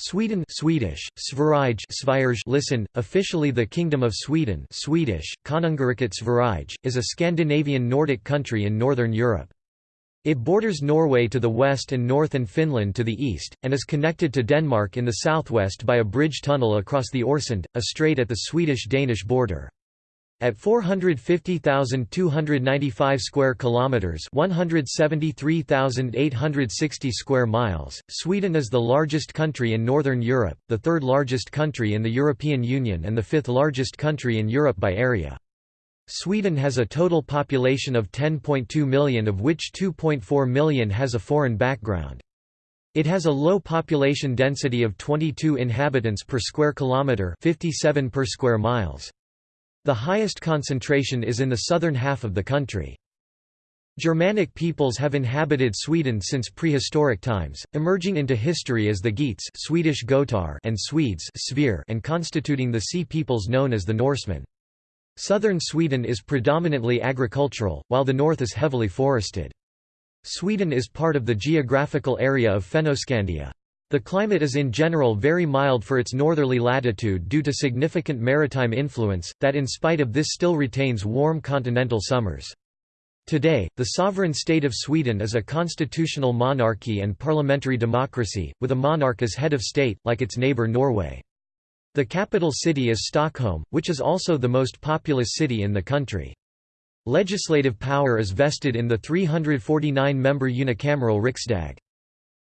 Sweden Swedish, Sverige Sverige listen, officially the Kingdom of Sweden Swedish, Konungariket Sverige, is a Scandinavian Nordic country in northern Europe. It borders Norway to the west and north and Finland to the east, and is connected to Denmark in the southwest by a bridge tunnel across the Øresund, a strait at the Swedish-Danish border. At 450,295 square kilometers, 173,860 square miles, Sweden is the largest country in northern Europe, the third largest country in the European Union and the fifth largest country in Europe by area. Sweden has a total population of 10.2 million of which 2.4 million has a foreign background. It has a low population density of 22 inhabitants per square kilometre 57 per square miles. The highest concentration is in the southern half of the country. Germanic peoples have inhabited Sweden since prehistoric times, emerging into history as the Geats Swedish Gotar and Swedes and constituting the sea peoples known as the Norsemen. Southern Sweden is predominantly agricultural, while the north is heavily forested. Sweden is part of the geographical area of Fennoscandia. The climate is in general very mild for its northerly latitude due to significant maritime influence, that in spite of this still retains warm continental summers. Today, the sovereign state of Sweden is a constitutional monarchy and parliamentary democracy, with a monarch as head of state, like its neighbour Norway. The capital city is Stockholm, which is also the most populous city in the country. Legislative power is vested in the 349-member unicameral Riksdag.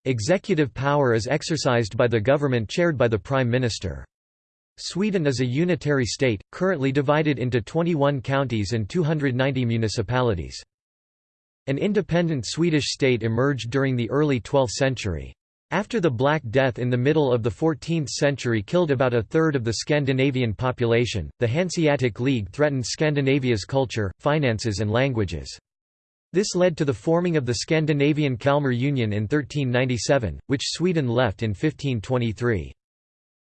Executive power is exercised by the government chaired by the Prime Minister. Sweden is a unitary state, currently divided into 21 counties and 290 municipalities. An independent Swedish state emerged during the early 12th century. After the Black Death in the middle of the 14th century killed about a third of the Scandinavian population, the Hanseatic League threatened Scandinavia's culture, finances and languages. This led to the forming of the Scandinavian Kalmar Union in 1397, which Sweden left in 1523.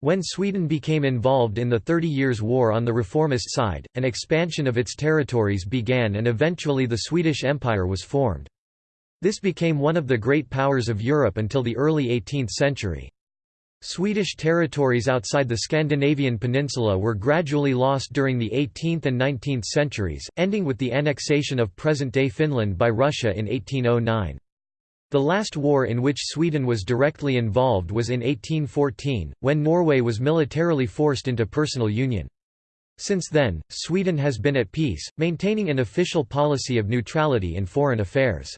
When Sweden became involved in the Thirty Years' War on the reformist side, an expansion of its territories began and eventually the Swedish Empire was formed. This became one of the great powers of Europe until the early 18th century. Swedish territories outside the Scandinavian peninsula were gradually lost during the 18th and 19th centuries, ending with the annexation of present-day Finland by Russia in 1809. The last war in which Sweden was directly involved was in 1814, when Norway was militarily forced into personal union. Since then, Sweden has been at peace, maintaining an official policy of neutrality in foreign affairs.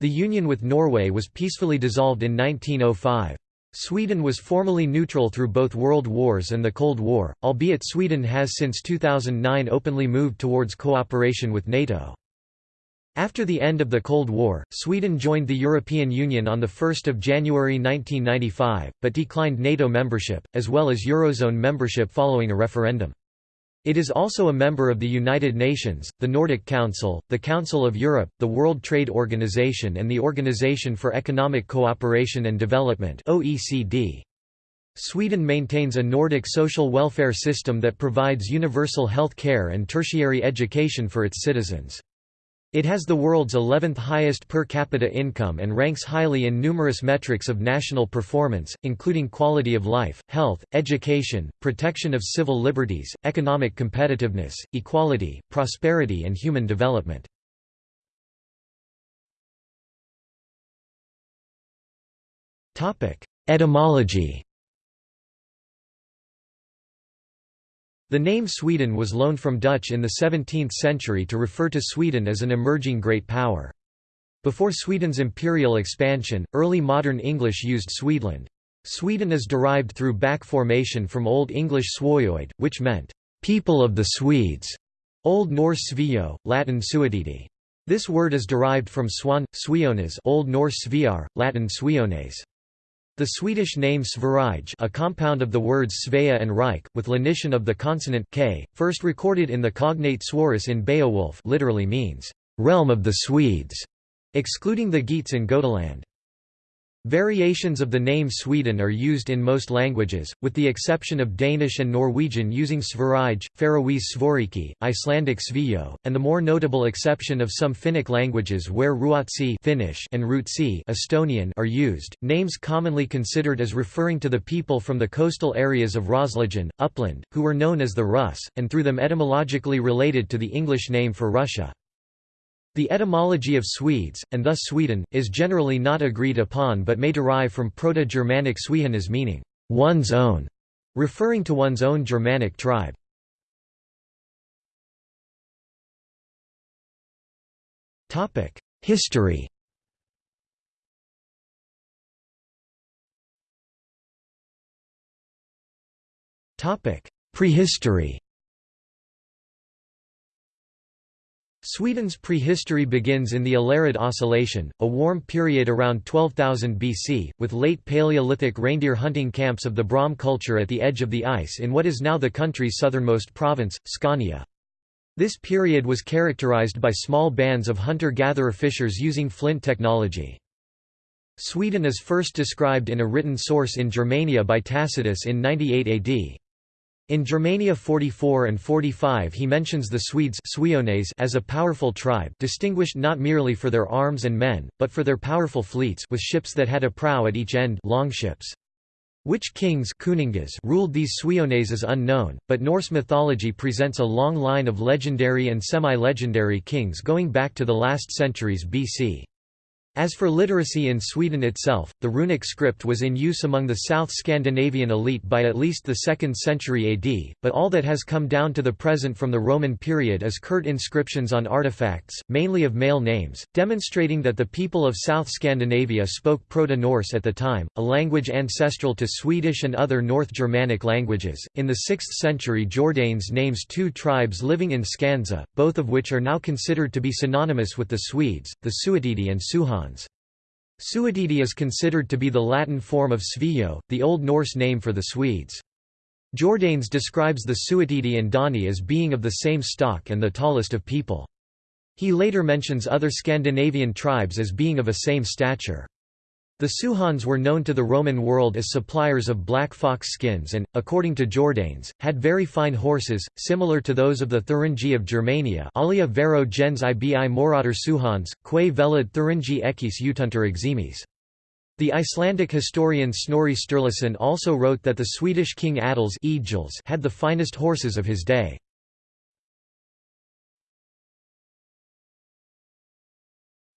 The union with Norway was peacefully dissolved in 1905. Sweden was formally neutral through both World Wars and the Cold War, albeit Sweden has since 2009 openly moved towards cooperation with NATO. After the end of the Cold War, Sweden joined the European Union on 1 January 1995, but declined NATO membership, as well as Eurozone membership following a referendum. It is also a member of the United Nations, the Nordic Council, the Council of Europe, the World Trade Organization and the Organization for Economic Cooperation and Development OECD. Sweden maintains a Nordic social welfare system that provides universal health care and tertiary education for its citizens. It has the world's 11th highest per capita income and ranks highly in numerous metrics of national performance, including quality of life, health, education, protection of civil liberties, economic competitiveness, equality, prosperity and human development. Etymology The name Sweden was loaned from Dutch in the 17th century to refer to Sweden as an emerging great power. Before Sweden's imperial expansion, early modern English used Swedeland. Sweden is derived through back formation from Old English Swoioid, which meant, "...people of the Swedes", Old Norse Sveo, Latin Suetidi. This word is derived from swan, Swiones Old Norse Sviar, Latin Suiones. The Swedish name Sverige a compound of the words Svea and Reich, with lenition of the consonant k, first recorded in the cognate Svorus in Beowulf literally means, "...realm of the Swedes", excluding the Geats in Gotaland. Variations of the name Sweden are used in most languages, with the exception of Danish and Norwegian using Sverige, Faroese Svoriki, Icelandic Svio, and the more notable exception of some Finnic languages where Ruotsi Finnish and Rootsi Estonian are used. Names commonly considered as referring to the people from the coastal areas of Roslagen, Uppland, who were known as the Russ, and through them etymologically related to the English name for Russia. The etymology of Swedes, and thus Sweden, is generally not agreed upon but may derive from Proto-Germanic Swehenas meaning, one's own, referring to one's own Germanic tribe. History Prehistory Sweden's prehistory begins in the Allerød Oscillation, a warm period around 12,000 BC, with late Paleolithic reindeer hunting camps of the Bromme culture at the edge of the ice in what is now the country's southernmost province, Scania. This period was characterized by small bands of hunter-gatherer fishers using flint technology. Sweden is first described in a written source in Germania by Tacitus in 98 AD. In Germania 44 and 45 he mentions the Swedes as a powerful tribe distinguished not merely for their arms and men, but for their powerful fleets with ships that had a prow at each end longships. Which kings ruled these Suiones is unknown, but Norse mythology presents a long line of legendary and semi-legendary kings going back to the last centuries BC. As for literacy in Sweden itself, the runic script was in use among the South Scandinavian elite by at least the 2nd century AD, but all that has come down to the present from the Roman period is curt inscriptions on artifacts, mainly of male names, demonstrating that the people of South Scandinavia spoke Proto-Norse at the time, a language ancestral to Swedish and other North Germanic languages. In the 6th century Jordanes names two tribes living in Scandza, both of which are now considered to be synonymous with the Swedes, the Suetidi and Suehans. Suetidi is considered to be the Latin form of Svio, the Old Norse name for the Swedes. Jordanes describes the Suetidi and Dani as being of the same stock and the tallest of people. He later mentions other Scandinavian tribes as being of a same stature. The Suehans were known to the Roman world as suppliers of black fox skins and, according to Jordanes, had very fine horses, similar to those of the Thuringi of Germania alia vero gens ibi morator Suehans, quae velid Thuringi ekis utunter eximis. The Icelandic historian Snorri Sturluson also wrote that the Swedish king Adils had the finest horses of his day.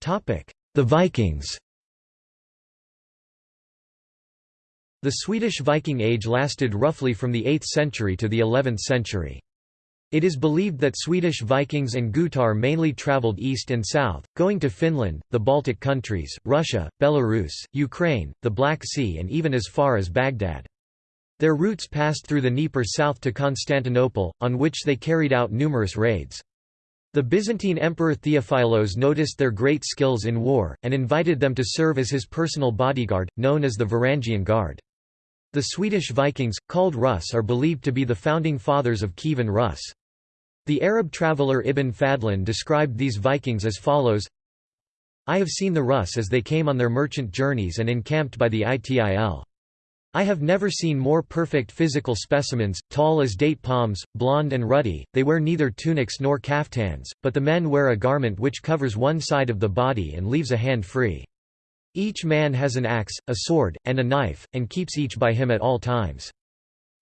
The Vikings The Swedish Viking Age lasted roughly from the 8th century to the 11th century. It is believed that Swedish Vikings and Gutar mainly travelled east and south, going to Finland, the Baltic countries, Russia, Belarus, Ukraine, the Black Sea and even as far as Baghdad. Their routes passed through the Dnieper south to Constantinople, on which they carried out numerous raids. The Byzantine Emperor Theophilos noticed their great skills in war, and invited them to serve as his personal bodyguard, known as the Varangian Guard. The Swedish Vikings, called Rus are believed to be the founding fathers of Kievan Rus. The Arab traveller Ibn Fadlan described these Vikings as follows I have seen the Rus as they came on their merchant journeys and encamped by the Itil. I have never seen more perfect physical specimens, tall as date palms, blond and ruddy, they wear neither tunics nor kaftans, but the men wear a garment which covers one side of the body and leaves a hand free. Each man has an axe, a sword, and a knife, and keeps each by him at all times.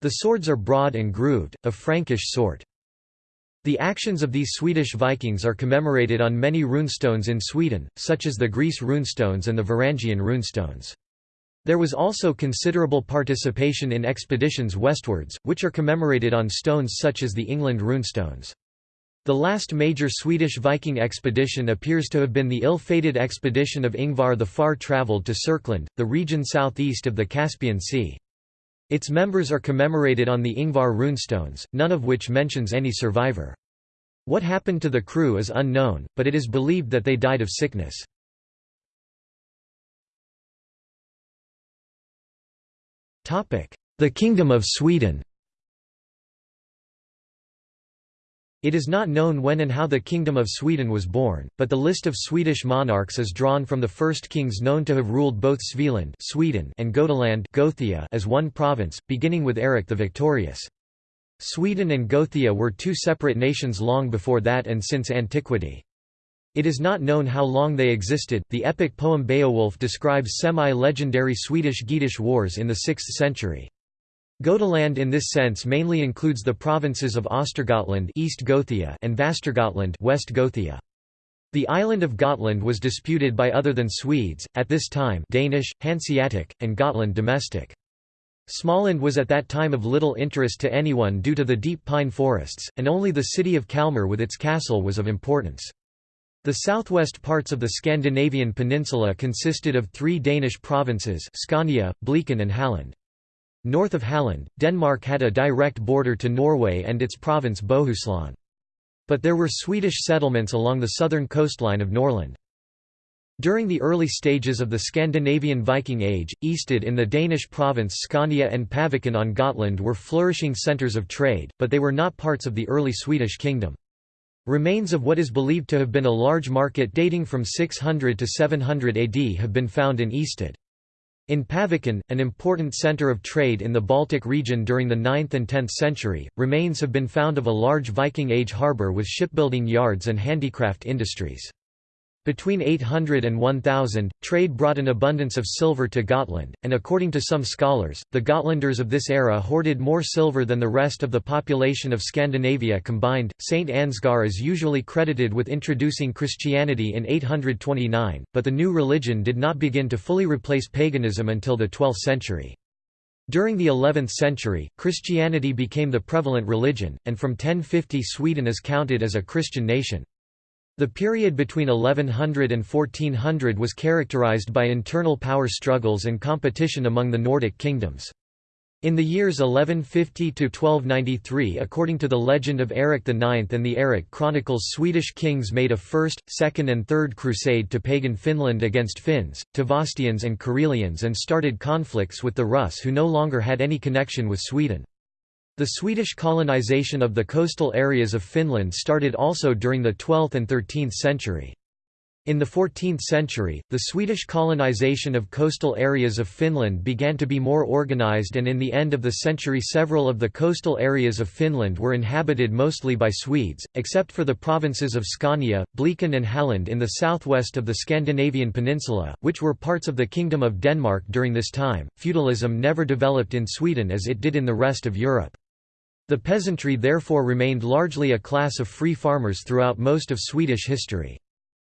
The swords are broad and grooved, of Frankish sort. The actions of these Swedish Vikings are commemorated on many runestones in Sweden, such as the Greece runestones and the Varangian runestones. There was also considerable participation in expeditions westwards, which are commemorated on stones such as the England runestones. The last major Swedish Viking expedition appears to have been the ill-fated expedition of Ingvar the far-travelled to Serkland, the region southeast of the Caspian Sea. Its members are commemorated on the Ingvar runestones, none of which mentions any survivor. What happened to the crew is unknown, but it is believed that they died of sickness. The Kingdom of Sweden It is not known when and how the Kingdom of Sweden was born, but the list of Swedish monarchs is drawn from the first kings known to have ruled both Svealand Sweden and Gotaland Gothia as one province, beginning with Eric the Victorious. Sweden and Gothia were two separate nations long before that and since antiquity. It is not known how long they existed. The epic poem Beowulf describes semi legendary Swedish Geatish wars in the 6th century. Gotaland in this sense mainly includes the provinces of Östergötland East Gothia and Västergötland West Gothia. The island of Gotland was disputed by other than Swedes, at this time Danish, Hanseatic, and Gotland domestic. Småland was at that time of little interest to anyone due to the deep pine forests, and only the city of Kalmar with its castle was of importance. The southwest parts of the Scandinavian peninsula consisted of three Danish provinces Scania, Blekinge and Halland. North of Halland, Denmark had a direct border to Norway and its province Bohuslän. But there were Swedish settlements along the southern coastline of Norrland. During the early stages of the Scandinavian Viking Age, Easted in the Danish province Scania and Paviken on Gotland were flourishing centres of trade, but they were not parts of the early Swedish kingdom. Remains of what is believed to have been a large market dating from 600 to 700 AD have been found in Easted. In Paviken, an important centre of trade in the Baltic region during the 9th and 10th century, remains have been found of a large Viking Age harbour with shipbuilding yards and handicraft industries. Between 800 and 1000, trade brought an abundance of silver to Gotland, and according to some scholars, the Gotlanders of this era hoarded more silver than the rest of the population of Scandinavia combined. Saint Ansgar is usually credited with introducing Christianity in 829, but the new religion did not begin to fully replace paganism until the 12th century. During the 11th century, Christianity became the prevalent religion, and from 1050 Sweden is counted as a Christian nation. The period between 1100 and 1400 was characterized by internal power struggles and competition among the Nordic kingdoms. In the years 1150–1293 according to the legend of Eric IX and the Eric Chronicles Swedish kings made a first, second and third crusade to pagan Finland against Finns, Tavastians and Karelians and started conflicts with the Rus who no longer had any connection with Sweden. The Swedish colonization of the coastal areas of Finland started also during the 12th and 13th century. In the 14th century, the Swedish colonization of coastal areas of Finland began to be more organized and in the end of the century several of the coastal areas of Finland were inhabited mostly by Swedes, except for the provinces of Scania, Blekinge and Halland in the southwest of the Scandinavian peninsula, which were parts of the Kingdom of Denmark during this time. Feudalism never developed in Sweden as it did in the rest of Europe. The peasantry therefore remained largely a class of free farmers throughout most of Swedish history.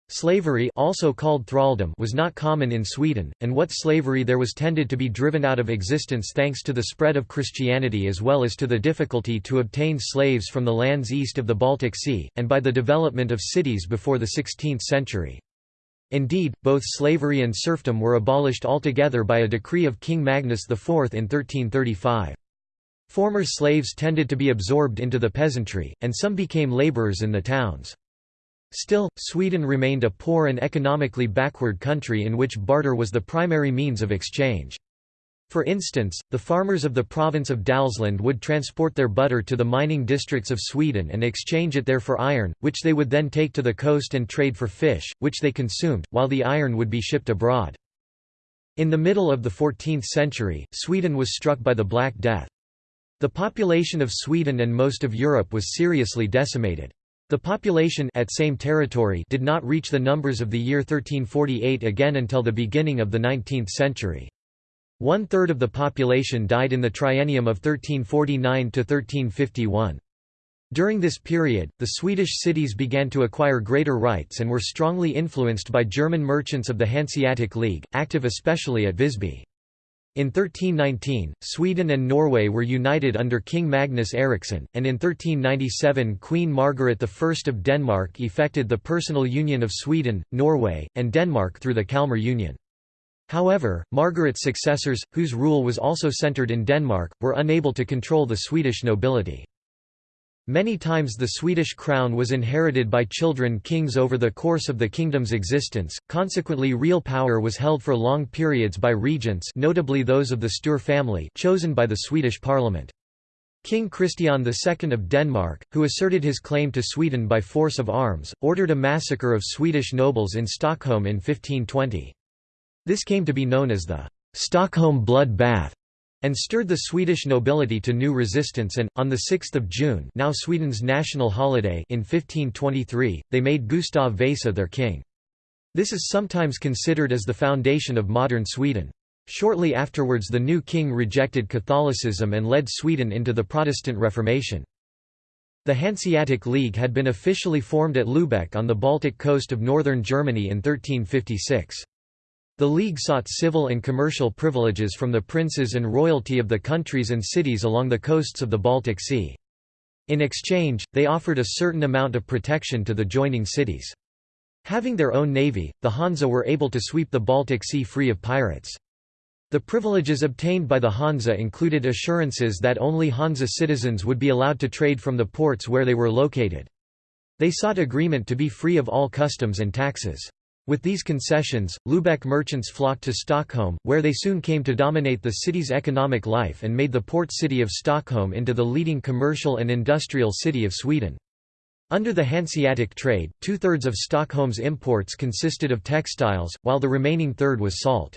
Slavery also called thraldom was not common in Sweden, and what slavery there was tended to be driven out of existence thanks to the spread of Christianity as well as to the difficulty to obtain slaves from the lands east of the Baltic Sea, and by the development of cities before the 16th century. Indeed, both slavery and serfdom were abolished altogether by a decree of King Magnus IV in 1335. Former slaves tended to be absorbed into the peasantry, and some became laborers in the towns. Still, Sweden remained a poor and economically backward country in which barter was the primary means of exchange. For instance, the farmers of the province of Dalsland would transport their butter to the mining districts of Sweden and exchange it there for iron, which they would then take to the coast and trade for fish, which they consumed, while the iron would be shipped abroad. In the middle of the 14th century, Sweden was struck by the Black Death. The population of Sweden and most of Europe was seriously decimated. The population at same territory did not reach the numbers of the year 1348 again until the beginning of the 19th century. One-third of the population died in the triennium of 1349 to 1351. During this period, the Swedish cities began to acquire greater rights and were strongly influenced by German merchants of the Hanseatic League, active especially at Visby. In 1319, Sweden and Norway were united under King Magnus Eriksson, and in 1397 Queen Margaret I of Denmark effected the personal union of Sweden, Norway, and Denmark through the Kalmar Union. However, Margaret's successors, whose rule was also centred in Denmark, were unable to control the Swedish nobility. Many times the Swedish crown was inherited by children kings over the course of the kingdom's existence, consequently real power was held for long periods by regents notably those of the Sture family chosen by the Swedish parliament. King Christian II of Denmark, who asserted his claim to Sweden by force of arms, ordered a massacre of Swedish nobles in Stockholm in 1520. This came to be known as the Stockholm blood bath and stirred the Swedish nobility to new resistance and, on 6 June now Sweden's national holiday in 1523, they made Gustav Vasa their king. This is sometimes considered as the foundation of modern Sweden. Shortly afterwards the new king rejected Catholicism and led Sweden into the Protestant Reformation. The Hanseatic League had been officially formed at Lübeck on the Baltic coast of northern Germany in 1356. The League sought civil and commercial privileges from the princes and royalty of the countries and cities along the coasts of the Baltic Sea. In exchange, they offered a certain amount of protection to the joining cities. Having their own navy, the Hansa were able to sweep the Baltic Sea free of pirates. The privileges obtained by the Hansa included assurances that only Hansa citizens would be allowed to trade from the ports where they were located. They sought agreement to be free of all customs and taxes. With these concessions, Lübeck merchants flocked to Stockholm, where they soon came to dominate the city's economic life and made the port city of Stockholm into the leading commercial and industrial city of Sweden. Under the Hanseatic trade, two-thirds of Stockholm's imports consisted of textiles, while the remaining third was salt.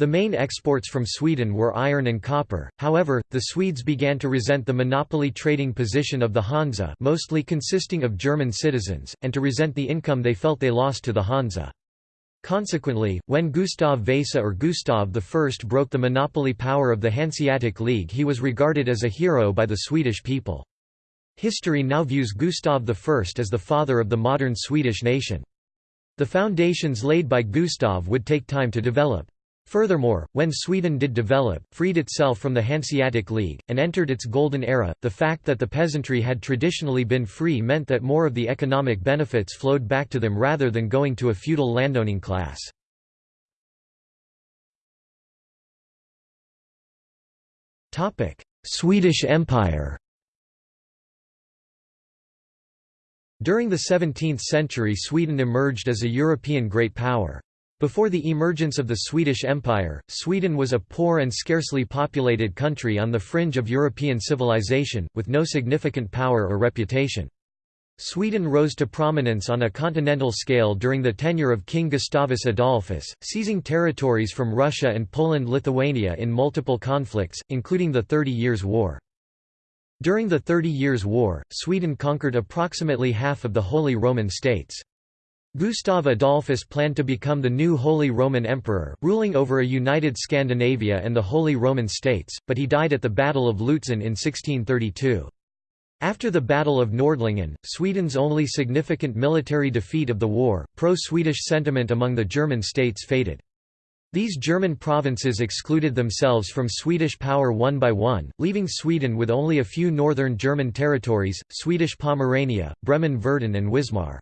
The main exports from Sweden were iron and copper, however, the Swedes began to resent the monopoly trading position of the Hansa mostly consisting of German citizens, and to resent the income they felt they lost to the Hansa. Consequently, when Gustav Vasa or Gustav I broke the monopoly power of the Hanseatic League he was regarded as a hero by the Swedish people. History now views Gustav I as the father of the modern Swedish nation. The foundations laid by Gustav would take time to develop. Furthermore, when Sweden did develop, freed itself from the Hanseatic League, and entered its golden era, the fact that the peasantry had traditionally been free meant that more of the economic benefits flowed back to them rather than going to a feudal landowning class. Swedish Empire During the 17th century Sweden emerged as a European great power. Before the emergence of the Swedish Empire, Sweden was a poor and scarcely populated country on the fringe of European civilization, with no significant power or reputation. Sweden rose to prominence on a continental scale during the tenure of King Gustavus Adolphus, seizing territories from Russia and Poland-Lithuania in multiple conflicts, including the Thirty Years' War. During the Thirty Years' War, Sweden conquered approximately half of the Holy Roman States. Gustav Adolphus planned to become the new Holy Roman Emperor, ruling over a united Scandinavia and the Holy Roman States, but he died at the Battle of Lutzen in 1632. After the Battle of Nordlingen, Sweden's only significant military defeat of the war, pro-Swedish sentiment among the German states faded. These German provinces excluded themselves from Swedish power one by one, leaving Sweden with only a few northern German territories, Swedish Pomerania, Bremen-Verden and Wismar.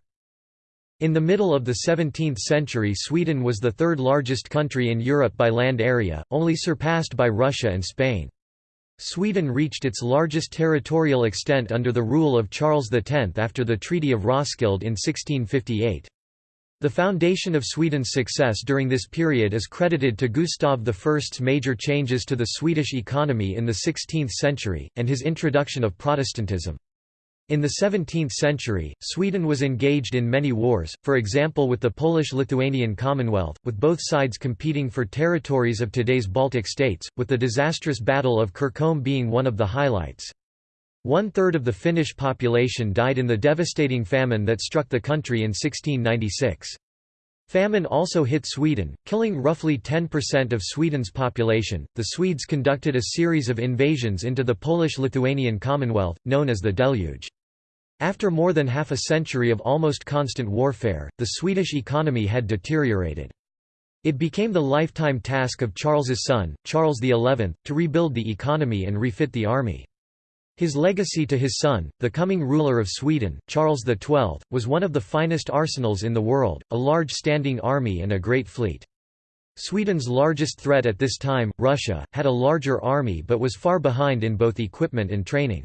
In the middle of the 17th century Sweden was the third largest country in Europe by land area, only surpassed by Russia and Spain. Sweden reached its largest territorial extent under the rule of Charles X after the Treaty of Roskilde in 1658. The foundation of Sweden's success during this period is credited to Gustav I's major changes to the Swedish economy in the 16th century, and his introduction of Protestantism. In the 17th century, Sweden was engaged in many wars, for example with the Polish-Lithuanian Commonwealth, with both sides competing for territories of today's Baltic states, with the disastrous Battle of Kircholm being one of the highlights. One-third of the Finnish population died in the devastating famine that struck the country in 1696. Famine also hit Sweden, killing roughly 10% of Sweden's population. The Swedes conducted a series of invasions into the Polish Lithuanian Commonwealth, known as the Deluge. After more than half a century of almost constant warfare, the Swedish economy had deteriorated. It became the lifetime task of Charles's son, Charles XI, to rebuild the economy and refit the army. His legacy to his son, the coming ruler of Sweden, Charles XII, was one of the finest arsenals in the world, a large standing army and a great fleet. Sweden's largest threat at this time, Russia, had a larger army but was far behind in both equipment and training.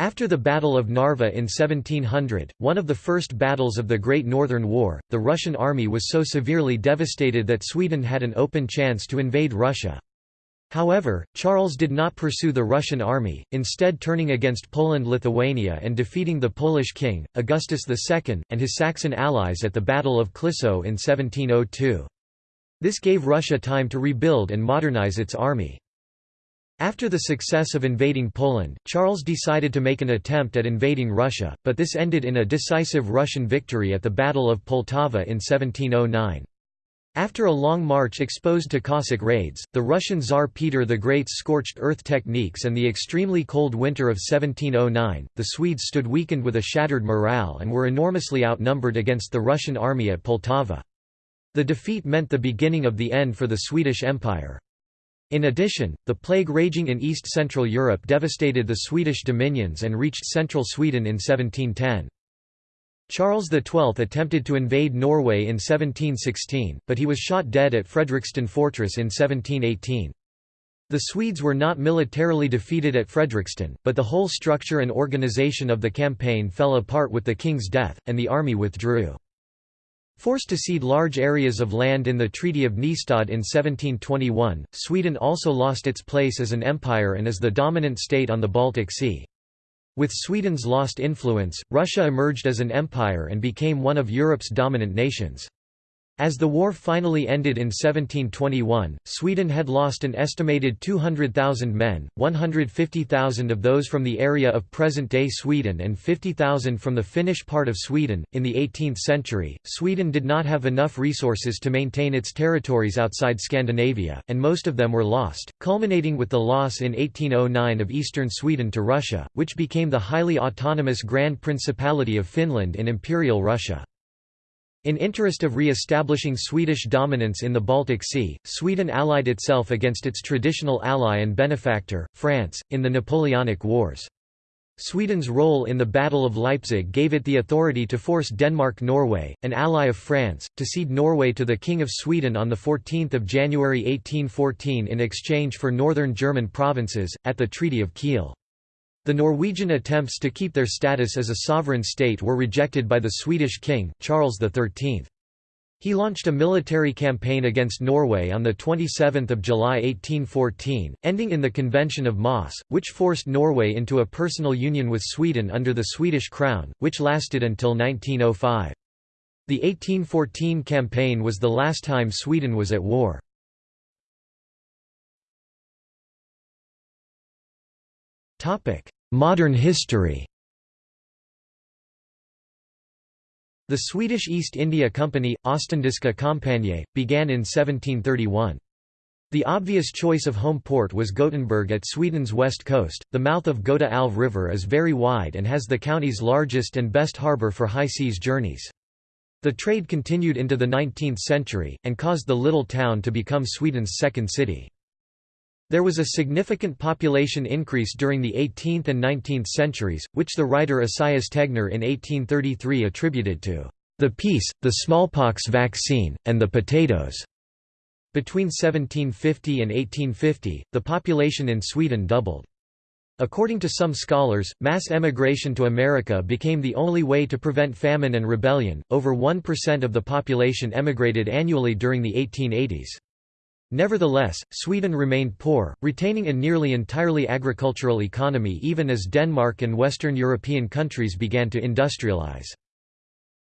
After the Battle of Narva in 1700, one of the first battles of the Great Northern War, the Russian army was so severely devastated that Sweden had an open chance to invade Russia. However, Charles did not pursue the Russian army, instead turning against Poland-Lithuania and defeating the Polish king, Augustus II, and his Saxon allies at the Battle of Klissow in 1702. This gave Russia time to rebuild and modernize its army. After the success of invading Poland, Charles decided to make an attempt at invading Russia, but this ended in a decisive Russian victory at the Battle of Poltava in 1709. After a long march exposed to Cossack raids, the Russian Tsar Peter the Great's scorched earth techniques and the extremely cold winter of 1709, the Swedes stood weakened with a shattered morale and were enormously outnumbered against the Russian army at Poltava. The defeat meant the beginning of the end for the Swedish Empire. In addition, the plague raging in east-central Europe devastated the Swedish dominions and reached central Sweden in 1710. Charles XII attempted to invade Norway in 1716, but he was shot dead at Fredriksten Fortress in 1718. The Swedes were not militarily defeated at Fredriksten, but the whole structure and organization of the campaign fell apart with the king's death, and the army withdrew. Forced to cede large areas of land in the Treaty of Nystad in 1721, Sweden also lost its place as an empire and as the dominant state on the Baltic Sea. With Sweden's lost influence, Russia emerged as an empire and became one of Europe's dominant nations. As the war finally ended in 1721, Sweden had lost an estimated 200,000 men, 150,000 of those from the area of present-day Sweden and 50,000 from the Finnish part of Sweden. In the 18th century, Sweden did not have enough resources to maintain its territories outside Scandinavia, and most of them were lost, culminating with the loss in 1809 of eastern Sweden to Russia, which became the highly autonomous Grand Principality of Finland in Imperial Russia. In interest of re-establishing Swedish dominance in the Baltic Sea, Sweden allied itself against its traditional ally and benefactor, France, in the Napoleonic Wars. Sweden's role in the Battle of Leipzig gave it the authority to force Denmark-Norway, an ally of France, to cede Norway to the King of Sweden on 14 January 1814 in exchange for northern German provinces, at the Treaty of Kiel. The Norwegian attempts to keep their status as a sovereign state were rejected by the Swedish king, Charles XIII. He launched a military campaign against Norway on 27 July 1814, ending in the Convention of Moss, which forced Norway into a personal union with Sweden under the Swedish crown, which lasted until 1905. The 1814 campaign was the last time Sweden was at war. Modern history The Swedish East India Company, Ostindiska Kompaniet, began in 1731. The obvious choice of home port was Gothenburg at Sweden's west coast. The mouth of Göta älv River is very wide and has the county's largest and best harbour for high seas journeys. The trade continued into the 19th century, and caused the little town to become Sweden's second city. There was a significant population increase during the 18th and 19th centuries, which the writer Esaias Tegnér in 1833 attributed to the peace, the smallpox vaccine, and the potatoes. Between 1750 and 1850, the population in Sweden doubled. According to some scholars, mass emigration to America became the only way to prevent famine and rebellion. Over 1% of the population emigrated annually during the 1880s. Nevertheless, Sweden remained poor, retaining a nearly entirely agricultural economy even as Denmark and Western European countries began to industrialize.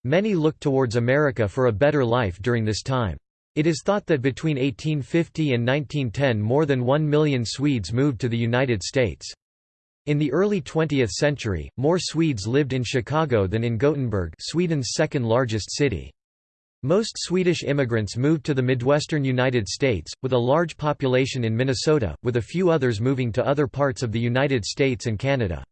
Many looked towards America for a better life during this time. It is thought that between 1850 and 1910 more than one million Swedes moved to the United States. In the early 20th century, more Swedes lived in Chicago than in Gothenburg Sweden's second largest city. Most Swedish immigrants moved to the Midwestern United States, with a large population in Minnesota, with a few others moving to other parts of the United States and Canada.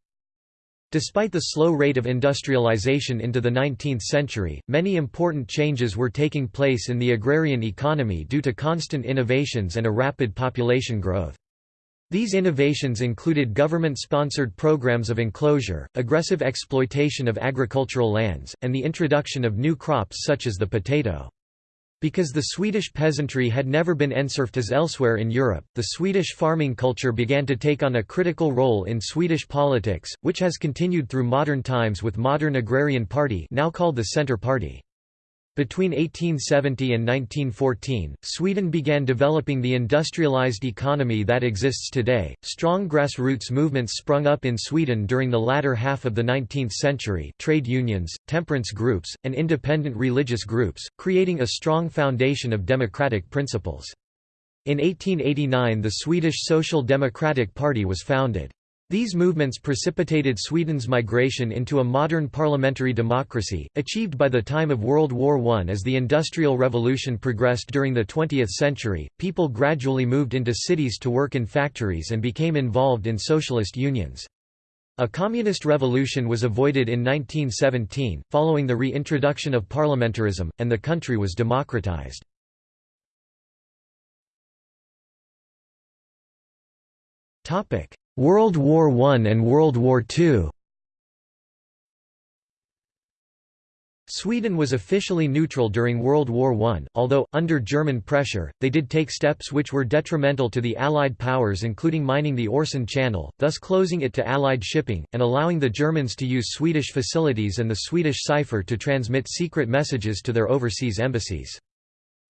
Despite the slow rate of industrialization into the 19th century, many important changes were taking place in the agrarian economy due to constant innovations and a rapid population growth. These innovations included government-sponsored programs of enclosure, aggressive exploitation of agricultural lands, and the introduction of new crops such as the potato. Because the Swedish peasantry had never been enserfed as elsewhere in Europe, the Swedish farming culture began to take on a critical role in Swedish politics, which has continued through modern times with modern agrarian party now called the Centre Party. Between 1870 and 1914, Sweden began developing the industrialized economy that exists today. Strong grassroots movements sprung up in Sweden during the latter half of the 19th century trade unions, temperance groups, and independent religious groups, creating a strong foundation of democratic principles. In 1889 the Swedish Social Democratic Party was founded. These movements precipitated Sweden's migration into a modern parliamentary democracy, achieved by the time of World War I. As the Industrial Revolution progressed during the 20th century, people gradually moved into cities to work in factories and became involved in socialist unions. A communist revolution was avoided in 1917, following the reintroduction of parliamentarism, and the country was democratized. Topic: World War I and World War II Sweden was officially neutral during World War I, although, under German pressure, they did take steps which were detrimental to the Allied powers including mining the Øresund Channel, thus closing it to Allied shipping, and allowing the Germans to use Swedish facilities and the Swedish cipher to transmit secret messages to their overseas embassies.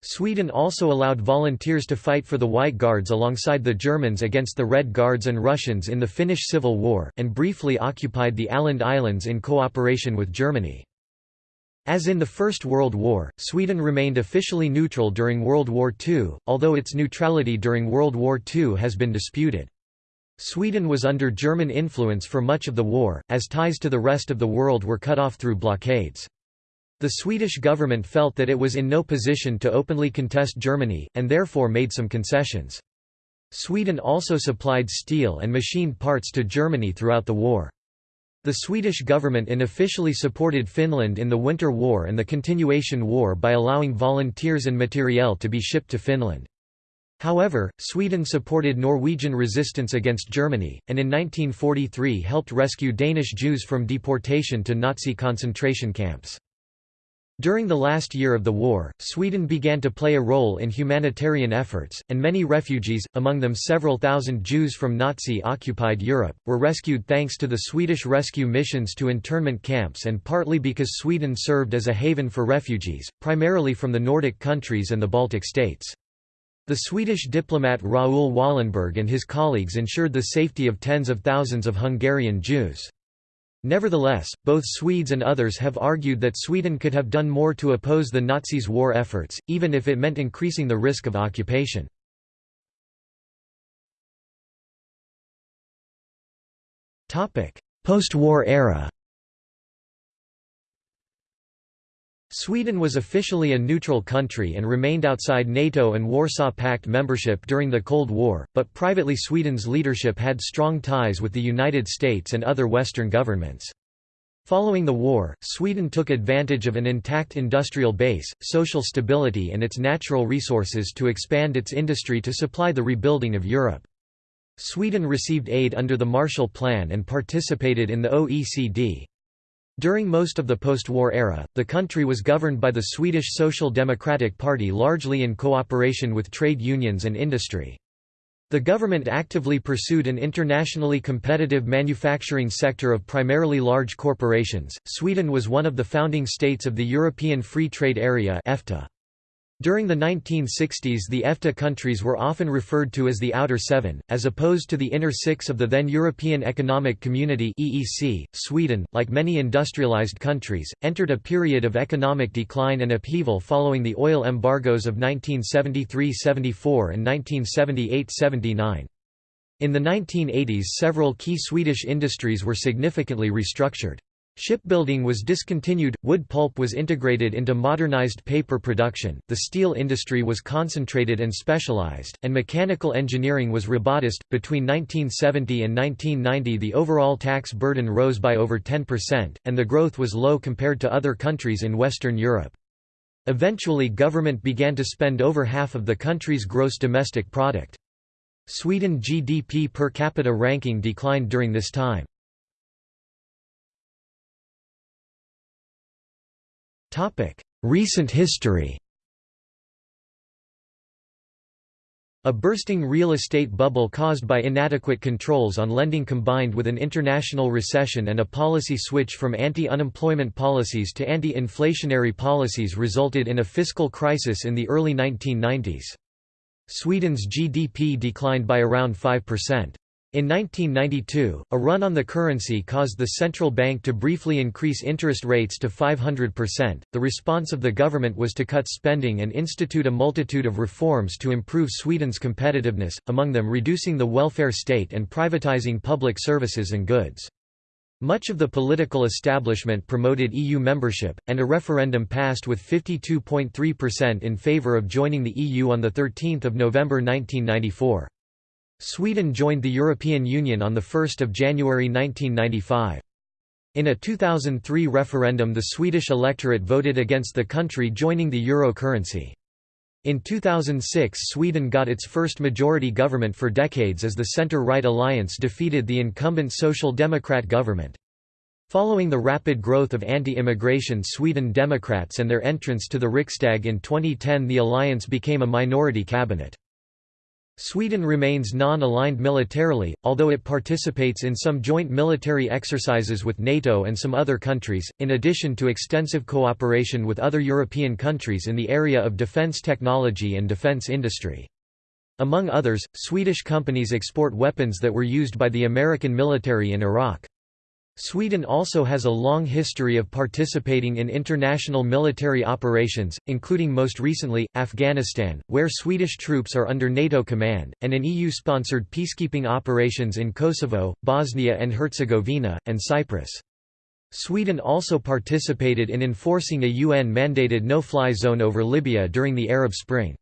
Sweden also allowed volunteers to fight for the White Guards alongside the Germans against the Red Guards and Russians in the Finnish Civil War, and briefly occupied the Åland Islands in cooperation with Germany. As in the First World War, Sweden remained officially neutral during World War II, although its neutrality during World War II has been disputed. Sweden was under German influence for much of the war, as ties to the rest of the world were cut off through blockades. The Swedish government felt that it was in no position to openly contest Germany, and therefore made some concessions. Sweden also supplied steel and machined parts to Germany throughout the war. The Swedish government unofficially supported Finland in the Winter War and the Continuation War by allowing volunteers and materiel to be shipped to Finland. However, Sweden supported Norwegian resistance against Germany, and in 1943 helped rescue Danish Jews from deportation to Nazi concentration camps. During the last year of the war, Sweden began to play a role in humanitarian efforts, and many refugees, among them several thousand Jews from Nazi-occupied Europe, were rescued thanks to the Swedish rescue missions to internment camps and partly because Sweden served as a haven for refugees, primarily from the Nordic countries and the Baltic states. The Swedish diplomat Raoul Wallenberg and his colleagues ensured the safety of tens of thousands of Hungarian Jews. Nevertheless, both Swedes and others have argued that Sweden could have done more to oppose the Nazis' war efforts, even if it meant increasing the risk of occupation. Post-war era Sweden was officially a neutral country and remained outside NATO and Warsaw Pact membership during the Cold War, but privately Sweden's leadership had strong ties with the United States and other Western governments. Following the war, Sweden took advantage of an intact industrial base, social stability and its natural resources to expand its industry to supply the rebuilding of Europe. Sweden received aid under the Marshall Plan and participated in the OECD. During most of the post-war era, the country was governed by the Swedish Social Democratic Party largely in cooperation with trade unions and industry. The government actively pursued an internationally competitive manufacturing sector of primarily large corporations. Sweden was one of the founding states of the European Free Trade Area (EFTA). During the 1960s the EFTA countries were often referred to as the Outer Seven, as opposed to the Inner Six of the then European Economic Community (EEC). Sweden, like many industrialized countries, entered a period of economic decline and upheaval following the oil embargoes of 1973–74 and 1978–79. In the 1980s several key Swedish industries were significantly restructured. Shipbuilding was discontinued, wood pulp was integrated into modernized paper production, the steel industry was concentrated and specialized, and mechanical engineering was robotized. Between 1970 and 1990, the overall tax burden rose by over 10%, and the growth was low compared to other countries in Western Europe. Eventually, government began to spend over half of the country's gross domestic product. Sweden GDP per capita ranking declined during this time. Recent history A bursting real estate bubble caused by inadequate controls on lending combined with an international recession and a policy switch from anti-unemployment policies to anti-inflationary policies resulted in a fiscal crisis in the early 1990s. Sweden's GDP declined by around 5%. In 1992, a run on the currency caused the central bank to briefly increase interest rates to 500%. The response of the government was to cut spending and institute a multitude of reforms to improve Sweden's competitiveness, among them reducing the welfare state and privatizing public services and goods. Much of the political establishment promoted EU membership, and a referendum passed with 52.3% in favour of joining the EU on 13 November 1994. Sweden joined the European Union on 1 January 1995. In a 2003 referendum the Swedish electorate voted against the country joining the euro currency. In 2006 Sweden got its first majority government for decades as the centre-right alliance defeated the incumbent Social Democrat government. Following the rapid growth of anti-immigration Sweden Democrats and their entrance to the Riksdag in 2010 the alliance became a minority cabinet. Sweden remains non-aligned militarily, although it participates in some joint military exercises with NATO and some other countries, in addition to extensive cooperation with other European countries in the area of defence technology and defence industry. Among others, Swedish companies export weapons that were used by the American military in Iraq. Sweden also has a long history of participating in international military operations, including most recently, Afghanistan, where Swedish troops are under NATO command, and in EU-sponsored peacekeeping operations in Kosovo, Bosnia and Herzegovina, and Cyprus. Sweden also participated in enforcing a UN-mandated no-fly zone over Libya during the Arab Spring.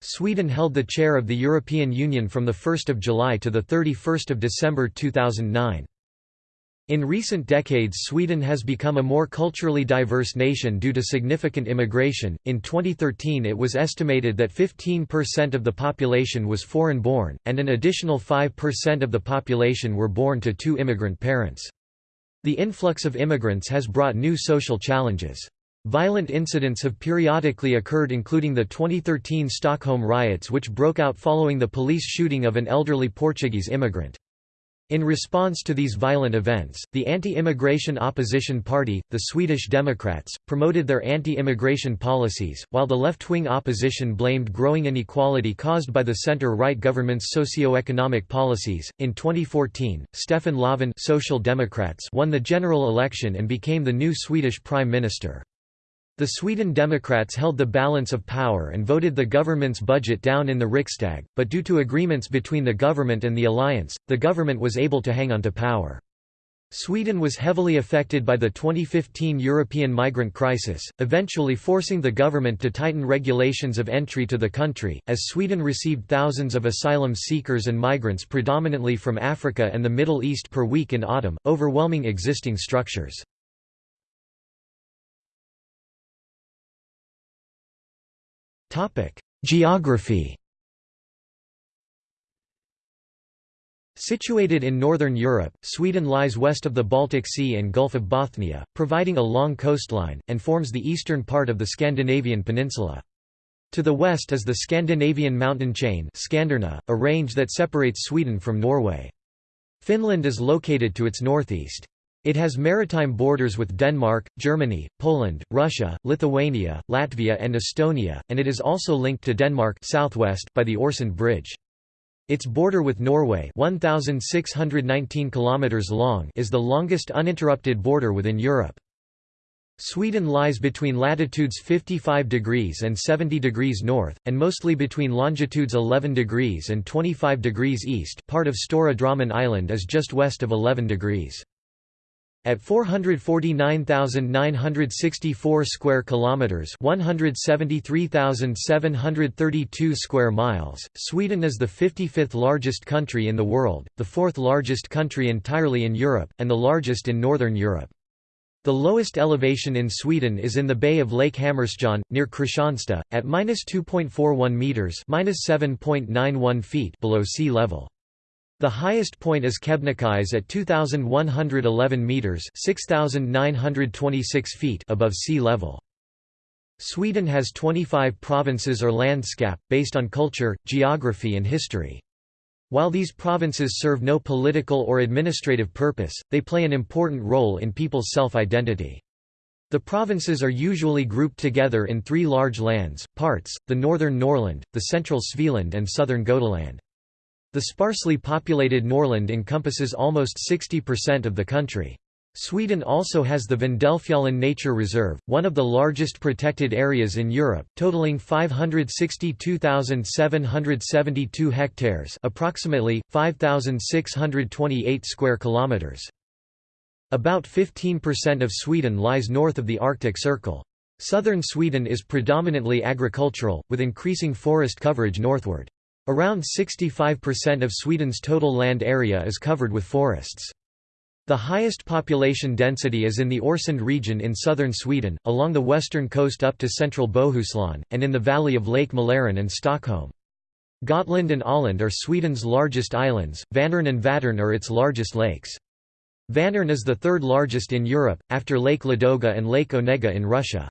Sweden held the chair of the European Union from 1 July to 31 December 2009. In recent decades Sweden has become a more culturally diverse nation due to significant immigration. In 2013 it was estimated that 15% of the population was foreign-born, and an additional 5% of the population were born to two immigrant parents. The influx of immigrants has brought new social challenges. Violent incidents have periodically occurred including the 2013 Stockholm riots which broke out following the police shooting of an elderly Portuguese immigrant. In response to these violent events, the anti-immigration opposition party, the Swedish Democrats, promoted their anti-immigration policies, while the left-wing opposition blamed growing inequality caused by the center-right government's socio-economic policies. In 2014, Stefan Löfven Social Democrats won the general election and became the new Swedish prime minister. The Sweden Democrats held the balance of power and voted the government's budget down in the Riksdag, but due to agreements between the government and the alliance, the government was able to hang on to power. Sweden was heavily affected by the 2015 European migrant crisis, eventually forcing the government to tighten regulations of entry to the country, as Sweden received thousands of asylum seekers and migrants predominantly from Africa and the Middle East per week in autumn, overwhelming existing structures. Geography Situated in northern Europe, Sweden lies west of the Baltic Sea and Gulf of Bothnia, providing a long coastline, and forms the eastern part of the Scandinavian peninsula. To the west is the Scandinavian mountain chain Skanderna, a range that separates Sweden from Norway. Finland is located to its northeast. It has maritime borders with Denmark, Germany, Poland, Russia, Lithuania, Latvia and Estonia, and it is also linked to Denmark southwest by the Øresund Bridge. Its border with Norway 1,619 km long is the longest uninterrupted border within Europe. Sweden lies between latitudes 55 degrees and 70 degrees north, and mostly between longitudes 11 degrees and 25 degrees east part of Stora Drammen Island is just west of 11 degrees. At 449,964 square kilometers, 173,732 square miles, Sweden is the 55th largest country in the world, the fourth largest country entirely in Europe, and the largest in northern Europe. The lowest elevation in Sweden is in the bay of Lake Hammarstjärn, near Kristianstad, at -2.41 meters (7.91 feet) below sea level. The highest point is Kebnekaise at 2111 meters, 6926 feet above sea level. Sweden has 25 provinces or landskap, based on culture, geography and history. While these provinces serve no political or administrative purpose, they play an important role in people's self-identity. The provinces are usually grouped together in three large lands, parts, the northern Norrland, the central Svealand and southern Gotaland. The sparsely populated Norrland encompasses almost 60% of the country. Sweden also has the Vindelfjällen Nature Reserve, one of the largest protected areas in Europe, totaling 562,772 hectares, approximately 5,628 square kilometers. About 15% of Sweden lies north of the Arctic Circle. Southern Sweden is predominantly agricultural, with increasing forest coverage northward. Around 65% of Sweden's total land area is covered with forests. The highest population density is in the Øresund region in southern Sweden, along the western coast up to central Bohuslän, and in the valley of Lake Mälaren and Stockholm. Gotland and Öland are Sweden's largest islands, Vänern and Vättern are its largest lakes. Vänern is the third largest in Europe, after Lake Ladoga and Lake Onega in Russia.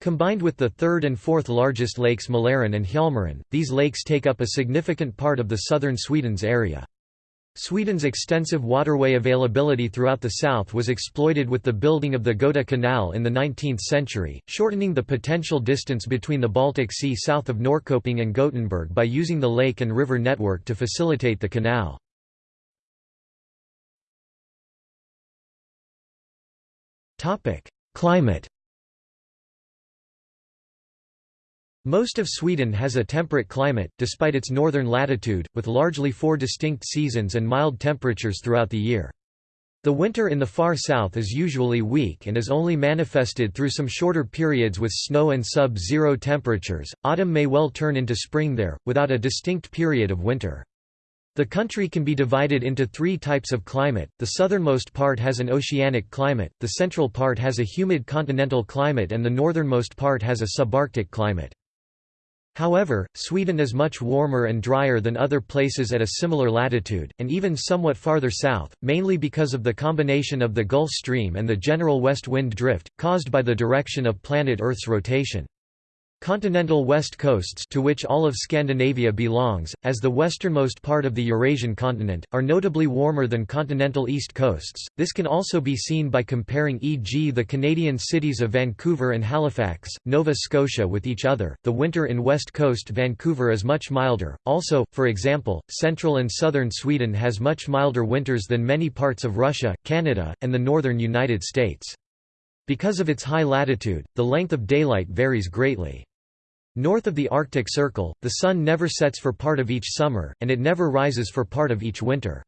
Combined with the third and fourth largest lakes Mälaren and Hjälmaren, these lakes take up a significant part of the southern Sweden's area. Sweden's extensive waterway availability throughout the south was exploited with the building of the Göta Canal in the 19th century, shortening the potential distance between the Baltic Sea south of Norrköping and Gothenburg by using the lake and river network to facilitate the canal. Climate Most of Sweden has a temperate climate, despite its northern latitude, with largely four distinct seasons and mild temperatures throughout the year. The winter in the far south is usually weak and is only manifested through some shorter periods with snow and sub-zero temperatures. Autumn may well turn into spring there, without a distinct period of winter. The country can be divided into three types of climate, the southernmost part has an oceanic climate, the central part has a humid continental climate and the northernmost part has a subarctic climate. However, Sweden is much warmer and drier than other places at a similar latitude, and even somewhat farther south, mainly because of the combination of the Gulf Stream and the general west wind drift, caused by the direction of planet Earth's rotation. Continental west coasts to which all of Scandinavia belongs, as the westernmost part of the Eurasian continent, are notably warmer than continental east coasts. This can also be seen by comparing e.g. the Canadian cities of Vancouver and Halifax, Nova Scotia with each other. The winter in west coast Vancouver is much milder. Also, for example, central and southern Sweden has much milder winters than many parts of Russia, Canada, and the northern United States. Because of its high latitude, the length of daylight varies greatly. North of the Arctic Circle, the sun never sets for part of each summer, and it never rises for part of each winter.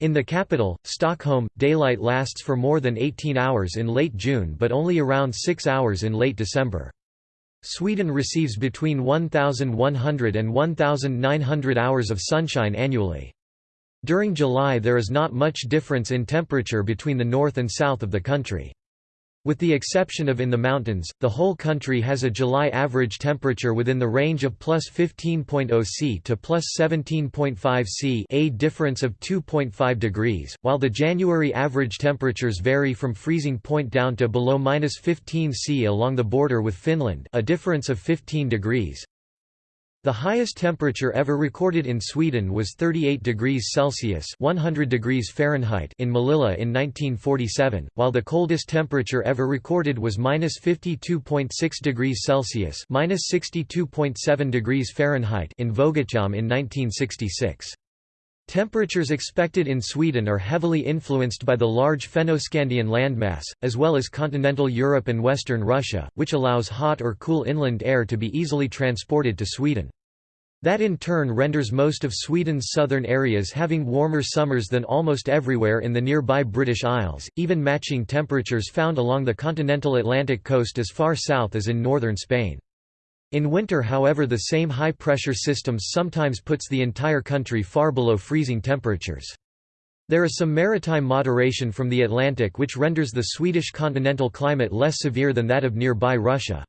In the capital, Stockholm, daylight lasts for more than 18 hours in late June but only around 6 hours in late December. Sweden receives between 1,100 and 1,900 hours of sunshine annually. During July there is not much difference in temperature between the north and south of the country. With the exception of in the mountains, the whole country has a July average temperature within the range of plus 15.0 C to plus 17.5 C a difference of 2.5 degrees, while the January average temperatures vary from freezing point down to below minus 15 C along the border with Finland a difference of 15 degrees. The highest temperature ever recorded in Sweden was 38 degrees Celsius (100 degrees Fahrenheit) in Malilla in 1947, while the coldest temperature ever recorded was -52.6 degrees Celsius (-62.7 degrees Fahrenheit) in Vuoggatjålme in 1966. Temperatures expected in Sweden are heavily influenced by the large Fennoscandian landmass, as well as continental Europe and western Russia, which allows hot or cool inland air to be easily transported to Sweden. That in turn renders most of Sweden's southern areas having warmer summers than almost everywhere in the nearby British Isles, even matching temperatures found along the continental Atlantic coast as far south as in northern Spain. In winter however the same high-pressure systems sometimes puts the entire country far below freezing temperatures. There is some maritime moderation from the Atlantic which renders the Swedish continental climate less severe than that of nearby Russia.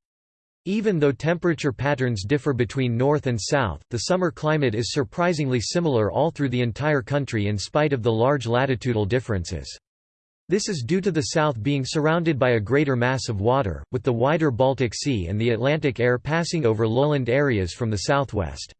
Even though temperature patterns differ between north and south, the summer climate is surprisingly similar all through the entire country in spite of the large latitudinal differences. This is due to the south being surrounded by a greater mass of water, with the wider Baltic Sea and the Atlantic air passing over lowland areas from the southwest.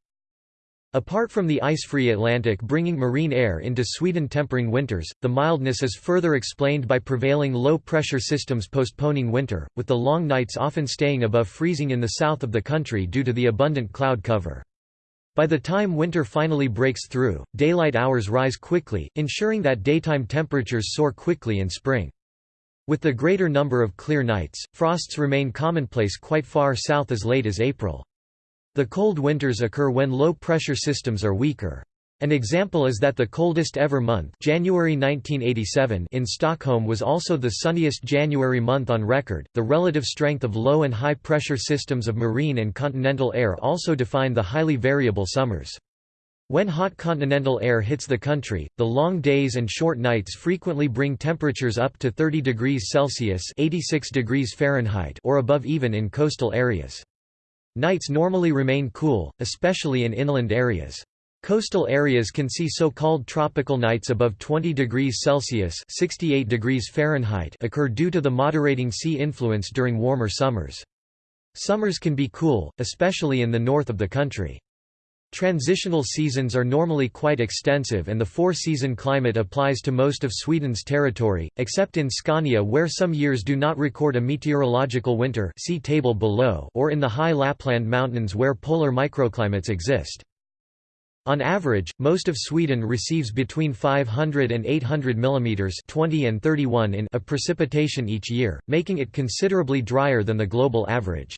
Apart from the ice-free Atlantic bringing marine air into Sweden tempering winters, the mildness is further explained by prevailing low-pressure systems postponing winter, with the long nights often staying above freezing in the south of the country due to the abundant cloud cover. By the time winter finally breaks through, daylight hours rise quickly, ensuring that daytime temperatures soar quickly in spring. With the greater number of clear nights, frosts remain commonplace quite far south as late as April. The cold winters occur when low-pressure systems are weaker. An example is that the coldest ever month January 1987 in Stockholm was also the sunniest January month on record. The relative strength of low and high pressure systems of marine and continental air also define the highly variable summers. When hot continental air hits the country, the long days and short nights frequently bring temperatures up to 30 degrees Celsius 86 degrees Fahrenheit or above even in coastal areas. Nights normally remain cool, especially in inland areas. Coastal areas can see so-called tropical nights above 20 degrees Celsius 68 degrees Fahrenheit occur due to the moderating sea influence during warmer summers. Summers can be cool, especially in the north of the country. Transitional seasons are normally quite extensive and the four-season climate applies to most of Sweden's territory, except in Scania where some years do not record a meteorological winter see table below or in the high Lapland mountains where polar microclimates exist. On average, most of Sweden receives between 500 and 800 mm 20 and 31 in of precipitation each year, making it considerably drier than the global average.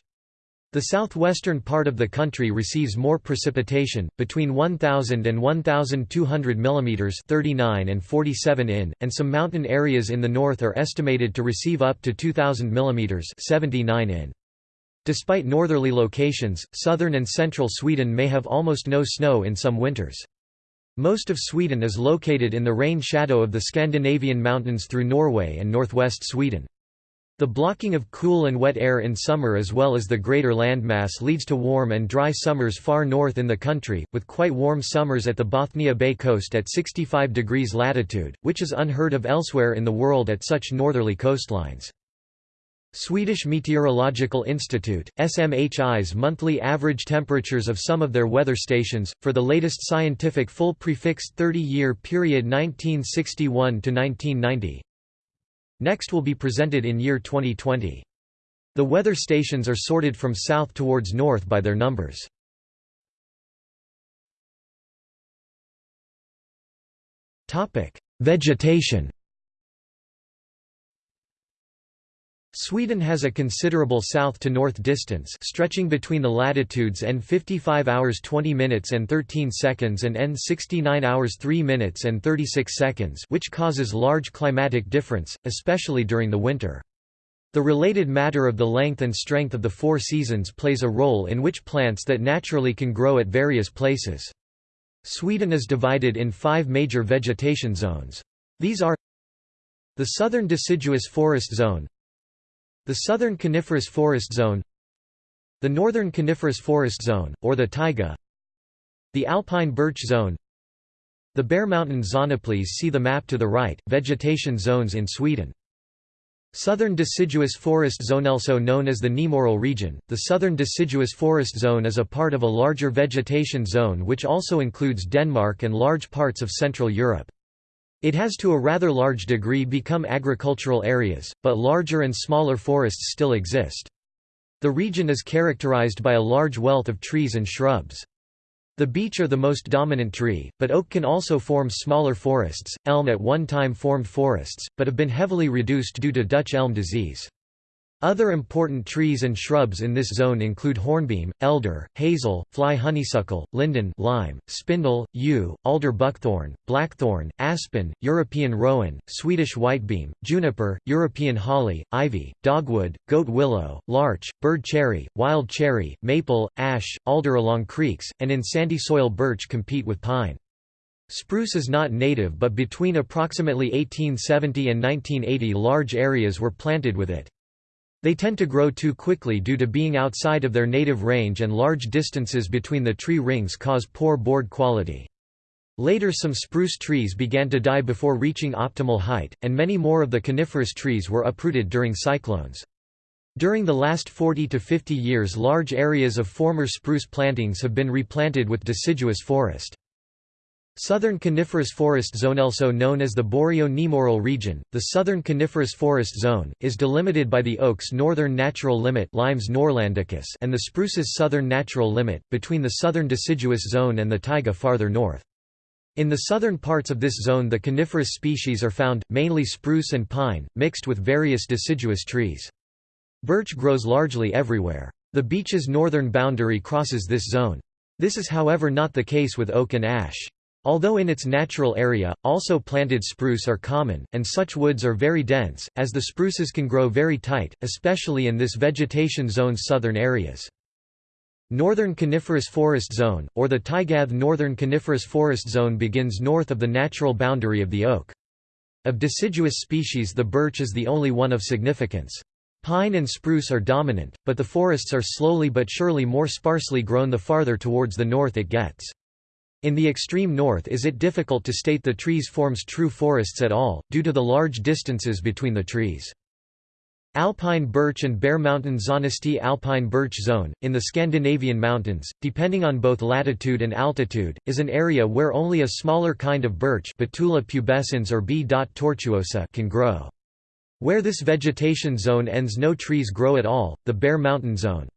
The southwestern part of the country receives more precipitation, between 1,000 and 1,200 mm 39 and 47 in, and some mountain areas in the north are estimated to receive up to 2,000 mm 79 in. Despite northerly locations, southern and central Sweden may have almost no snow in some winters. Most of Sweden is located in the rain shadow of the Scandinavian mountains through Norway and northwest Sweden. The blocking of cool and wet air in summer as well as the greater landmass leads to warm and dry summers far north in the country, with quite warm summers at the Bothnia Bay coast at 65 degrees latitude, which is unheard of elsewhere in the world at such northerly coastlines. Swedish Meteorological Institute, SMHI's monthly average temperatures of some of their weather stations, for the latest scientific full prefixed 30-year period 1961–1990. Next will be presented in year 2020. The weather stations are sorted from south towards north by their numbers. Vegetation Sweden has a considerable south-to-north distance stretching between the latitudes N 55 hours 20 minutes and 13 seconds and N 69 hours 3 minutes and 36 seconds which causes large climatic difference, especially during the winter. The related matter of the length and strength of the four seasons plays a role in which plants that naturally can grow at various places. Sweden is divided in five major vegetation zones. These are the southern deciduous forest zone, the Southern Coniferous Forest Zone The Northern Coniferous Forest Zone, or the taiga The Alpine Birch Zone The Bare Mountain Zone. Please see the map to the right, vegetation zones in Sweden. Southern Deciduous Forest Zone Also known as the Nemoral region, the Southern Deciduous Forest Zone is a part of a larger vegetation zone which also includes Denmark and large parts of Central Europe. It has to a rather large degree become agricultural areas, but larger and smaller forests still exist. The region is characterized by a large wealth of trees and shrubs. The beech are the most dominant tree, but oak can also form smaller forests. Elm at one time formed forests, but have been heavily reduced due to Dutch elm disease. Other important trees and shrubs in this zone include hornbeam, elder, hazel, fly honeysuckle, linden lime, spindle, yew, alder buckthorn, blackthorn, aspen, European rowan, Swedish whitebeam, juniper, European holly, ivy, dogwood, goat willow, larch, bird cherry, wild cherry, maple, ash, alder along creeks, and in sandy soil birch compete with pine. Spruce is not native but between approximately 1870 and 1980 large areas were planted with it. They tend to grow too quickly due to being outside of their native range and large distances between the tree rings cause poor board quality. Later some spruce trees began to die before reaching optimal height, and many more of the coniferous trees were uprooted during cyclones. During the last 40 to 50 years large areas of former spruce plantings have been replanted with deciduous forest. Southern coniferous forest zone also known as the Boreal-Nemoral region, the southern coniferous forest zone, is delimited by the oak's northern natural limit Limes norrlandicus and the spruce's southern natural limit, between the southern deciduous zone and the taiga farther north. In the southern parts of this zone the coniferous species are found, mainly spruce and pine, mixed with various deciduous trees. Birch grows largely everywhere. The beech's northern boundary crosses this zone. This is however not the case with oak and ash. Although in its natural area, also planted spruce are common, and such woods are very dense, as the spruces can grow very tight, especially in this vegetation zone's southern areas. Northern Coniferous Forest Zone, or the Taigath Northern Coniferous Forest Zone begins north of the natural boundary of the oak. Of deciduous species the birch is the only one of significance. Pine and spruce are dominant, but the forests are slowly but surely more sparsely grown the farther towards the north it gets. In the extreme north is it difficult to state the trees forms true forests at all, due to the large distances between the trees. Alpine birch and Bare Mountain Zonesti Alpine birch zone, in the Scandinavian mountains, depending on both latitude and altitude, is an area where only a smaller kind of birch Betula pubescens or B. tortuosa can grow. Where this vegetation zone ends no trees grow at all, the Bare Mountain zone.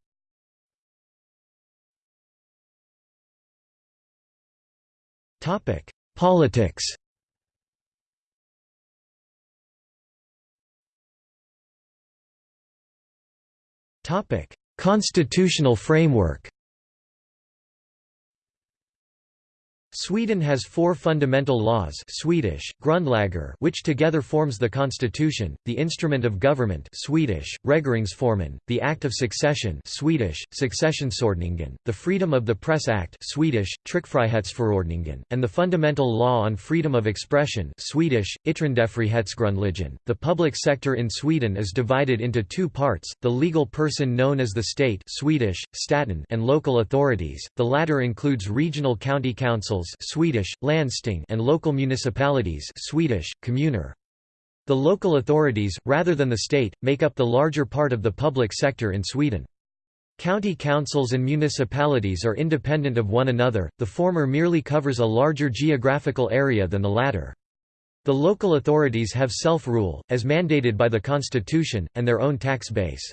Topic: Politics. Topic: Constitutional framework. Sweden has four fundamental laws Swedish, Grundlagar which together forms the constitution, the instrument of government Swedish, Regeringsformen, the Act of Succession Swedish, Successionsordningen, the Freedom of the Press Act Swedish, Tryckfrihetsförordningen, and the fundamental law on freedom of expression Swedish. The public sector in Sweden is divided into two parts, the legal person known as the state Swedish, staten and local authorities, the latter includes regional county councils Swedish, landsting and local municipalities Swedish, kommuner. The local authorities, rather than the state, make up the larger part of the public sector in Sweden. County councils and municipalities are independent of one another, the former merely covers a larger geographical area than the latter. The local authorities have self-rule, as mandated by the constitution, and their own tax base.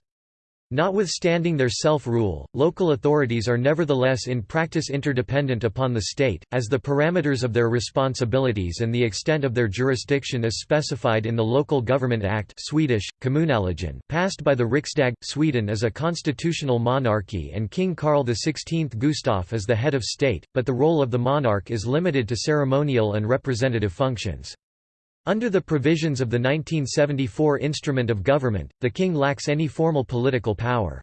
Notwithstanding their self-rule, local authorities are nevertheless in practice interdependent upon the state, as the parameters of their responsibilities and the extent of their jurisdiction is specified in the Local Government Act Swedish, passed by the Riksdag. Sweden is a constitutional monarchy and King Carl XVI Gustaf is the head of state, but the role of the monarch is limited to ceremonial and representative functions. Under the provisions of the 1974 Instrument of Government, the king lacks any formal political power.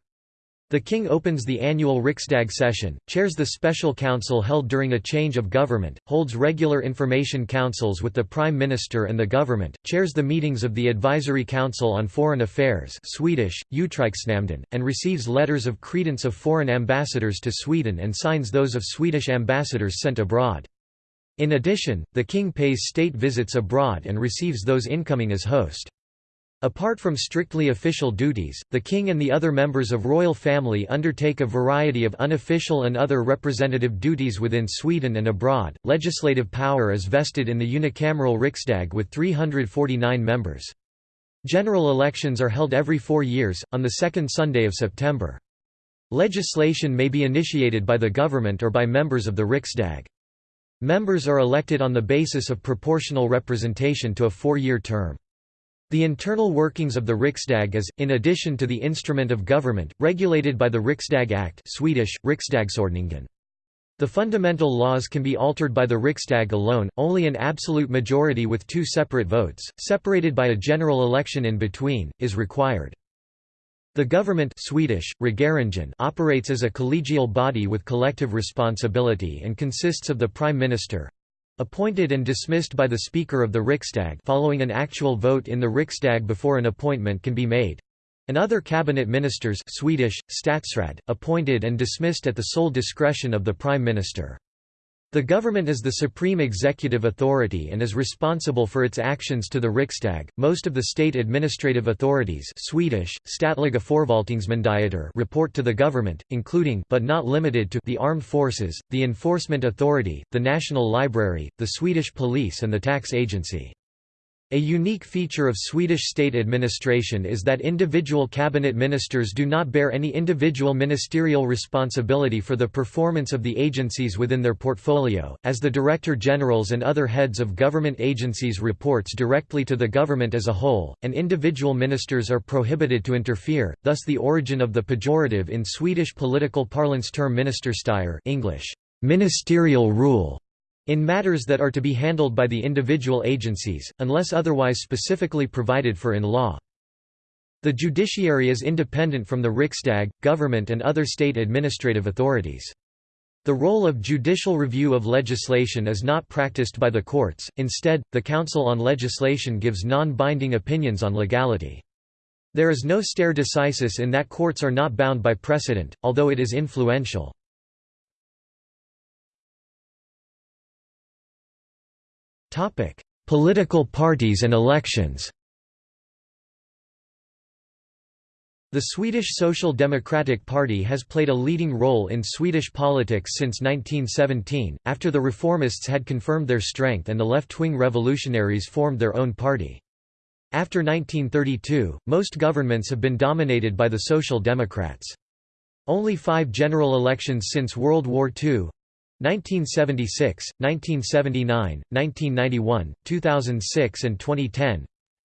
The king opens the annual Riksdag session, chairs the special council held during a change of government, holds regular information councils with the prime minister and the government, chairs the meetings of the Advisory Council on Foreign Affairs Swedish, and receives letters of credence of foreign ambassadors to Sweden and signs those of Swedish ambassadors sent abroad. In addition, the king pays state visits abroad and receives those incoming as host. Apart from strictly official duties, the king and the other members of royal family undertake a variety of unofficial and other representative duties within Sweden and abroad. Legislative power is vested in the unicameral Riksdag with 349 members. General elections are held every four years, on the second Sunday of September. Legislation may be initiated by the government or by members of the Riksdag. Members are elected on the basis of proportional representation to a four-year term. The internal workings of the Riksdag is, in addition to the instrument of government, regulated by the Riksdag Act Swedish, Riksdagsordningen. The fundamental laws can be altered by the Riksdag alone, only an absolute majority with two separate votes, separated by a general election in between, is required. The government Swedish, operates as a collegial body with collective responsibility and consists of the Prime Minister appointed and dismissed by the Speaker of the Riksdag following an actual vote in the Riksdag before an appointment can be made and other cabinet ministers Swedish, statsrad, appointed and dismissed at the sole discretion of the Prime Minister. The government is the supreme executive authority and is responsible for its actions to the Riksdag. Most of the state administrative authorities Swedish, Statliga report to the government, including but not limited to the armed forces, the enforcement authority, the National Library, the Swedish police and the tax agency. A unique feature of Swedish state administration is that individual cabinet ministers do not bear any individual ministerial responsibility for the performance of the agencies within their portfolio, as the Director Generals and other heads of government agencies reports directly to the government as a whole, and individual ministers are prohibited to interfere, thus the origin of the pejorative in Swedish political parlance term ministerstyre English, ministerial rule in matters that are to be handled by the individual agencies, unless otherwise specifically provided for in law. The judiciary is independent from the Riksdag, government and other state administrative authorities. The role of judicial review of legislation is not practiced by the courts, instead, the Council on Legislation gives non-binding opinions on legality. There is no stare decisis in that courts are not bound by precedent, although it is influential. Political parties and elections The Swedish Social Democratic Party has played a leading role in Swedish politics since 1917, after the reformists had confirmed their strength and the left-wing revolutionaries formed their own party. After 1932, most governments have been dominated by the Social Democrats. Only five general elections since World War II 1976, 1979, 1991, 2006 and 2010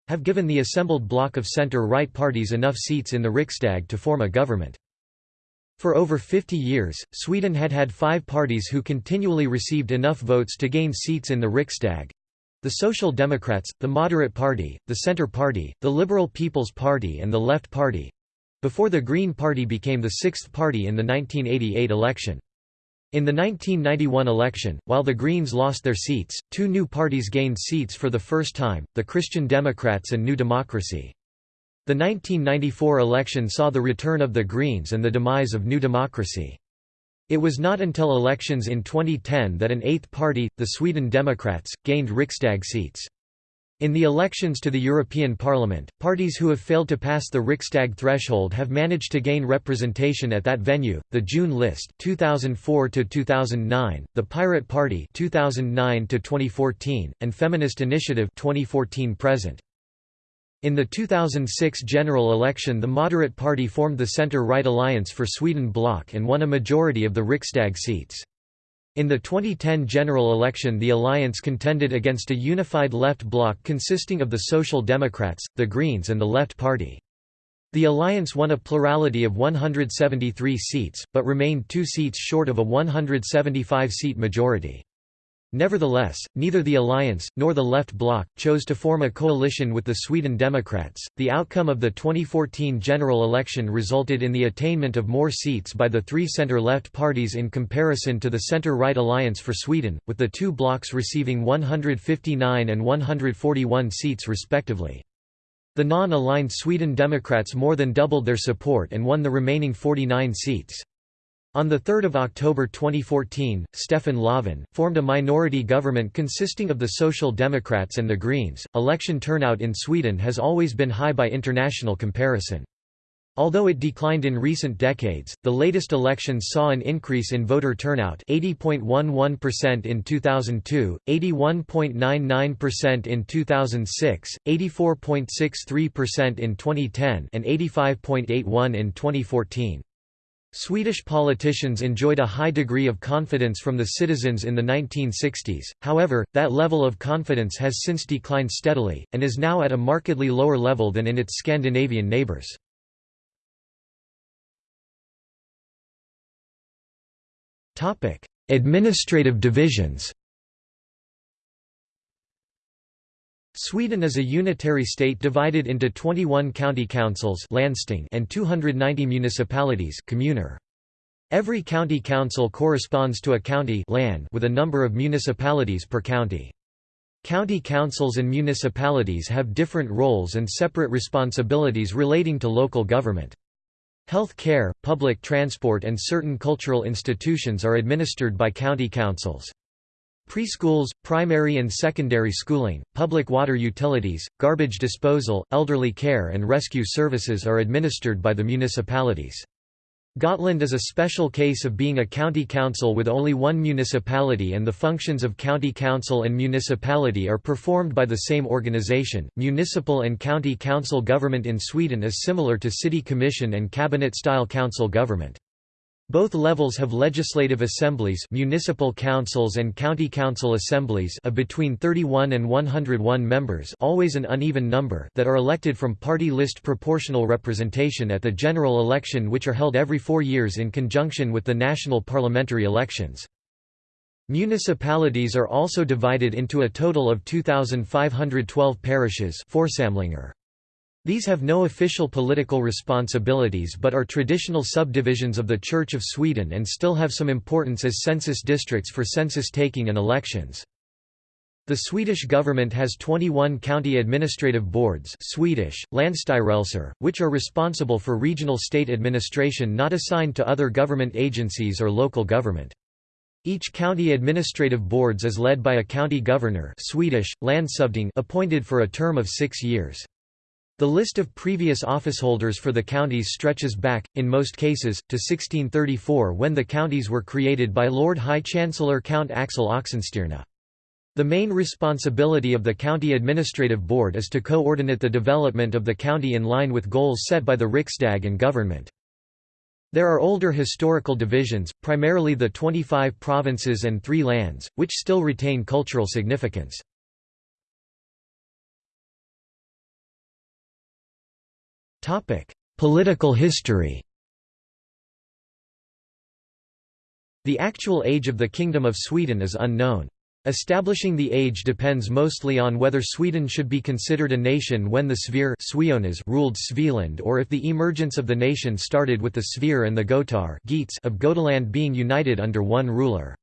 have given the assembled bloc of center-right parties enough seats in the Riksdag to form a government. For over 50 years, Sweden had had five parties who continually received enough votes to gain seats in the Riksdag. The Social Democrats, the Moderate Party, the Centre Party, the Liberal People's Party and the Left Party—before the Green Party became the sixth party in the 1988 election. In the 1991 election, while the Greens lost their seats, two new parties gained seats for the first time, the Christian Democrats and New Democracy. The 1994 election saw the return of the Greens and the demise of New Democracy. It was not until elections in 2010 that an eighth party, the Sweden Democrats, gained Riksdag seats. In the elections to the European Parliament, parties who have failed to pass the Riksdag threshold have managed to gain representation at that venue. The June list 2004 to 2009, the Pirate Party 2009 to 2014, and Feminist Initiative 2014 present. In the 2006 general election the Moderate Party formed the Centre-Right Alliance for Sweden bloc and won a majority of the Riksdag seats. In the 2010 general election the alliance contended against a unified left bloc consisting of the Social Democrats, the Greens and the Left Party. The alliance won a plurality of 173 seats, but remained two seats short of a 175-seat majority. Nevertheless, neither the Alliance, nor the Left Bloc, chose to form a coalition with the Sweden Democrats. The outcome of the 2014 general election resulted in the attainment of more seats by the three centre left parties in comparison to the centre right Alliance for Sweden, with the two blocs receiving 159 and 141 seats respectively. The non aligned Sweden Democrats more than doubled their support and won the remaining 49 seats. On 3 October 2014, Stefan Löfven, formed a minority government consisting of the Social Democrats and the Greens. Election turnout in Sweden has always been high by international comparison. Although it declined in recent decades, the latest elections saw an increase in voter turnout 80.11% in 2002, 81.99% in 2006, 84.63% in 2010 and 85.81 in 2014. Swedish politicians enjoyed a high degree of confidence from the citizens in the 1960s, however, that level of confidence has since declined steadily, and is now at a markedly lower level than in its Scandinavian neighbours. Administrative divisions Sweden is a unitary state divided into 21 county councils and 290 municipalities kommuner. Every county council corresponds to a county with a number of municipalities per county. County councils and municipalities have different roles and separate responsibilities relating to local government. Health care, public transport and certain cultural institutions are administered by county councils. Preschools, primary and secondary schooling, public water utilities, garbage disposal, elderly care and rescue services are administered by the municipalities. Gotland is a special case of being a county council with only one municipality and the functions of county council and municipality are performed by the same organization. Municipal and county council government in Sweden is similar to city commission and cabinet-style council government. Both levels have legislative assemblies municipal councils and county council assemblies of between 31 and 101 members always an uneven number that are elected from party list proportional representation at the general election which are held every four years in conjunction with the national parliamentary elections. Municipalities are also divided into a total of 2,512 parishes these have no official political responsibilities but are traditional subdivisions of the Church of Sweden and still have some importance as census districts for census taking and elections. The Swedish government has 21 county administrative boards Swedish, which are responsible for regional state administration not assigned to other government agencies or local government. Each county administrative boards is led by a county governor Swedish, appointed for a term of six years. The list of previous officeholders for the counties stretches back, in most cases, to 1634 when the counties were created by Lord High Chancellor Count Axel Oxenstierna. The main responsibility of the County Administrative Board is to coordinate the development of the county in line with goals set by the Riksdag and government. There are older historical divisions, primarily the 25 provinces and three lands, which still retain cultural significance. Political history The actual age of the Kingdom of Sweden is unknown. Establishing the age depends mostly on whether Sweden should be considered a nation when the Svear ruled Svealand or if the emergence of the nation started with the Svear and the Gotar of Gotaland being united under one ruler.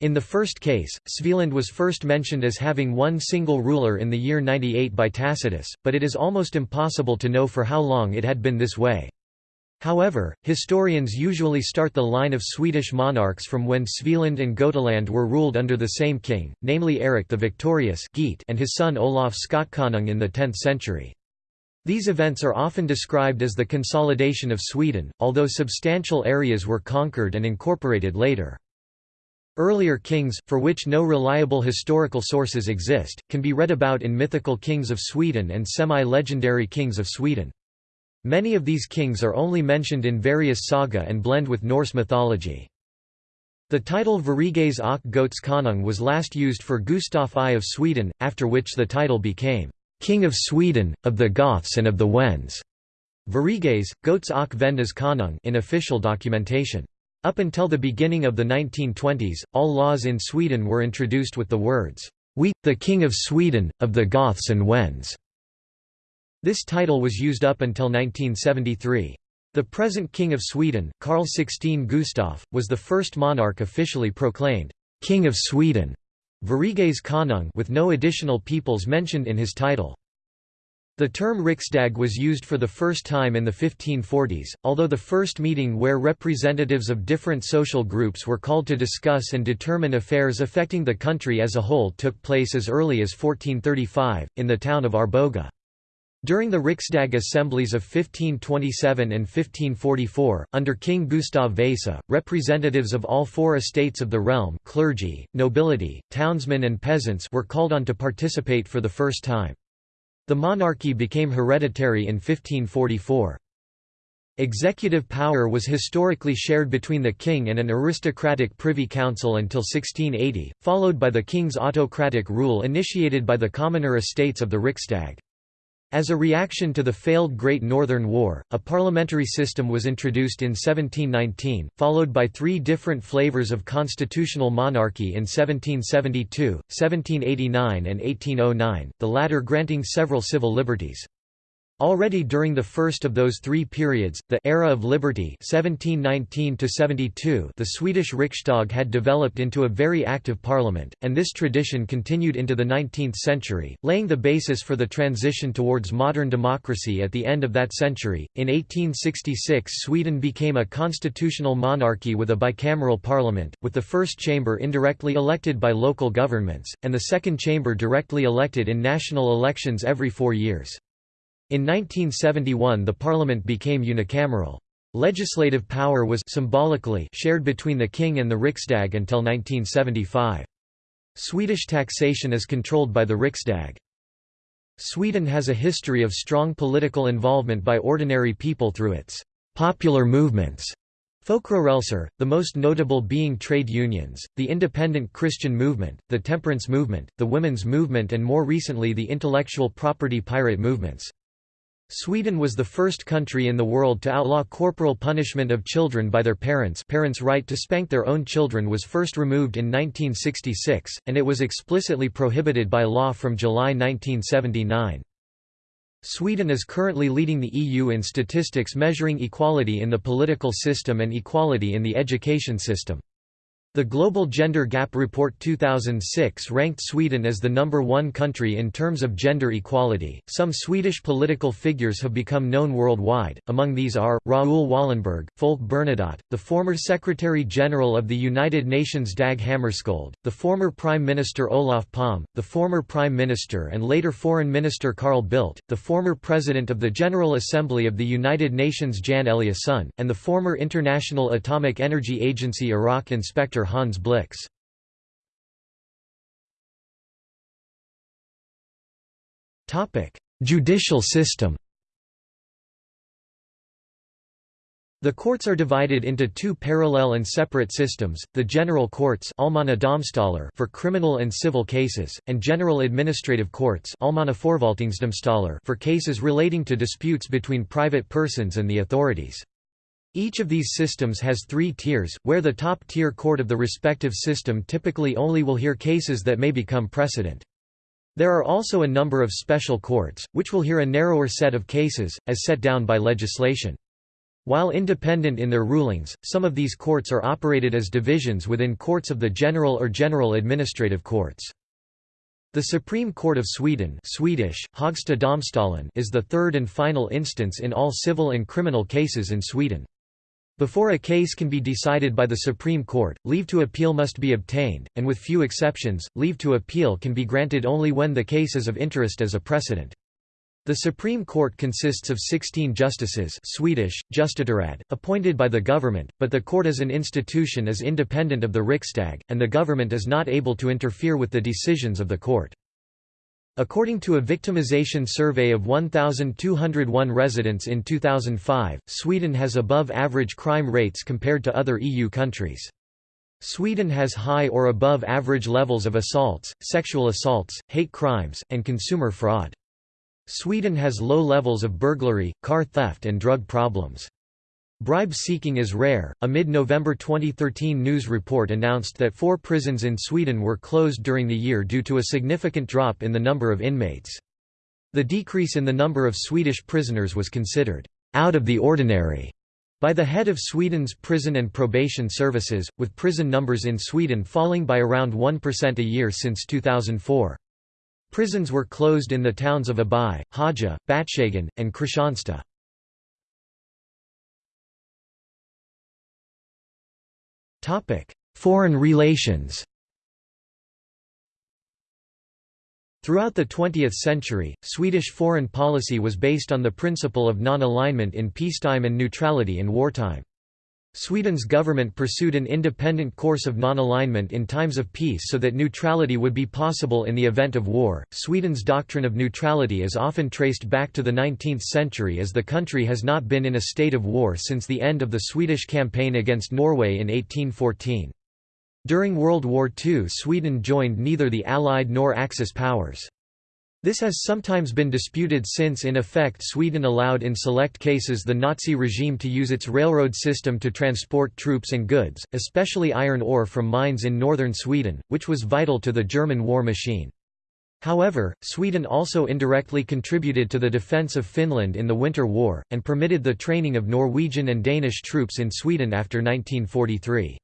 In the first case, Svealand was first mentioned as having one single ruler in the year 98 by Tacitus, but it is almost impossible to know for how long it had been this way. However, historians usually start the line of Swedish monarchs from when Svealand and Gotaland were ruled under the same king, namely Erik the Victorious and his son Olaf Skotkonung in the 10th century. These events are often described as the consolidation of Sweden, although substantial areas were conquered and incorporated later. Earlier kings, for which no reliable historical sources exist, can be read about in mythical kings of Sweden and semi-legendary kings of Sweden. Many of these kings are only mentioned in various saga and blend with Norse mythology. The title Sveriges och konung was last used for Gustaf I of Sweden, after which the title became King of Sweden, of the Goths and of the Wends. Sveriges, Goths och Vendas in official documentation. Up until the beginning of the 1920s, all laws in Sweden were introduced with the words, "'We, the King of Sweden, of the Goths and Wends'". This title was used up until 1973. The present King of Sweden, Carl XVI Gustaf, was the first monarch officially proclaimed, "'King of Sweden' Sveriges konung with no additional peoples mentioned in his title. The term Riksdag was used for the first time in the 1540s, although the first meeting where representatives of different social groups were called to discuss and determine affairs affecting the country as a whole took place as early as 1435, in the town of Arboga. During the Riksdag assemblies of 1527 and 1544, under King Gustav Vasa, representatives of all four estates of the realm clergy, nobility, townsmen and peasants were called on to participate for the first time. The monarchy became hereditary in 1544. Executive power was historically shared between the king and an aristocratic privy council until 1680, followed by the king's autocratic rule initiated by the commoner estates of the Riksdag. As a reaction to the failed Great Northern War, a parliamentary system was introduced in 1719, followed by three different flavors of constitutional monarchy in 1772, 1789 and 1809, the latter granting several civil liberties. Already during the first of those three periods, the «era of liberty» 1719 the Swedish Riksdag had developed into a very active parliament, and this tradition continued into the 19th century, laying the basis for the transition towards modern democracy at the end of that century. In 1866 Sweden became a constitutional monarchy with a bicameral parliament, with the first chamber indirectly elected by local governments, and the second chamber directly elected in national elections every four years. In 1971 the parliament became unicameral. Legislative power was symbolically shared between the king and the Riksdag until 1975. Swedish taxation is controlled by the Riksdag. Sweden has a history of strong political involvement by ordinary people through its popular movements. Folkrörelser, the most notable being trade unions, the independent Christian movement, the temperance movement, the women's movement and more recently the intellectual property pirate movements. Sweden was the first country in the world to outlaw corporal punishment of children by their parents parents' right to spank their own children was first removed in 1966, and it was explicitly prohibited by law from July 1979. Sweden is currently leading the EU in statistics measuring equality in the political system and equality in the education system. The Global Gender Gap Report 2006 ranked Sweden as the number one country in terms of gender equality. Some Swedish political figures have become known worldwide, among these are Raoul Wallenberg, Folke Bernadotte, the former Secretary General of the United Nations Dag Hammarskjöld, the former Prime Minister Olof Palme, the former Prime Minister and later Foreign Minister Carl Bildt, the former President of the General Assembly of the United Nations Jan Eliasson, and the former International Atomic Energy Agency Iraq Inspector Hans Blix. Judicial system The courts are divided into two parallel and separate systems, the general courts for criminal and civil cases, and general administrative courts for cases relating to disputes between private persons and the authorities. Each of these systems has three tiers, where the top-tier court of the respective system typically only will hear cases that may become precedent. There are also a number of special courts, which will hear a narrower set of cases, as set down by legislation. While independent in their rulings, some of these courts are operated as divisions within courts of the general or general administrative courts. The Supreme Court of Sweden Swedish, is the third and final instance in all civil and criminal cases in Sweden. Before a case can be decided by the Supreme Court, leave to appeal must be obtained, and with few exceptions, leave to appeal can be granted only when the case is of interest as a precedent. The Supreme Court consists of 16 justices Swedish, appointed by the government, but the court as an institution is independent of the Riksdag, and the government is not able to interfere with the decisions of the court. According to a victimization survey of 1,201 residents in 2005, Sweden has above-average crime rates compared to other EU countries. Sweden has high or above average levels of assaults, sexual assaults, hate crimes, and consumer fraud. Sweden has low levels of burglary, car theft and drug problems. Bribe seeking is rare. A mid November 2013 news report announced that four prisons in Sweden were closed during the year due to a significant drop in the number of inmates. The decrease in the number of Swedish prisoners was considered out of the ordinary by the head of Sweden's prison and probation services, with prison numbers in Sweden falling by around 1% a year since 2004. Prisons were closed in the towns of Åby, Håja, Båtshagen, and Kristianstad. Foreign relations Throughout the 20th century, Swedish foreign policy was based on the principle of non-alignment in peacetime and neutrality in wartime. Sweden's government pursued an independent course of non-alignment in times of peace so that neutrality would be possible in the event of war. Sweden's doctrine of neutrality is often traced back to the 19th century as the country has not been in a state of war since the end of the Swedish campaign against Norway in 1814. During World War II Sweden joined neither the Allied nor Axis powers. This has sometimes been disputed since in effect Sweden allowed in select cases the Nazi regime to use its railroad system to transport troops and goods, especially iron ore from mines in northern Sweden, which was vital to the German war machine. However, Sweden also indirectly contributed to the defence of Finland in the Winter War, and permitted the training of Norwegian and Danish troops in Sweden after 1943.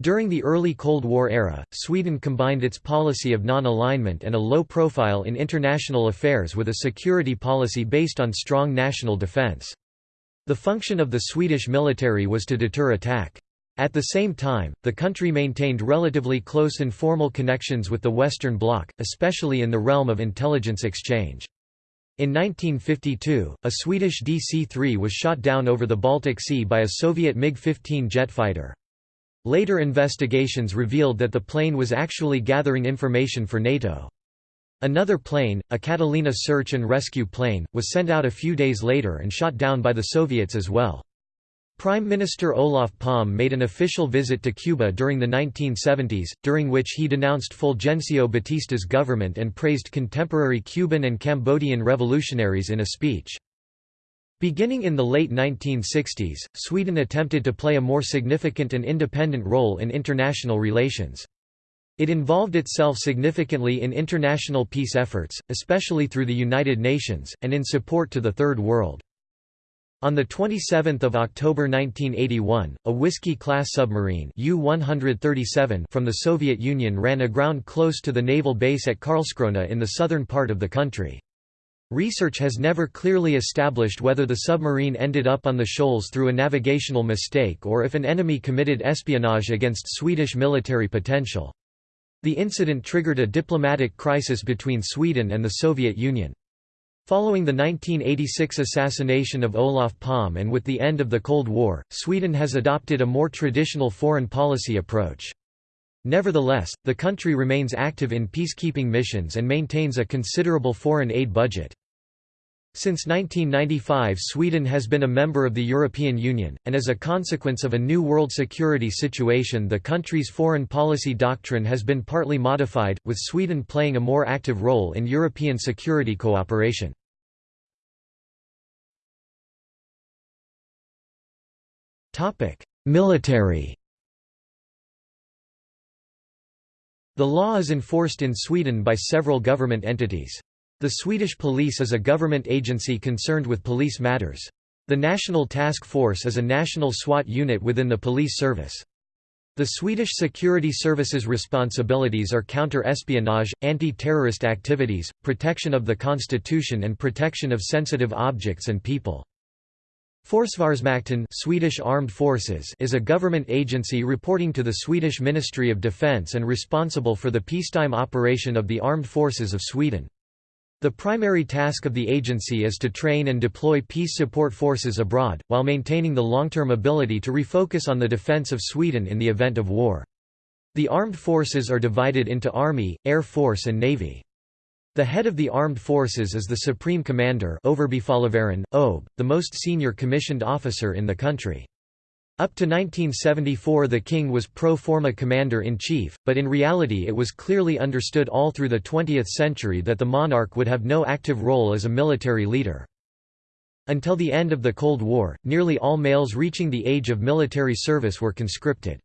During the early Cold War era, Sweden combined its policy of non-alignment and a low profile in international affairs with a security policy based on strong national defence. The function of the Swedish military was to deter attack. At the same time, the country maintained relatively close informal connections with the Western Bloc, especially in the realm of intelligence exchange. In 1952, a Swedish DC-3 was shot down over the Baltic Sea by a Soviet MiG-15 jet fighter. Later investigations revealed that the plane was actually gathering information for NATO. Another plane, a Catalina search and rescue plane, was sent out a few days later and shot down by the Soviets as well. Prime Minister Olof Palme made an official visit to Cuba during the 1970s, during which he denounced Fulgencio Batista's government and praised contemporary Cuban and Cambodian revolutionaries in a speech. Beginning in the late 1960s, Sweden attempted to play a more significant and independent role in international relations. It involved itself significantly in international peace efforts, especially through the United Nations, and in support to the Third World. On 27 October 1981, a Whiskey-class submarine U-137 from the Soviet Union ran aground close to the naval base at Karlskrona in the southern part of the country. Research has never clearly established whether the submarine ended up on the shoals through a navigational mistake or if an enemy committed espionage against Swedish military potential. The incident triggered a diplomatic crisis between Sweden and the Soviet Union. Following the 1986 assassination of Olof Palme and with the end of the Cold War, Sweden has adopted a more traditional foreign policy approach. Nevertheless, the country remains active in peacekeeping missions and maintains a considerable foreign aid budget. Since 1995 Sweden has been a member of the European Union, and as a consequence of a new world security situation the country's foreign policy doctrine has been partly modified, with Sweden playing a more active role in European security cooperation. Military The law is enforced in Sweden by several government entities. The Swedish police is a government agency concerned with police matters. The National Task Force is a national SWAT unit within the police service. The Swedish security services responsibilities are counter-espionage, anti-terrorist activities, protection of the constitution and protection of sensitive objects and people. Försvarsmakten Swedish Armed Forces is a government agency reporting to the Swedish Ministry of Defence and responsible for the peacetime operation of the armed forces of Sweden. The primary task of the agency is to train and deploy peace support forces abroad, while maintaining the long-term ability to refocus on the defence of Sweden in the event of war. The armed forces are divided into Army, Air Force and Navy. The head of the armed forces is the Supreme Commander OB, the most senior commissioned officer in the country. Up to 1974 the king was pro forma commander-in-chief, but in reality it was clearly understood all through the 20th century that the monarch would have no active role as a military leader. Until the end of the Cold War, nearly all males reaching the age of military service were conscripted.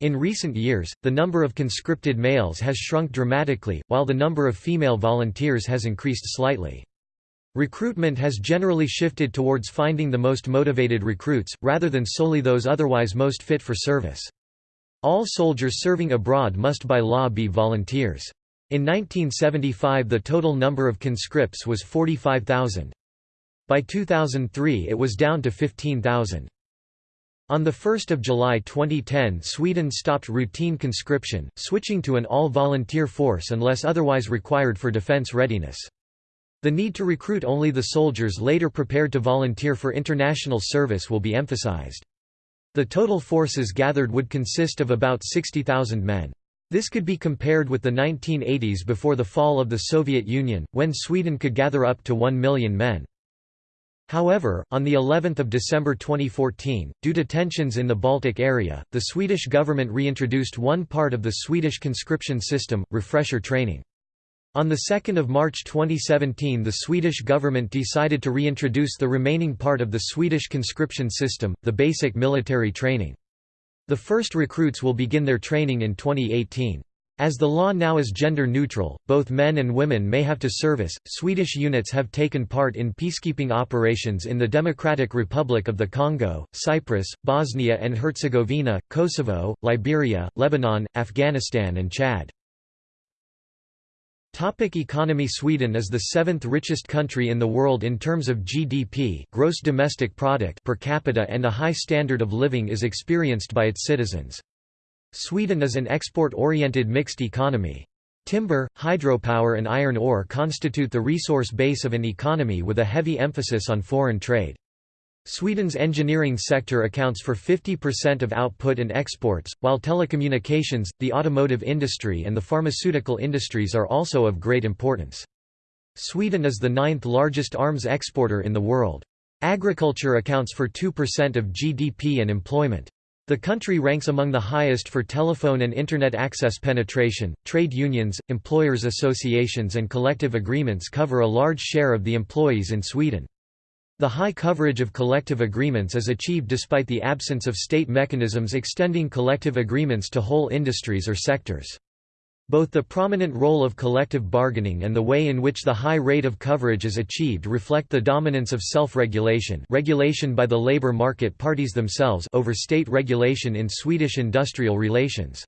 In recent years, the number of conscripted males has shrunk dramatically, while the number of female volunteers has increased slightly. Recruitment has generally shifted towards finding the most motivated recruits, rather than solely those otherwise most fit for service. All soldiers serving abroad must by law be volunteers. In 1975 the total number of conscripts was 45,000. By 2003 it was down to 15,000. On 1 July 2010 Sweden stopped routine conscription, switching to an all-volunteer force unless otherwise required for defense readiness. The need to recruit only the soldiers later prepared to volunteer for international service will be emphasized. The total forces gathered would consist of about 60,000 men. This could be compared with the 1980s before the fall of the Soviet Union, when Sweden could gather up to 1 million men. However, on the 11th of December 2014, due to tensions in the Baltic area, the Swedish government reintroduced one part of the Swedish conscription system, refresher training. On 2 March 2017 the Swedish government decided to reintroduce the remaining part of the Swedish conscription system, the basic military training. The first recruits will begin their training in 2018. As the law now is gender neutral, both men and women may have to service. Swedish units have taken part in peacekeeping operations in the Democratic Republic of the Congo, Cyprus, Bosnia and Herzegovina, Kosovo, Liberia, Lebanon, Afghanistan, and Chad. Topic economy Sweden is the seventh richest country in the world in terms of GDP gross domestic product per capita and a high standard of living is experienced by its citizens. Sweden is an export-oriented mixed economy. Timber, hydropower and iron ore constitute the resource base of an economy with a heavy emphasis on foreign trade. Sweden's engineering sector accounts for 50% of output and exports, while telecommunications, the automotive industry and the pharmaceutical industries are also of great importance. Sweden is the ninth largest arms exporter in the world. Agriculture accounts for 2% of GDP and employment. The country ranks among the highest for telephone and Internet access penetration. Trade unions, employers' associations, and collective agreements cover a large share of the employees in Sweden. The high coverage of collective agreements is achieved despite the absence of state mechanisms extending collective agreements to whole industries or sectors. Both the prominent role of collective bargaining and the way in which the high rate of coverage is achieved reflect the dominance of self-regulation regulation by the labor market parties themselves over state regulation in Swedish industrial relations.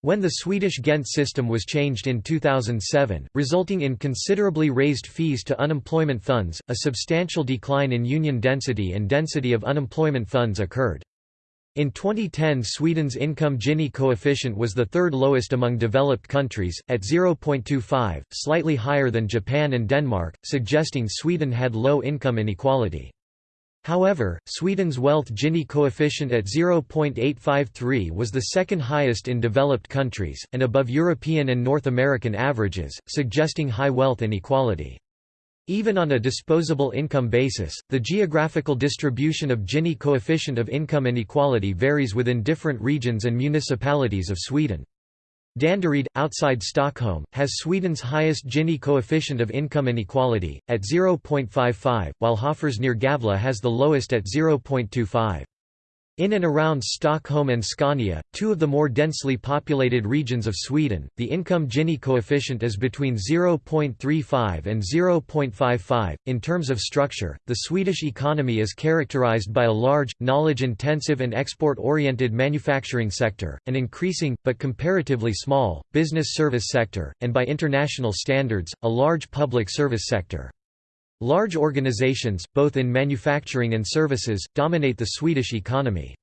When the Swedish Ghent system was changed in 2007, resulting in considerably raised fees to unemployment funds, a substantial decline in union density and density of unemployment funds occurred. In 2010 Sweden's income Gini coefficient was the third lowest among developed countries, at 0.25, slightly higher than Japan and Denmark, suggesting Sweden had low income inequality. However, Sweden's wealth Gini coefficient at 0.853 was the second highest in developed countries, and above European and North American averages, suggesting high wealth inequality. Even on a disposable income basis, the geographical distribution of Gini coefficient of income inequality varies within different regions and municipalities of Sweden. Danderyd, outside Stockholm, has Sweden's highest Gini coefficient of income inequality, at 0.55, while Hofors near Gävle has the lowest at 0.25. In and around Stockholm and Scania, two of the more densely populated regions of Sweden, the income Gini coefficient is between 0.35 and 0.55. In terms of structure, the Swedish economy is characterized by a large, knowledge-intensive and export-oriented manufacturing sector, an increasing, but comparatively small, business service sector, and by international standards, a large public service sector. Large organizations, both in manufacturing and services, dominate the Swedish economy.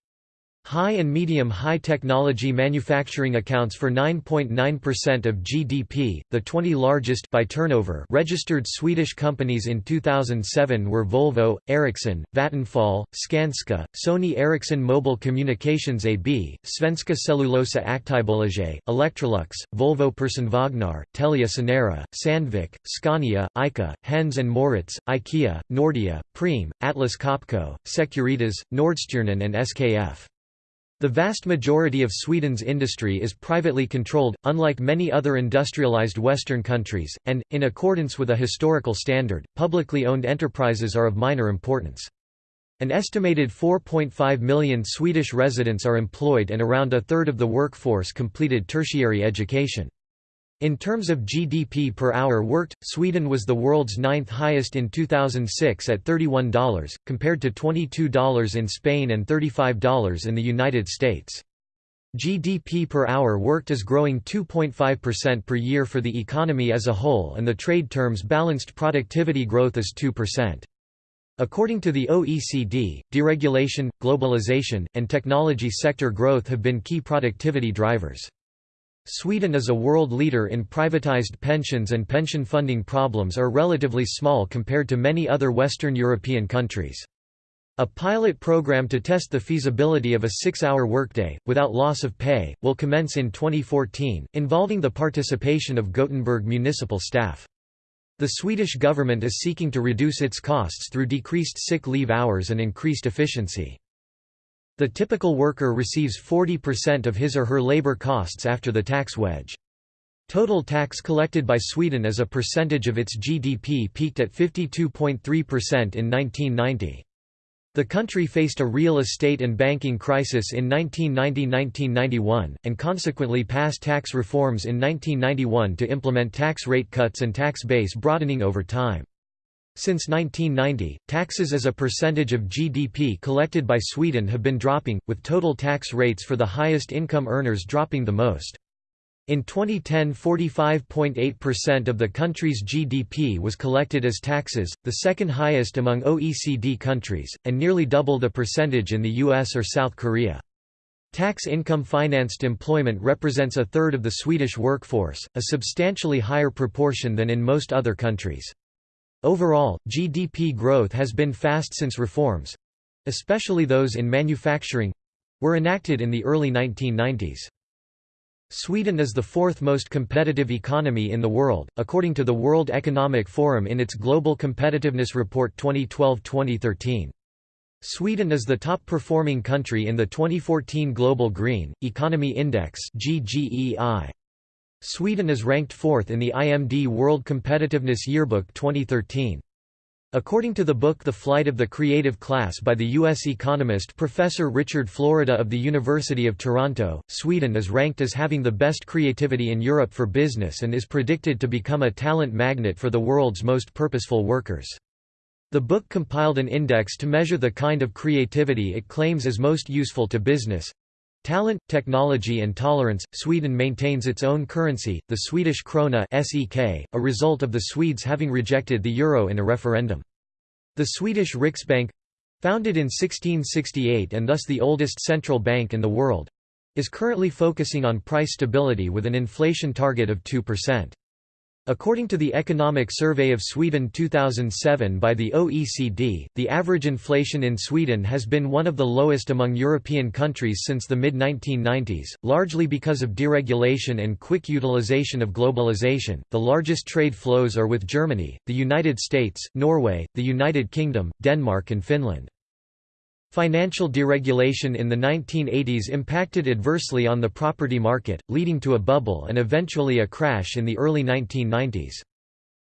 High and medium high technology manufacturing accounts for 9.9% of GDP. The 20 largest by turnover registered Swedish companies in 2007 were Volvo, Ericsson, Vattenfall, Skanska, Sony Ericsson Mobile Communications AB, Svenska Cellulosa Aktiebolaget, Electrolux, Volvo Personvagnar, Telia Sonera, Sandvik, Scania, ICA, Hennes and Mauritz, IKEA, Nordea, Preem, Atlas Copco, Securitas, Nordstjernan and SKF. The vast majority of Sweden's industry is privately controlled, unlike many other industrialized Western countries, and, in accordance with a historical standard, publicly owned enterprises are of minor importance. An estimated 4.5 million Swedish residents are employed and around a third of the workforce completed tertiary education. In terms of GDP per hour worked, Sweden was the world's ninth highest in 2006 at $31, compared to $22 in Spain and $35 in the United States. GDP per hour worked is growing 2.5% per year for the economy as a whole and the trade terms balanced productivity growth is 2%. According to the OECD, deregulation, globalization, and technology sector growth have been key productivity drivers. Sweden is a world leader in privatized pensions and pension funding problems are relatively small compared to many other Western European countries. A pilot program to test the feasibility of a six-hour workday, without loss of pay, will commence in 2014, involving the participation of Gothenburg municipal staff. The Swedish government is seeking to reduce its costs through decreased sick leave hours and increased efficiency. The typical worker receives 40% of his or her labor costs after the tax wedge. Total tax collected by Sweden as a percentage of its GDP peaked at 52.3% in 1990. The country faced a real estate and banking crisis in 1990–1991, and consequently passed tax reforms in 1991 to implement tax rate cuts and tax base broadening over time. Since 1990, taxes as a percentage of GDP collected by Sweden have been dropping, with total tax rates for the highest income earners dropping the most. In 2010 45.8% of the country's GDP was collected as taxes, the second highest among OECD countries, and nearly double the percentage in the US or South Korea. Tax income financed employment represents a third of the Swedish workforce, a substantially higher proportion than in most other countries. Overall, GDP growth has been fast since reforms—especially those in manufacturing—were enacted in the early 1990s. Sweden is the fourth most competitive economy in the world, according to the World Economic Forum in its Global Competitiveness Report 2012-2013. Sweden is the top-performing country in the 2014 Global Green, Economy Index Sweden is ranked fourth in the IMD World Competitiveness Yearbook 2013. According to the book The Flight of the Creative Class by the U.S. economist Professor Richard Florida of the University of Toronto, Sweden is ranked as having the best creativity in Europe for business and is predicted to become a talent magnet for the world's most purposeful workers. The book compiled an index to measure the kind of creativity it claims is most useful to business. Talent, technology and tolerance. Sweden maintains its own currency, the Swedish krona (SEK), a result of the Swedes having rejected the euro in a referendum. The Swedish Riksbank, founded in 1668 and thus the oldest central bank in the world, is currently focusing on price stability with an inflation target of 2%. According to the Economic Survey of Sweden 2007 by the OECD, the average inflation in Sweden has been one of the lowest among European countries since the mid-1990s, largely because of deregulation and quick utilization of globalization. The largest trade flows are with Germany, the United States, Norway, the United Kingdom, Denmark and Finland. Financial deregulation in the 1980s impacted adversely on the property market, leading to a bubble and eventually a crash in the early 1990s.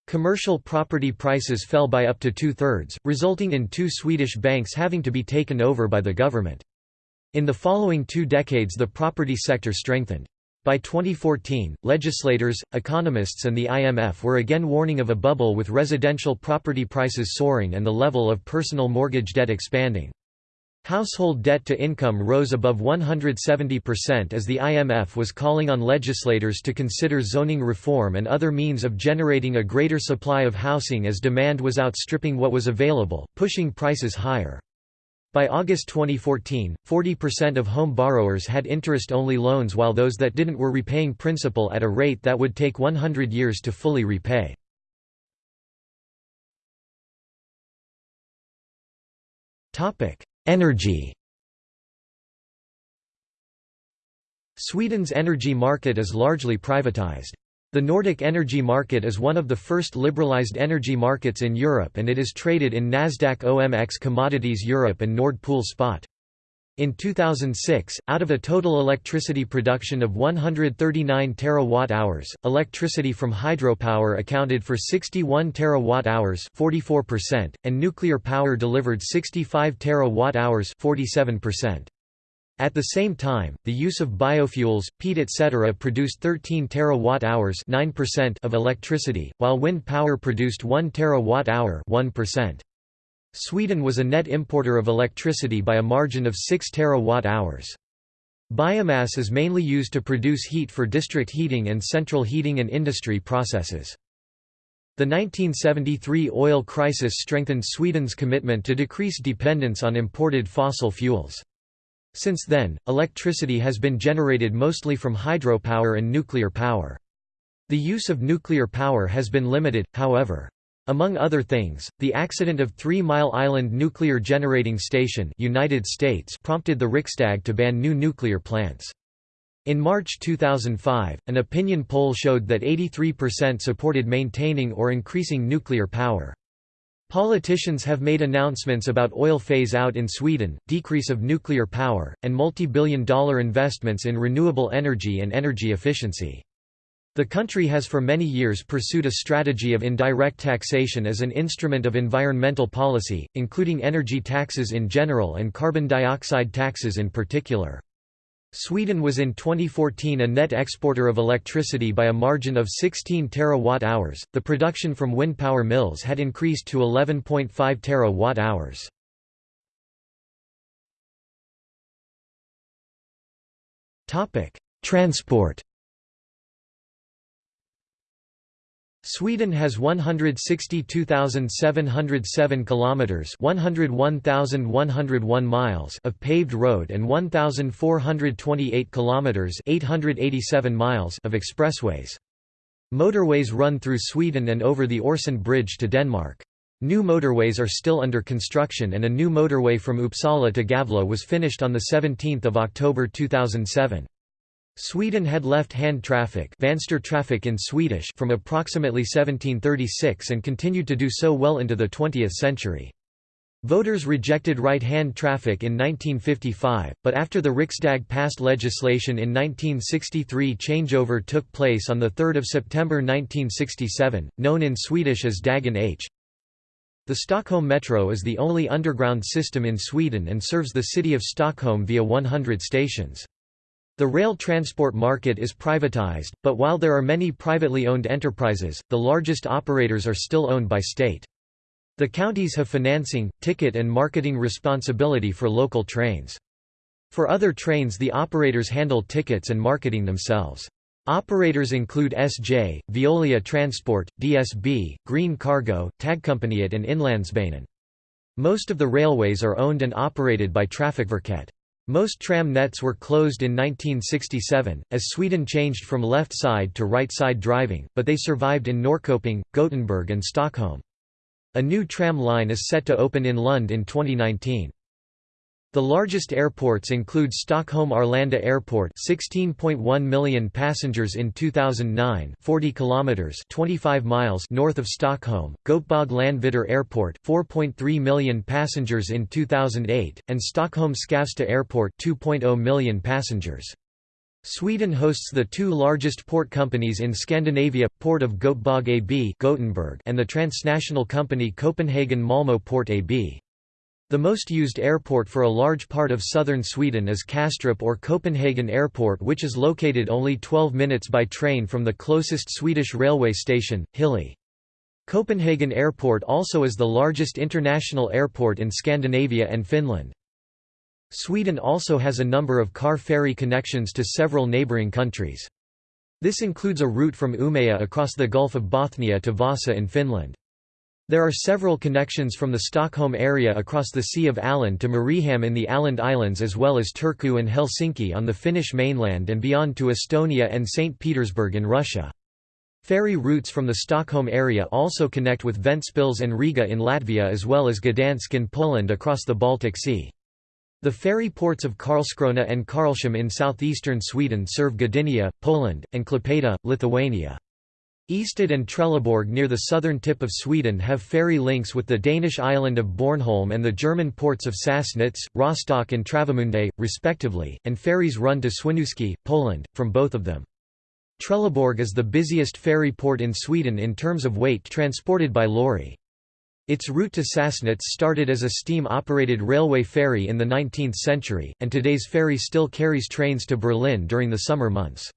Commercial property prices fell by up to two-thirds, resulting in two Swedish banks having to be taken over by the government. In the following two decades the property sector strengthened. By 2014, legislators, economists and the IMF were again warning of a bubble with residential property prices soaring and the level of personal mortgage debt expanding. Household debt to income rose above 170% as the IMF was calling on legislators to consider zoning reform and other means of generating a greater supply of housing as demand was outstripping what was available, pushing prices higher. By August 2014, 40% of home borrowers had interest-only loans while those that didn't were repaying principal at a rate that would take 100 years to fully repay. Topic: Energy Sweden's energy market is largely privatized. The Nordic energy market is one of the first liberalized energy markets in Europe and it is traded in Nasdaq OMX Commodities Europe and Nord Pool Spot. In 2006, out of a total electricity production of 139 terawatt-hours, electricity from hydropower accounted for 61 terawatt-hours (44%), and nuclear power delivered 65 terawatt-hours (47%). At the same time, the use of biofuels, peat etc. produced 13 terawatt-hours (9%) of electricity, while wind power produced 1 terawatt-hour (1%). Sweden was a net importer of electricity by a margin of 6 terawatt-hours. Biomass is mainly used to produce heat for district heating and central heating and industry processes. The 1973 oil crisis strengthened Sweden's commitment to decrease dependence on imported fossil fuels. Since then, electricity has been generated mostly from hydropower and nuclear power. The use of nuclear power has been limited, however. Among other things, the accident of Three Mile Island Nuclear Generating Station United States prompted the Riksdag to ban new nuclear plants. In March 2005, an opinion poll showed that 83% supported maintaining or increasing nuclear power. Politicians have made announcements about oil phase-out in Sweden, decrease of nuclear power, and multi-billion dollar investments in renewable energy and energy efficiency. The country has for many years pursued a strategy of indirect taxation as an instrument of environmental policy, including energy taxes in general and carbon dioxide taxes in particular. Sweden was in 2014 a net exporter of electricity by a margin of 16 terawatt-hours. The production from wind power mills had increased to 11.5 terawatt-hours. Topic: Transport Sweden has 162,707 kilometers, 101,101 miles of paved road and 1,428 kilometers, 887 miles of expressways. Motorways run through Sweden and over the Øresund Bridge to Denmark. New motorways are still under construction and a new motorway from Uppsala to Gävle was finished on the 17th of October 2007. Sweden had left-hand traffic, traffic in Swedish from approximately 1736 and continued to do so well into the 20th century. Voters rejected right-hand traffic in 1955, but after the Riksdag passed legislation in 1963 changeover took place on 3 September 1967, known in Swedish as Dagen H. The Stockholm Metro is the only underground system in Sweden and serves the city of Stockholm via 100 stations. The rail transport market is privatized, but while there are many privately owned enterprises, the largest operators are still owned by state. The counties have financing, ticket and marketing responsibility for local trains. For other trains the operators handle tickets and marketing themselves. Operators include SJ, Veolia Transport, DSB, Green Cargo, Tågkompaniet and Inlandsbanan. Most of the railways are owned and operated by Trafikverket. Most tram nets were closed in 1967, as Sweden changed from left-side to right-side driving, but they survived in Norrköping, Gothenburg and Stockholm. A new tram line is set to open in Lund in 2019. The largest airports include Stockholm Arlanda Airport 16.1 million passengers in 2009 40 kilometers 25 miles north of Stockholm, Göteborg Landvetter Airport 4.3 million passengers in 2008 and Stockholm Skavsta Airport 2.0 million passengers. Sweden hosts the two largest port companies in Scandinavia, Port of Göteborg AB Gothenburg and the transnational company Copenhagen-Malmö Port AB. The most used airport for a large part of southern Sweden is Kastrup or Copenhagen Airport which is located only 12 minutes by train from the closest Swedish railway station, Hyllie. Copenhagen Airport also is the largest international airport in Scandinavia and Finland. Sweden also has a number of car ferry connections to several neighbouring countries. This includes a route from Umeå across the Gulf of Bothnia to Vasa in Finland. There are several connections from the Stockholm area across the Sea of Åland to Mariehamn in the Åland Islands as well as Turku and Helsinki on the Finnish mainland and beyond to Estonia and St. Petersburg in Russia. Ferry routes from the Stockholm area also connect with Ventspils and Riga in Latvia as well as Gdansk in Poland across the Baltic Sea. The ferry ports of Karlskrona and Karlshamn in southeastern Sweden serve Gdynia, Poland, and Klaipėda, Lithuania. Ystad and Trelleborg near the southern tip of Sweden have ferry links with the Danish island of Bornholm and the German ports of Sassnitz, Rostock and Travemünde, respectively, and ferries run to Swinoujscie, Poland, from both of them. Trelleborg is the busiest ferry port in Sweden in terms of weight transported by lorry. Its route to Sassnitz started as a steam-operated railway ferry in the 19th century, and today's ferry still carries trains to Berlin during the summer months.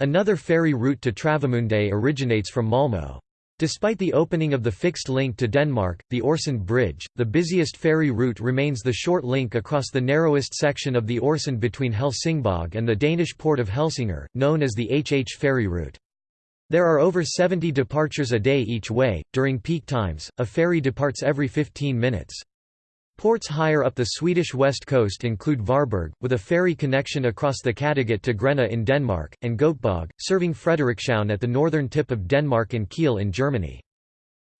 Another ferry route to Travemünde originates from Malmö. Despite the opening of the fixed link to Denmark, the Øresund Bridge, the busiest ferry route remains the short link across the narrowest section of the Øresund between Helsingborg and the Danish port of Helsingør, known as the HH ferry route. There are over 70 departures a day each way. During peak times, a ferry departs every 15 minutes. Ports higher up the Swedish west coast include Varberg, with a ferry connection across the Kattegat to Grenaa in Denmark, and Göteborg, serving Frederikshavn at the northern tip of Denmark and Kiel in Germany.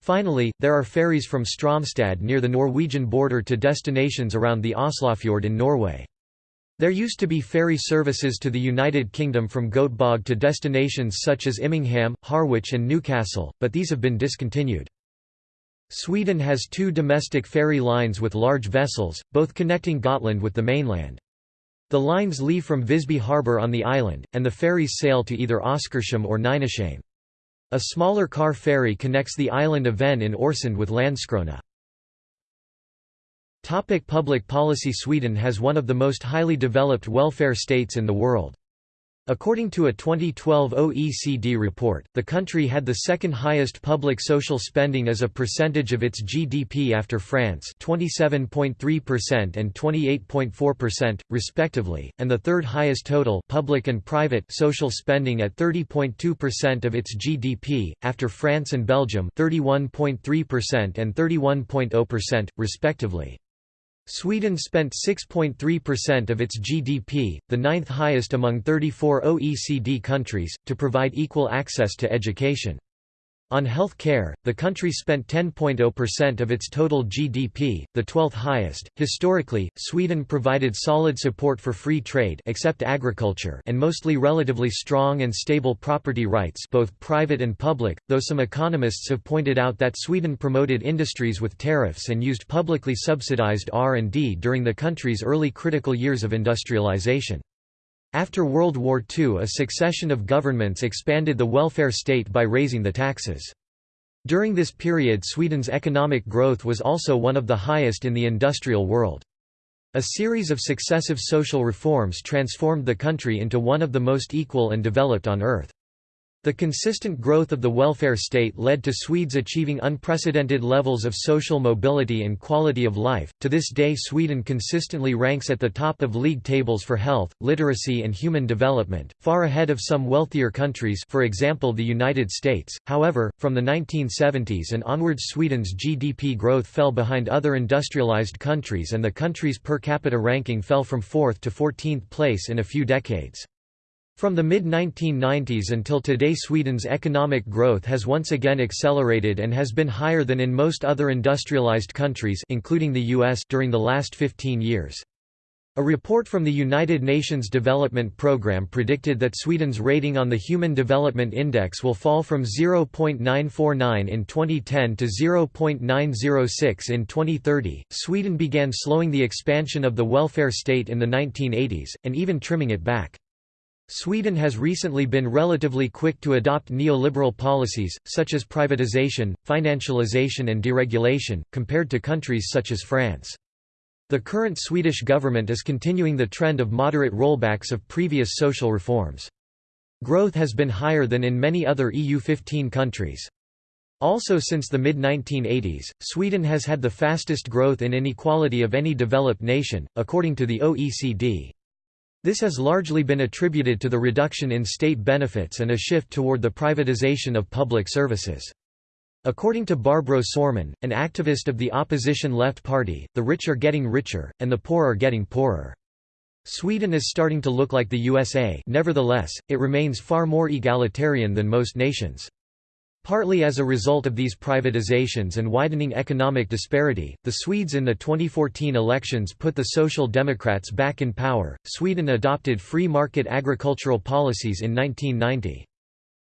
Finally, there are ferries from Strömstad near the Norwegian border to destinations around the Oslofjord in Norway. There used to be ferry services to the United Kingdom from Göteborg to destinations such as Immingham, Harwich and Newcastle, but these have been discontinued. Sweden has two domestic ferry lines with large vessels, both connecting Gotland with the mainland. The lines leave from Visby harbour on the island, and the ferries sail to either Oskarshamn or Nynäshamn. A smaller car ferry connects the island of Ven in Öresund with Landskrona. Topic public policy Sweden has one of the most highly developed welfare states in the world. According to a 2012 OECD report, the country had the second highest public social spending as a percentage of its GDP after France 27.3% and 28.4%, respectively, and the third highest total public and private social spending at 30.2% of its GDP, after France and Belgium 31.3% and 31.0%, respectively. Sweden spent 6.3% of its GDP, the ninth highest among 34 OECD countries, to provide equal access to education. On health care, the country spent 10.0% of its total GDP, the 12th highest. Historically, Sweden provided solid support for free trade except agriculture and mostly relatively strong and stable property rights both private and public, though some economists have pointed out that Sweden promoted industries with tariffs and used publicly subsidized R&D during the country's early critical years of industrialization. After World War II a succession of governments expanded the welfare state by raising the taxes. During this period Sweden's economic growth was also one of the highest in the industrial world. A series of successive social reforms transformed the country into one of the most equal and developed on earth. The consistent growth of the welfare state led to Swedes achieving unprecedented levels of social mobility and quality of life. To this day, Sweden consistently ranks at the top of league tables for health, literacy, and human development, far ahead of some wealthier countries, for example, the United States. However, from the 1970s and onwards, Sweden's GDP growth fell behind other industrialized countries, and the country's per capita ranking fell from 4th to 14th place in a few decades. From the mid-1990s until today Sweden's economic growth has once again accelerated and has been higher than in most other industrialized countries including the US during the last 15 years. A report from the United Nations Development Programme predicted that Sweden's rating on the Human Development Index will fall from 0.949 in 2010 to 0.906 in 2030. Sweden began slowing the expansion of the welfare state in the 1980s, and even trimming it back. Sweden has recently been relatively quick to adopt neoliberal policies, such as privatization, financialization and deregulation, compared to countries such as France. The current Swedish government is continuing the trend of moderate rollbacks of previous social reforms. Growth has been higher than in many other EU-15 countries. Also since the mid-1980s, Sweden has had the fastest growth in inequality of any developed nation, according to the OECD. This has largely been attributed to the reduction in state benefits and a shift toward the privatization of public services. According to Barbro Sörman, an activist of the opposition Left Party, the rich are getting richer, and the poor are getting poorer. Sweden is starting to look like the USA nevertheless, it remains far more egalitarian than most nations. Partly as a result of these privatizations and widening economic disparity, the Swedes in the 2014 elections put the Social Democrats back in power. Sweden adopted free market agricultural policies in 1990.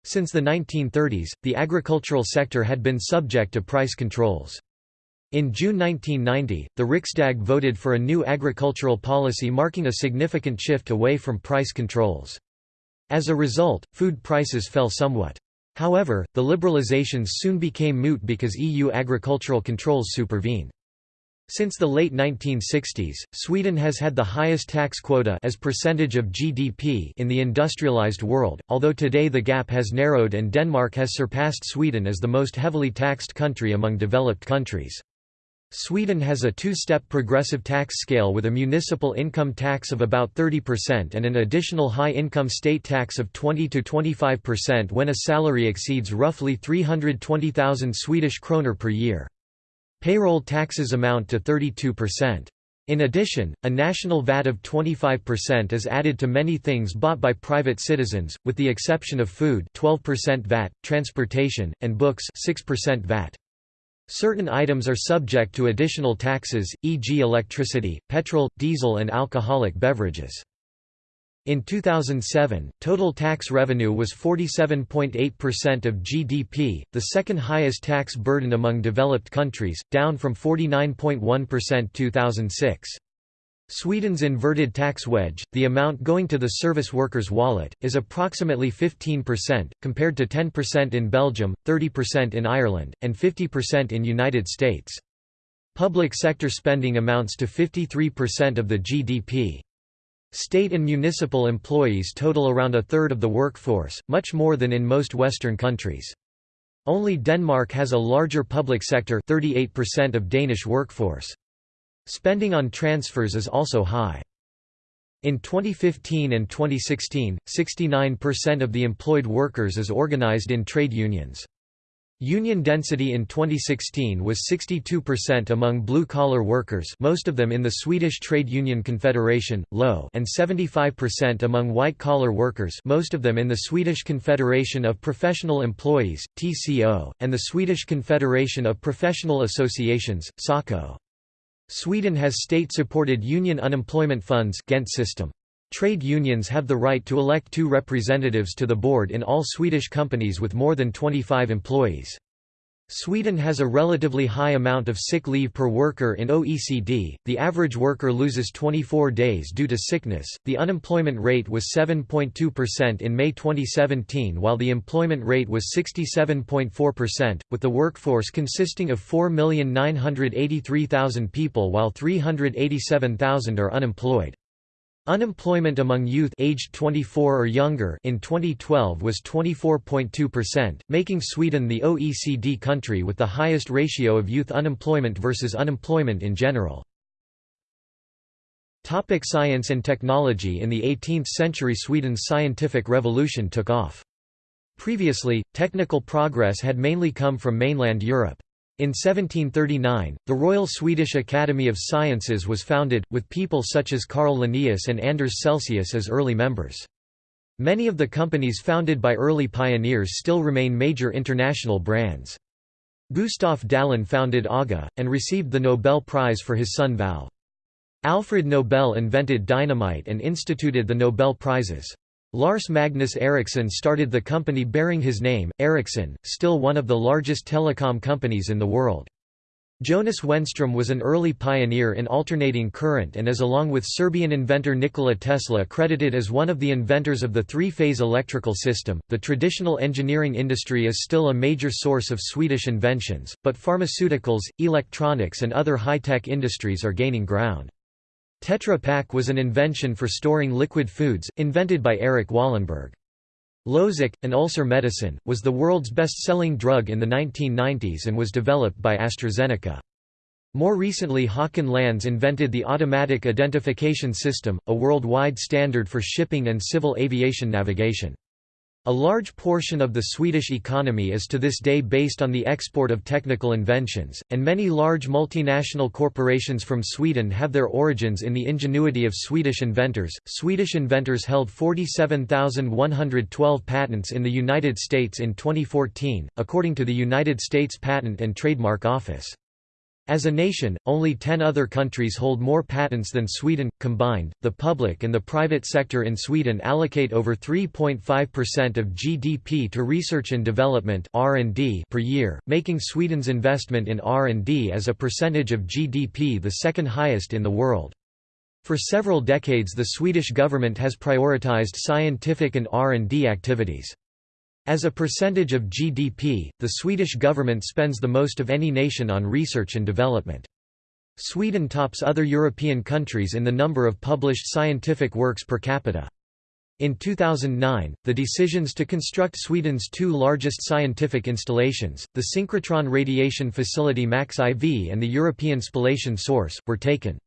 Since the 1930s, the agricultural sector had been subject to price controls. In June 1990, the Riksdag voted for a new agricultural policy marking a significant shift away from price controls. As a result, food prices fell somewhat. However, the liberalizations soon became moot because EU agricultural controls supervened. Since the late 1960s, Sweden has had the highest tax quota as percentage of GDP in the industrialized world, although today the gap has narrowed and Denmark has surpassed Sweden as the most heavily taxed country among developed countries. Sweden has a two-step progressive tax scale with a municipal income tax of about 30% and an additional high-income state tax of 20–25% when a salary exceeds roughly 320,000 Swedish kroner per year. Payroll taxes amount to 32%. In addition, a national VAT of 25% is added to many things bought by private citizens, with the exception of food 12% VAT, transportation, and books 6% VAT. Certain items are subject to additional taxes, e.g. electricity, petrol, diesel and alcoholic beverages. In 2007, total tax revenue was 47.8% of GDP, the second highest tax burden among developed countries, down from 49.1% 2006. Sweden's inverted tax wedge, the amount going to the service worker's wallet, is approximately 15%, compared to 10% in Belgium, 30% in Ireland, and 50% in United States. Public sector spending amounts to 53% of the GDP. State and municipal employees total around a third of the workforce, much more than in most Western countries. Only Denmark has a larger public sector 38% of Danish workforce. Spending on transfers is also high. In 2015 and 2016, 69% of the employed workers is organized in trade unions. Union density in 2016 was 62% among blue-collar workers most of them in the Swedish Trade Union Confederation, LO and 75% among white-collar workers most of them in the Swedish Confederation of Professional Employees, TCO, and the Swedish Confederation of Professional Associations, SACO. Sweden has state-supported union unemployment funds system. Trade unions have the right to elect two representatives to the board in all Swedish companies with more than 25 employees. Sweden has a relatively high amount of sick leave per worker in OECD. The average worker loses 24 days due to sickness. The unemployment rate was 7.2% in May 2017 while the employment rate was 67.4%, with the workforce consisting of 4,983,000 people while 387,000 are unemployed. Unemployment among youth aged 24 or younger in 2012 was 24.2%, making Sweden the OECD country with the highest ratio of youth unemployment versus unemployment in general. Topic science and technology In the 18th century Sweden's scientific revolution took off. Previously, technical progress had mainly come from mainland Europe. In 1739, the Royal Swedish Academy of Sciences was founded, with people such as Carl Linnaeus and Anders Celsius as early members. Many of the companies founded by early pioneers still remain major international brands. Gustav Dalén founded AGA, and received the Nobel Prize for his sun valve. Alfred Nobel invented dynamite and instituted the Nobel Prizes. Lars Magnus Ericsson started the company bearing his name, Ericsson, still one of the largest telecom companies in the world. Jonas Wenström was an early pioneer in alternating current and is along with Serbian inventor Nikola Tesla credited as one of the inventors of the three-phase electrical system. The traditional engineering industry is still a major source of Swedish inventions, but pharmaceuticals, electronics and other high-tech industries are gaining ground. Tetra Pak was an invention for storing liquid foods, invented by Eric Wallenberg. Losec, an ulcer medicine, was the world's best-selling drug in the 1990s and was developed by AstraZeneca. More recently Håkan Lans invented the Automatic Identification System, a worldwide standard for shipping and civil aviation navigation. A large portion of the Swedish economy is to this day based on the export of technical inventions, and many large multinational corporations from Sweden have their origins in the ingenuity of Swedish inventors. Swedish inventors held 47,112 patents in the United States in 2014, according to the United States Patent and Trademark Office. As a nation, only 10 other countries hold more patents than Sweden. Combined, the public and the private sector in Sweden allocate over 3.5% of GDP to research and development (R&D) per year, making Sweden's investment in R&D as a percentage of GDP the second highest in the world. For several decades the Swedish government has prioritized scientific and R&D activities. As a percentage of GDP, the Swedish government spends the most of any nation on research and development. Sweden tops other European countries in the number of published scientific works per capita. In 2009, the decisions to construct Sweden's two largest scientific installations, the synchrotron radiation facility MAX IV and the European Spallation Source, were taken.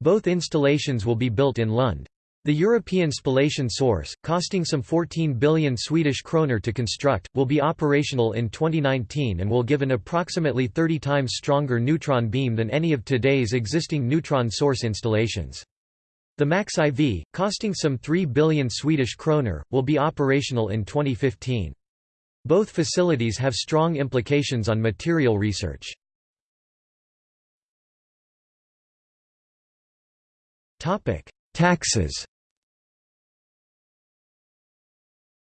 Both installations will be built in Lund. The European spallation source, costing some 14 billion Swedish kroner to construct, will be operational in 2019 and will give an approximately 30 times stronger neutron beam than any of today's existing neutron source installations. The MAX IV, costing some 3 billion Swedish kroner, will be operational in 2015. Both facilities have strong implications on material research. Taxes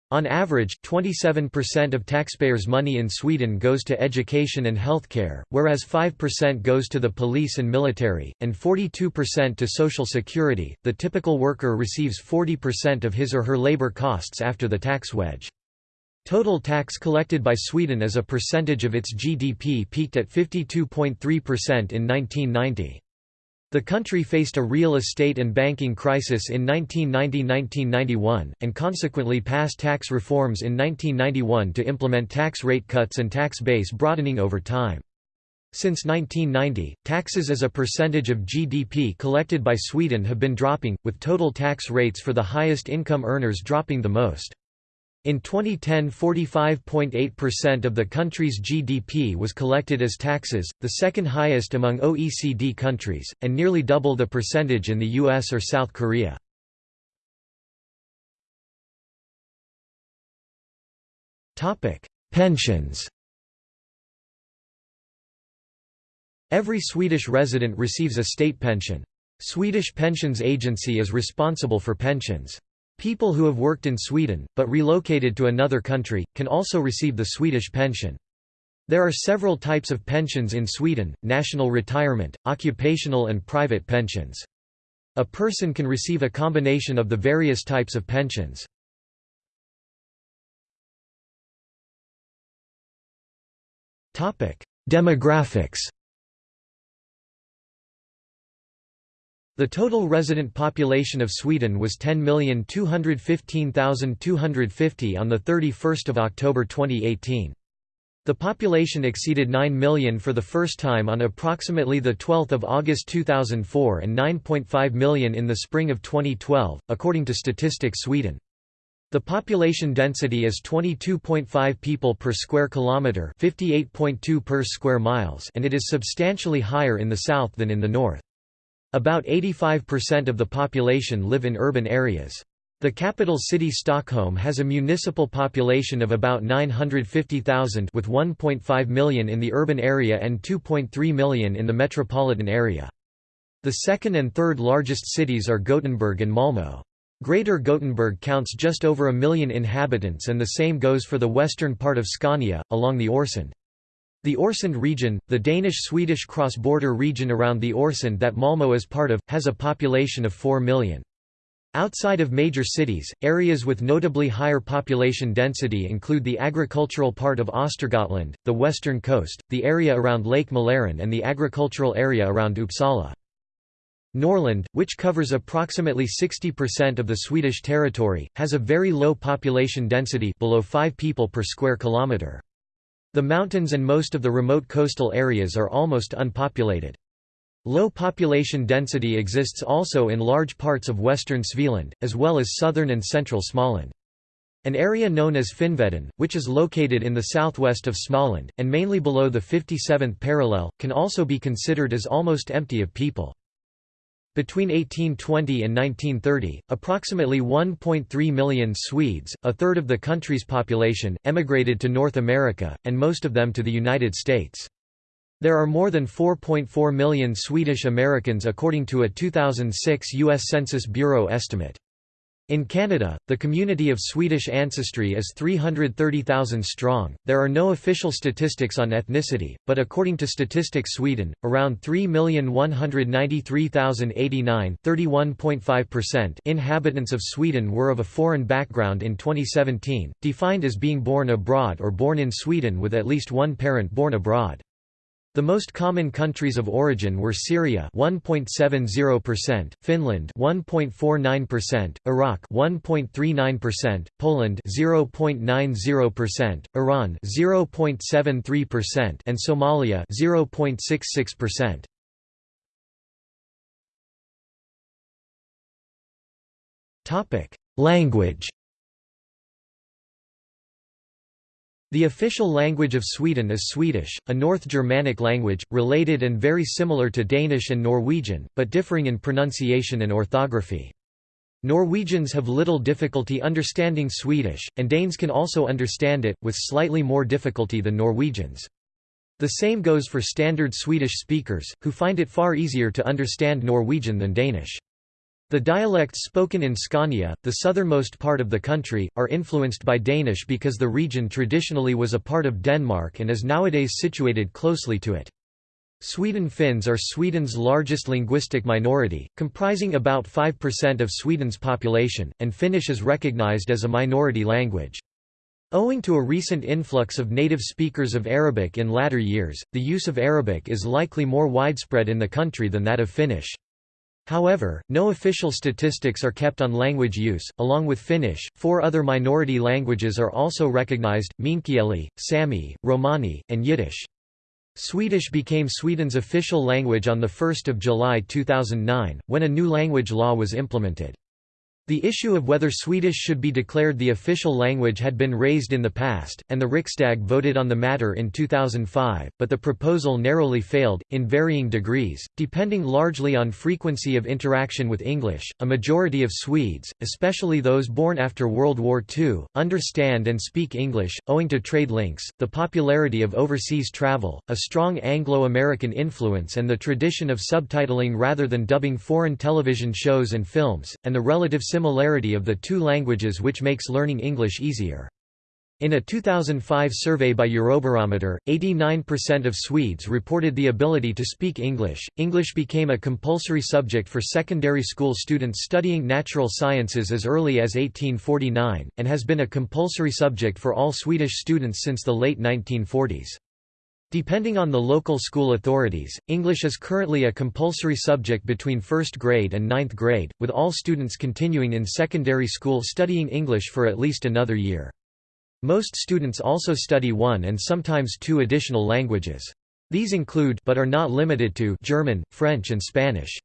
On average, 27% of taxpayers' money in Sweden goes to education and healthcare, whereas 5% goes to the police and military, and 42% to social security. The typical worker receives 40% of his or her labor costs after the tax wedge. Total tax collected by Sweden as a percentage of its GDP peaked at 52.3% in 1990. The country faced a real estate and banking crisis in 1990–1991, and consequently passed tax reforms in 1991 to implement tax rate cuts and tax base broadening over time. Since 1990, taxes as a percentage of GDP collected by Sweden have been dropping, with total tax rates for the highest income earners dropping the most. In 2010 45.8% of the country's GDP was collected as taxes, the second highest among OECD countries, and nearly double the percentage in the US or South Korea. Pensions Every Swedish resident receives a state pension. Swedish Pensions Agency is responsible for pensions. People who have worked in Sweden, but relocated to another country, can also receive the Swedish pension. There are several types of pensions in Sweden, national retirement, occupational and private pensions. A person can receive a combination of the various types of pensions. Demographics The total resident population of Sweden was 10,215,250 on 31 October 2018. The population exceeded 9 million for the first time on approximately 12 August 2004 and 9.5 million in the spring of 2012, according to Statistics Sweden. The population density is 22.5 people per square kilometre 58.2 per square miles and it is substantially higher in the south than in the north. About 85% of the population live in urban areas. The capital city Stockholm has a municipal population of about 950,000 with 1.5 million in the urban area and 2.3 million in the metropolitan area. The second and third largest cities are Gothenburg and Malmö. Greater Gothenburg counts just over a million inhabitants and the same goes for the western part of Scania, along the Øresund. The Øresund region, the Danish-Swedish cross-border region around the Øresund that Malmö is part of, has a population of 4 million. Outside of major cities, areas with notably higher population density include the agricultural part of Östergötland, the western coast, the area around Lake Mälaren and the agricultural area around Uppsala. Norrland, which covers approximately 60% of the Swedish territory, has a very low population density below 5 people per square kilometre. The mountains and most of the remote coastal areas are almost unpopulated. Low population density exists also in large parts of western Svealand, as well as southern and central Småland. An area known as Finnveden, which is located in the southwest of Småland, and mainly below the 57th parallel, can also be considered as almost empty of people. Between 1820 and 1930, approximately 1.3 million Swedes, a third of the country's population, emigrated to North America, and most of them to the United States. There are more than 4.4 million Swedish Americans according to a 2006 U.S. Census Bureau estimate. In Canada, the community of Swedish ancestry is 330,000 strong. There are no official statistics on ethnicity, but according to Statistics Sweden, around 3,193,089 inhabitants of Sweden were of a foreign background in 2017, defined as being born abroad or born in Sweden with at least one parent born abroad. The most common countries of origin were Syria 1.70%, Finland 1.49%, Iraq 1.39%, Poland 0.90%, Iran 0.73% and Somalia 0.66%. Topic: Language The official language of Sweden is Swedish, a North Germanic language, related and very similar to Danish and Norwegian, but differing in pronunciation and orthography. Norwegians have little difficulty understanding Swedish, and Danes can also understand it, with slightly more difficulty than Norwegians. The same goes for standard Swedish speakers, who find it far easier to understand Norwegian than Danish. The dialects spoken in Scania, the southernmost part of the country, are influenced by Danish because the region traditionally was a part of Denmark and is nowadays situated closely to it. Sweden Finns are Sweden's largest linguistic minority, comprising about 5% of Sweden's population, and Finnish is recognized as a minority language. Owing to a recent influx of native speakers of Arabic in latter years, the use of Arabic is likely more widespread in the country than that of Finnish. However, no official statistics are kept on language use. Along with Finnish, four other minority languages are also recognized Meänkieli, Sami, Romani, and Yiddish. Swedish became Sweden's official language on 1 July 2009, when a new language law was implemented. The issue of whether Swedish should be declared the official language had been raised in the past, and the Riksdag voted on the matter in 2005, but the proposal narrowly failed, in varying degrees, depending largely on frequency of interaction with English. A majority of Swedes, especially those born after World War II, understand and speak English, owing to trade links, the popularity of overseas travel, a strong Anglo American influence, and the tradition of subtitling rather than dubbing foreign television shows and films, and the relative similarity of the two languages which makes learning English easier. In a 2005 survey by Eurobarometer, 89% of Swedes reported the ability to speak English. English became a compulsory subject for secondary school students studying natural sciences as early as 1849, and has been a compulsory subject for all Swedish students since the late 1940s. Depending on the local school authorities, English is currently a compulsory subject between first grade and ninth grade, with all students continuing in secondary school studying English for at least another year. Most students also study one and sometimes two additional languages. These include but are not limited to German, French and Spanish.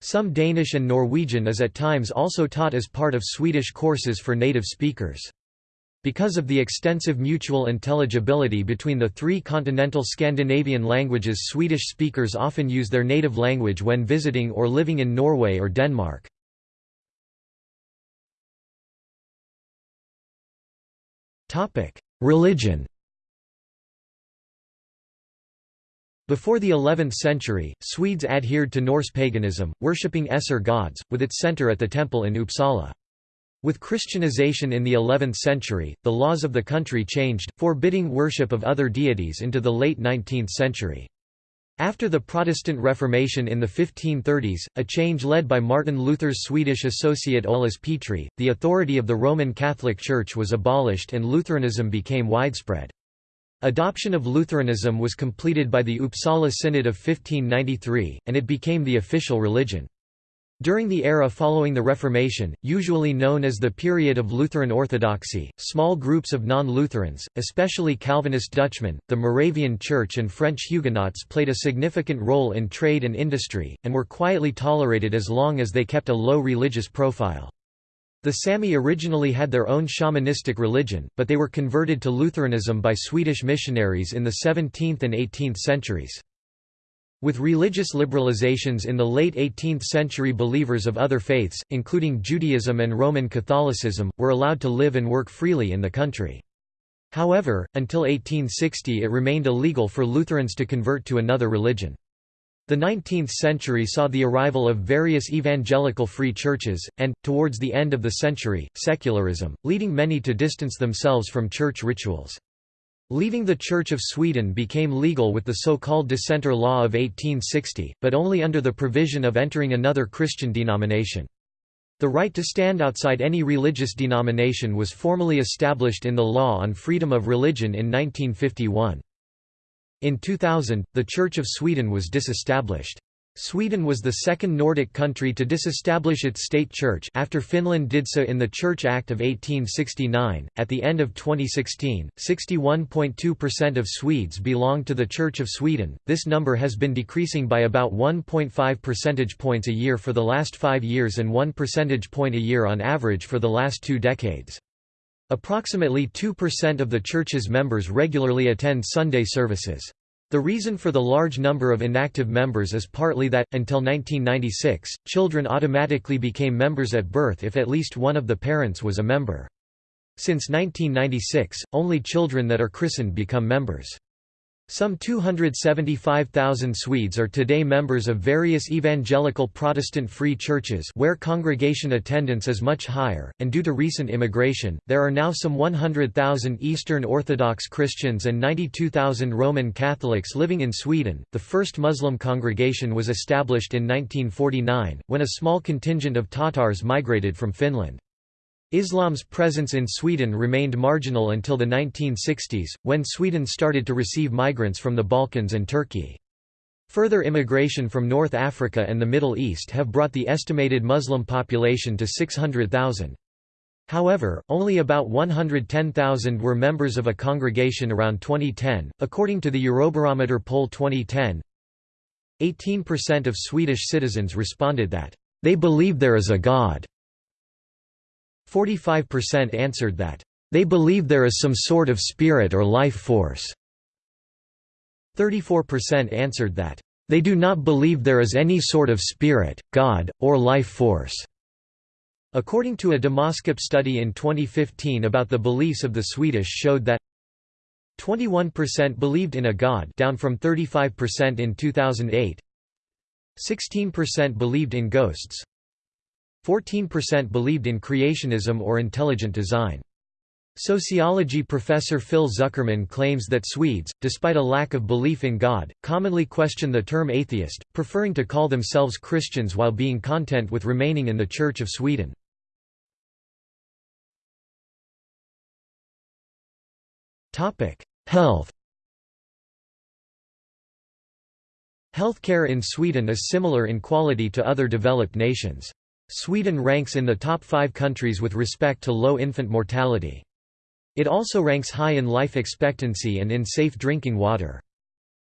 Some Danish and Norwegian is at times also taught as part of Swedish courses for native speakers. Because of the extensive mutual intelligibility between the three continental Scandinavian languages Swedish speakers often use their native language when visiting or living in Norway or Denmark. Religion Before the 11th century, Swedes adhered to Norse paganism, worshipping Æsir gods, with its centre at the temple in Uppsala. With Christianization in the 11th century, the laws of the country changed, forbidding worship of other deities into the late 19th century. After the Protestant Reformation in the 1530s, a change led by Martin Luther's Swedish associate Olaus Petri, the authority of the Roman Catholic Church was abolished and Lutheranism became widespread. Adoption of Lutheranism was completed by the Uppsala Synod of 1593, and it became the official religion. During the era following the Reformation, usually known as the period of Lutheran orthodoxy, small groups of non-Lutherans, especially Calvinist Dutchmen, the Moravian Church and French Huguenots played a significant role in trade and industry, and were quietly tolerated as long as they kept a low religious profile. The Sami originally had their own shamanistic religion, but they were converted to Lutheranism by Swedish missionaries in the 17th and 18th centuries. With religious liberalizations in the late 18th century believers of other faiths, including Judaism and Roman Catholicism, were allowed to live and work freely in the country. However, until 1860 it remained illegal for Lutherans to convert to another religion. The 19th century saw the arrival of various evangelical free churches, and, towards the end of the century, secularism, leading many to distance themselves from church rituals. Leaving the Church of Sweden became legal with the so-called Dissenter Law of 1860, but only under the provision of entering another Christian denomination. The right to stand outside any religious denomination was formally established in the Law on Freedom of Religion in 1951. In 2000, the Church of Sweden was disestablished. Sweden was the second Nordic country to disestablish its state church after Finland did so in the Church Act of 1869. At the end of 2016, 61.2% of Swedes belonged to the Church of Sweden. This number has been decreasing by about 1.5 percentage points a year for the last 5 years and 1 percentage point a year on average for the last 2 decades. Approximately 2% of the church's members regularly attend Sunday services. The reason for the large number of inactive members is partly that, until 1996, children automatically became members at birth if at least one of the parents was a member. Since 1996, only children that are christened become members. Some 275,000 Swedes are today members of various evangelical Protestant free churches where congregation attendance is much higher, and due to recent immigration, there are now some 100,000 Eastern Orthodox Christians and 92,000 Roman Catholics living in Sweden. The first Muslim congregation was established in 1949, when a small contingent of Tatars migrated from Finland. Islam's presence in Sweden remained marginal until the 1960s, when Sweden started to receive migrants from the Balkans and Turkey. Further immigration from North Africa and the Middle East have brought the estimated Muslim population to 600,000. However, only about 110,000 were members of a congregation around 2010, according to the Eurobarometer poll 2010. 18% of Swedish citizens responded that, "...they believe there is a God." 45% answered that, "...they believe there is some sort of spirit or life force." 34% answered that, "...they do not believe there is any sort of spirit, God, or life force." According to a Demoskop study in 2015 about the beliefs of the Swedish showed that 21% believed in a god down from 35% in 2008 16% believed in ghosts 14% believed in creationism or intelligent design. Sociology professor Phil Zuckerman claims that Swedes, despite a lack of belief in God, commonly question the term atheist, preferring to call themselves Christians while being content with remaining in the Church of Sweden. Health Healthcare in Sweden is similar in quality to other developed nations. Sweden ranks in the top five countries with respect to low infant mortality. It also ranks high in life expectancy and in safe drinking water.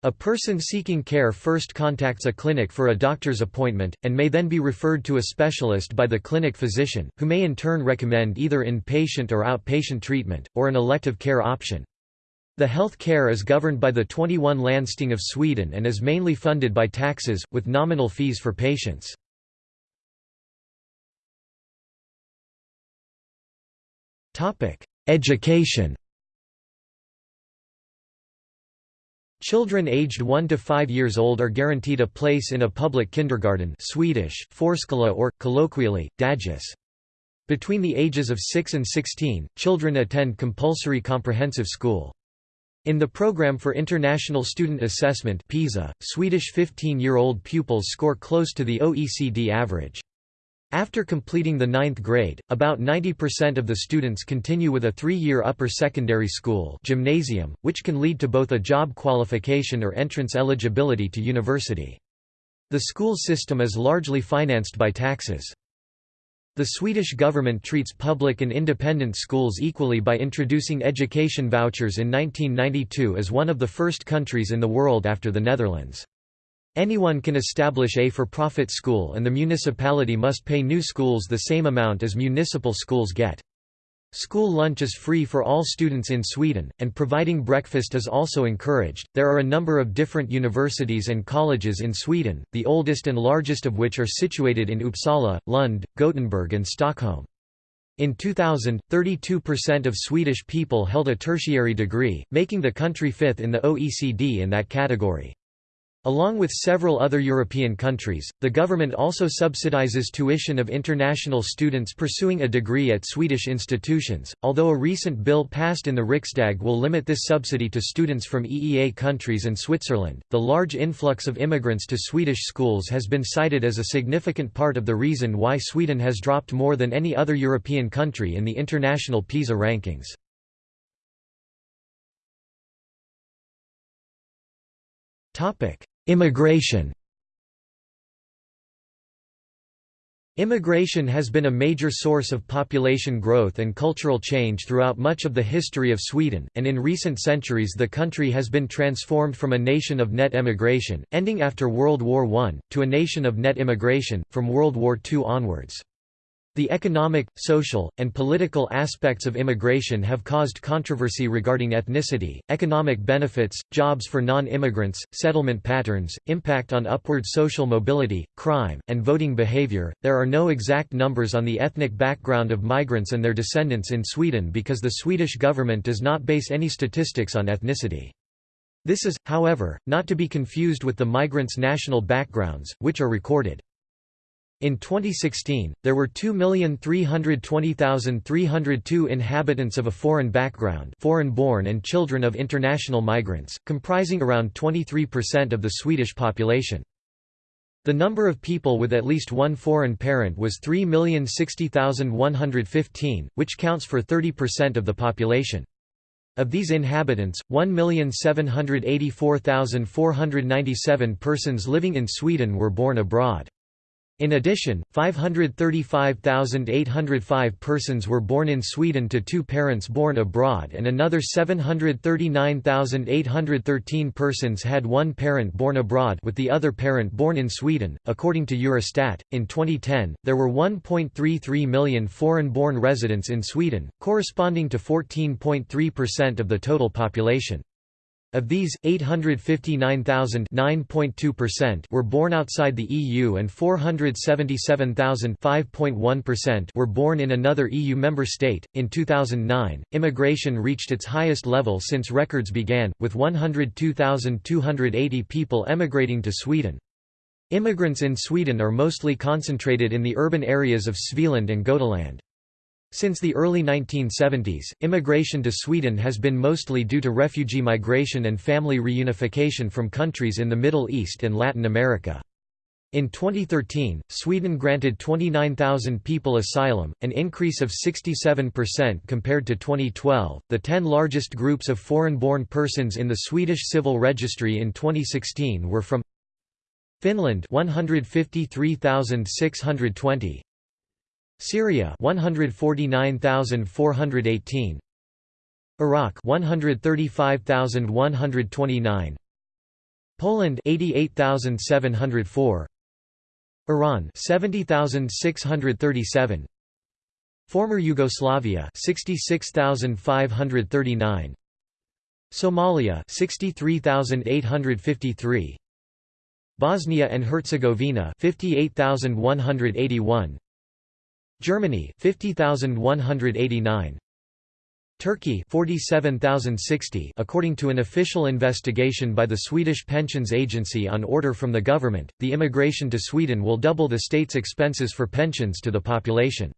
A person seeking care first contacts a clinic for a doctor's appointment, and may then be referred to a specialist by the clinic physician, who may in turn recommend either inpatient or outpatient treatment, or an elective care option. The health care is governed by the 21 Landsting of Sweden and is mainly funded by taxes, with nominal fees for patients. Education Children aged 1 to 5 years old are guaranteed a place in a public kindergarten Swedish, Förskola or, colloquially, dagis. Between the ages of 6 and 16, children attend compulsory comprehensive school. In the Program for International Student Assessment PISA, Swedish 15-year-old pupils score close to the OECD average. After completing the ninth grade, about 90% of the students continue with a three-year upper secondary school gymnasium, which can lead to both a job qualification or entrance eligibility to university. The school system is largely financed by taxes. The Swedish government treats public and independent schools equally by introducing education vouchers in 1992 as one of the first countries in the world after the Netherlands. Anyone can establish a for-profit school and the municipality must pay new schools the same amount as municipal schools get. School lunch is free for all students in Sweden, and providing breakfast is also encouraged. There are a number of different universities and colleges in Sweden, the oldest and largest of which are situated in Uppsala, Lund, Gothenburg, and Stockholm. In 2000, 32% of Swedish people held a tertiary degree, making the country fifth in the OECD in that category. Along with several other European countries, the government also subsidizes tuition of international students pursuing a degree at Swedish institutions, although a recent bill passed in the Riksdag will limit this subsidy to students from EEA countries and Switzerland. The large influx of immigrants to Swedish schools has been cited as a significant part of the reason why Sweden has dropped more than any other European country in the international PISA rankings. Topic: Immigration Immigration has been a major source of population growth and cultural change throughout much of the history of Sweden, and in recent centuries the country has been transformed from a nation of net emigration, ending after World War I, to a nation of net immigration, from World War II onwards. The economic, social, and political aspects of immigration have caused controversy regarding ethnicity, economic benefits, jobs for non-immigrants, settlement patterns, impact on upward social mobility, crime, and voting behavior. There are no exact numbers on the ethnic background of migrants and their descendants in Sweden because the Swedish government does not base any statistics on ethnicity. This is, however, not to be confused with the migrants' national backgrounds, which are recorded. In 2016, there were 2,320,302 inhabitants of a foreign background foreign-born and children of international migrants, comprising around 23% of the Swedish population. The number of people with at least one foreign parent was 3,060,115, which counts for 30% of the population. Of these inhabitants, 1,784,497 persons living in Sweden were born abroad. In addition, 535,805 persons were born in Sweden to two parents born abroad and another 739,813 persons had one parent born abroad with the other parent born in Sweden. According to Eurostat, in 2010, there were 1.33 million foreign-born residents in Sweden, corresponding to 14.3% of the total population. Of these, 859,000 were born outside the EU and 477,000 were born in another EU member state. In 2009, immigration reached its highest level since records began, with 102,280 people emigrating to Sweden. Immigrants in Sweden are mostly concentrated in the urban areas of Svealand and Götaland. Since the early 1970s, immigration to Sweden has been mostly due to refugee migration and family reunification from countries in the Middle East and Latin America. In 2013, Sweden granted 29,000 people asylum, an increase of 67% compared to 2012. The 10 largest groups of foreign-born persons in the Swedish Civil Registry in 2016 were from Finland 153,620, Syria 149,418 Iraq 135,129 Poland 88,704 Iran 70,637 Former Yugoslavia 66,539 Somalia 63,853 Bosnia and Herzegovina 58,181 Germany 50189 Turkey 47060 according to an official investigation by the Swedish Pensions Agency on order from the government the immigration to Sweden will double the state's expenses for pensions to the population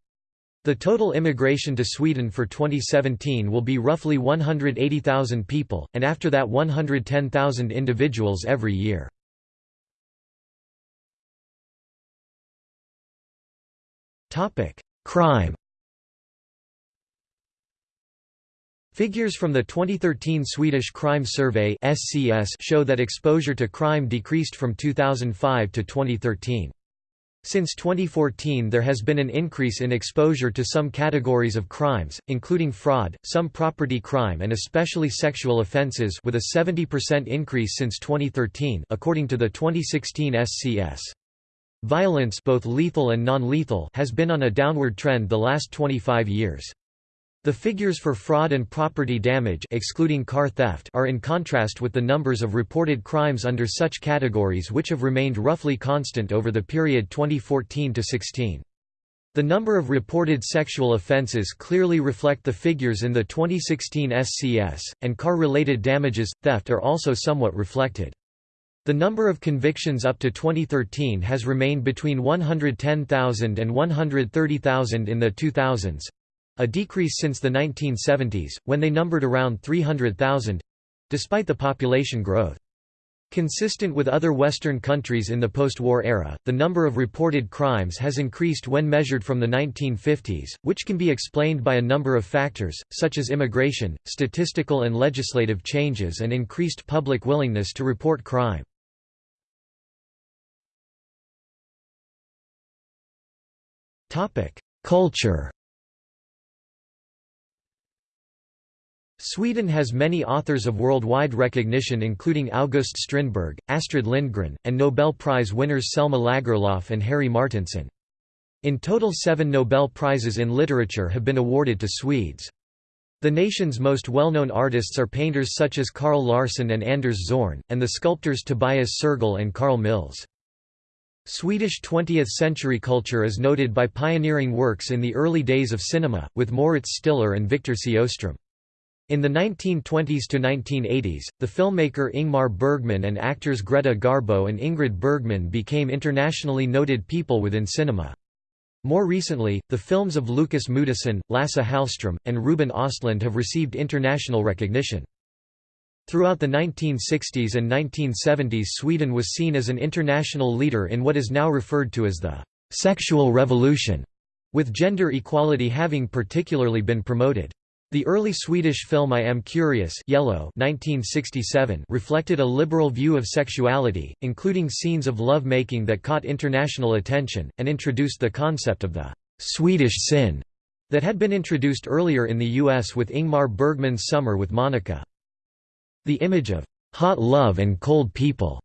the total immigration to Sweden for 2017 will be roughly 180,000 people, and after that 110,000 individuals every year. Crime Figures from the 2013 Swedish Crime Survey (SCS) show that exposure to crime decreased from 2005 to 2013. Since 2014 there has been an increase in exposure to some categories of crimes, including fraud, some property crime and especially sexual offences with a 70% increase since 2013 according to the 2016 SCS. Violence both lethal and non-lethal has been on a downward trend the last 25 years. The figures for fraud and property damage excluding car theft are in contrast with the numbers of reported crimes under such categories which have remained roughly constant over the period 2014 to 16. The number of reported sexual offences clearly reflect the figures in the 2016 SCS, and car-related damages, theft are also somewhat reflected. The number of convictions up to 2013 has remained between 110,000 and 130,000 in the 2000s a decrease since the 1970s, when they numbered around 300,000 despite the population growth. Consistent with other Western countries in the post-war era, the number of reported crimes has increased when measured from the 1950s, which can be explained by a number of factors, such as immigration, statistical and legislative changes and increased public willingness to report crime. Culture Sweden has many authors of worldwide recognition including August Strindberg, Astrid Lindgren, and Nobel Prize winners Selma Lagerlöf and Harry Martinson. In total seven Nobel Prizes in literature have been awarded to Swedes. The nation's most well-known artists are painters such as Carl Larsson and Anders Zorn, and the sculptors Tobias Sergel and Carl Milles. Swedish 20th-century culture is noted by pioneering works in the early days of cinema, with Moritz Stiller and Victor Sjöström. In the 1920s to 1980s, the filmmaker Ingmar Bergman and actors Greta Garbo and Ingrid Bergman became internationally noted people within cinema. More recently, the films of Lukas Moodysson, Lasse Hallström, and Ruben Ostlund have received international recognition. Throughout the 1960s and 1970s Sweden was seen as an international leader in what is now referred to as the «sexual revolution», with gender equality having particularly been promoted. The early Swedish film I Am Curious Yellow 1967 reflected a liberal view of sexuality, including scenes of love-making that caught international attention, and introduced the concept of the «Swedish sin» that had been introduced earlier in the U.S. with Ingmar Bergman's Summer with Monica. The image of «hot love and cold people»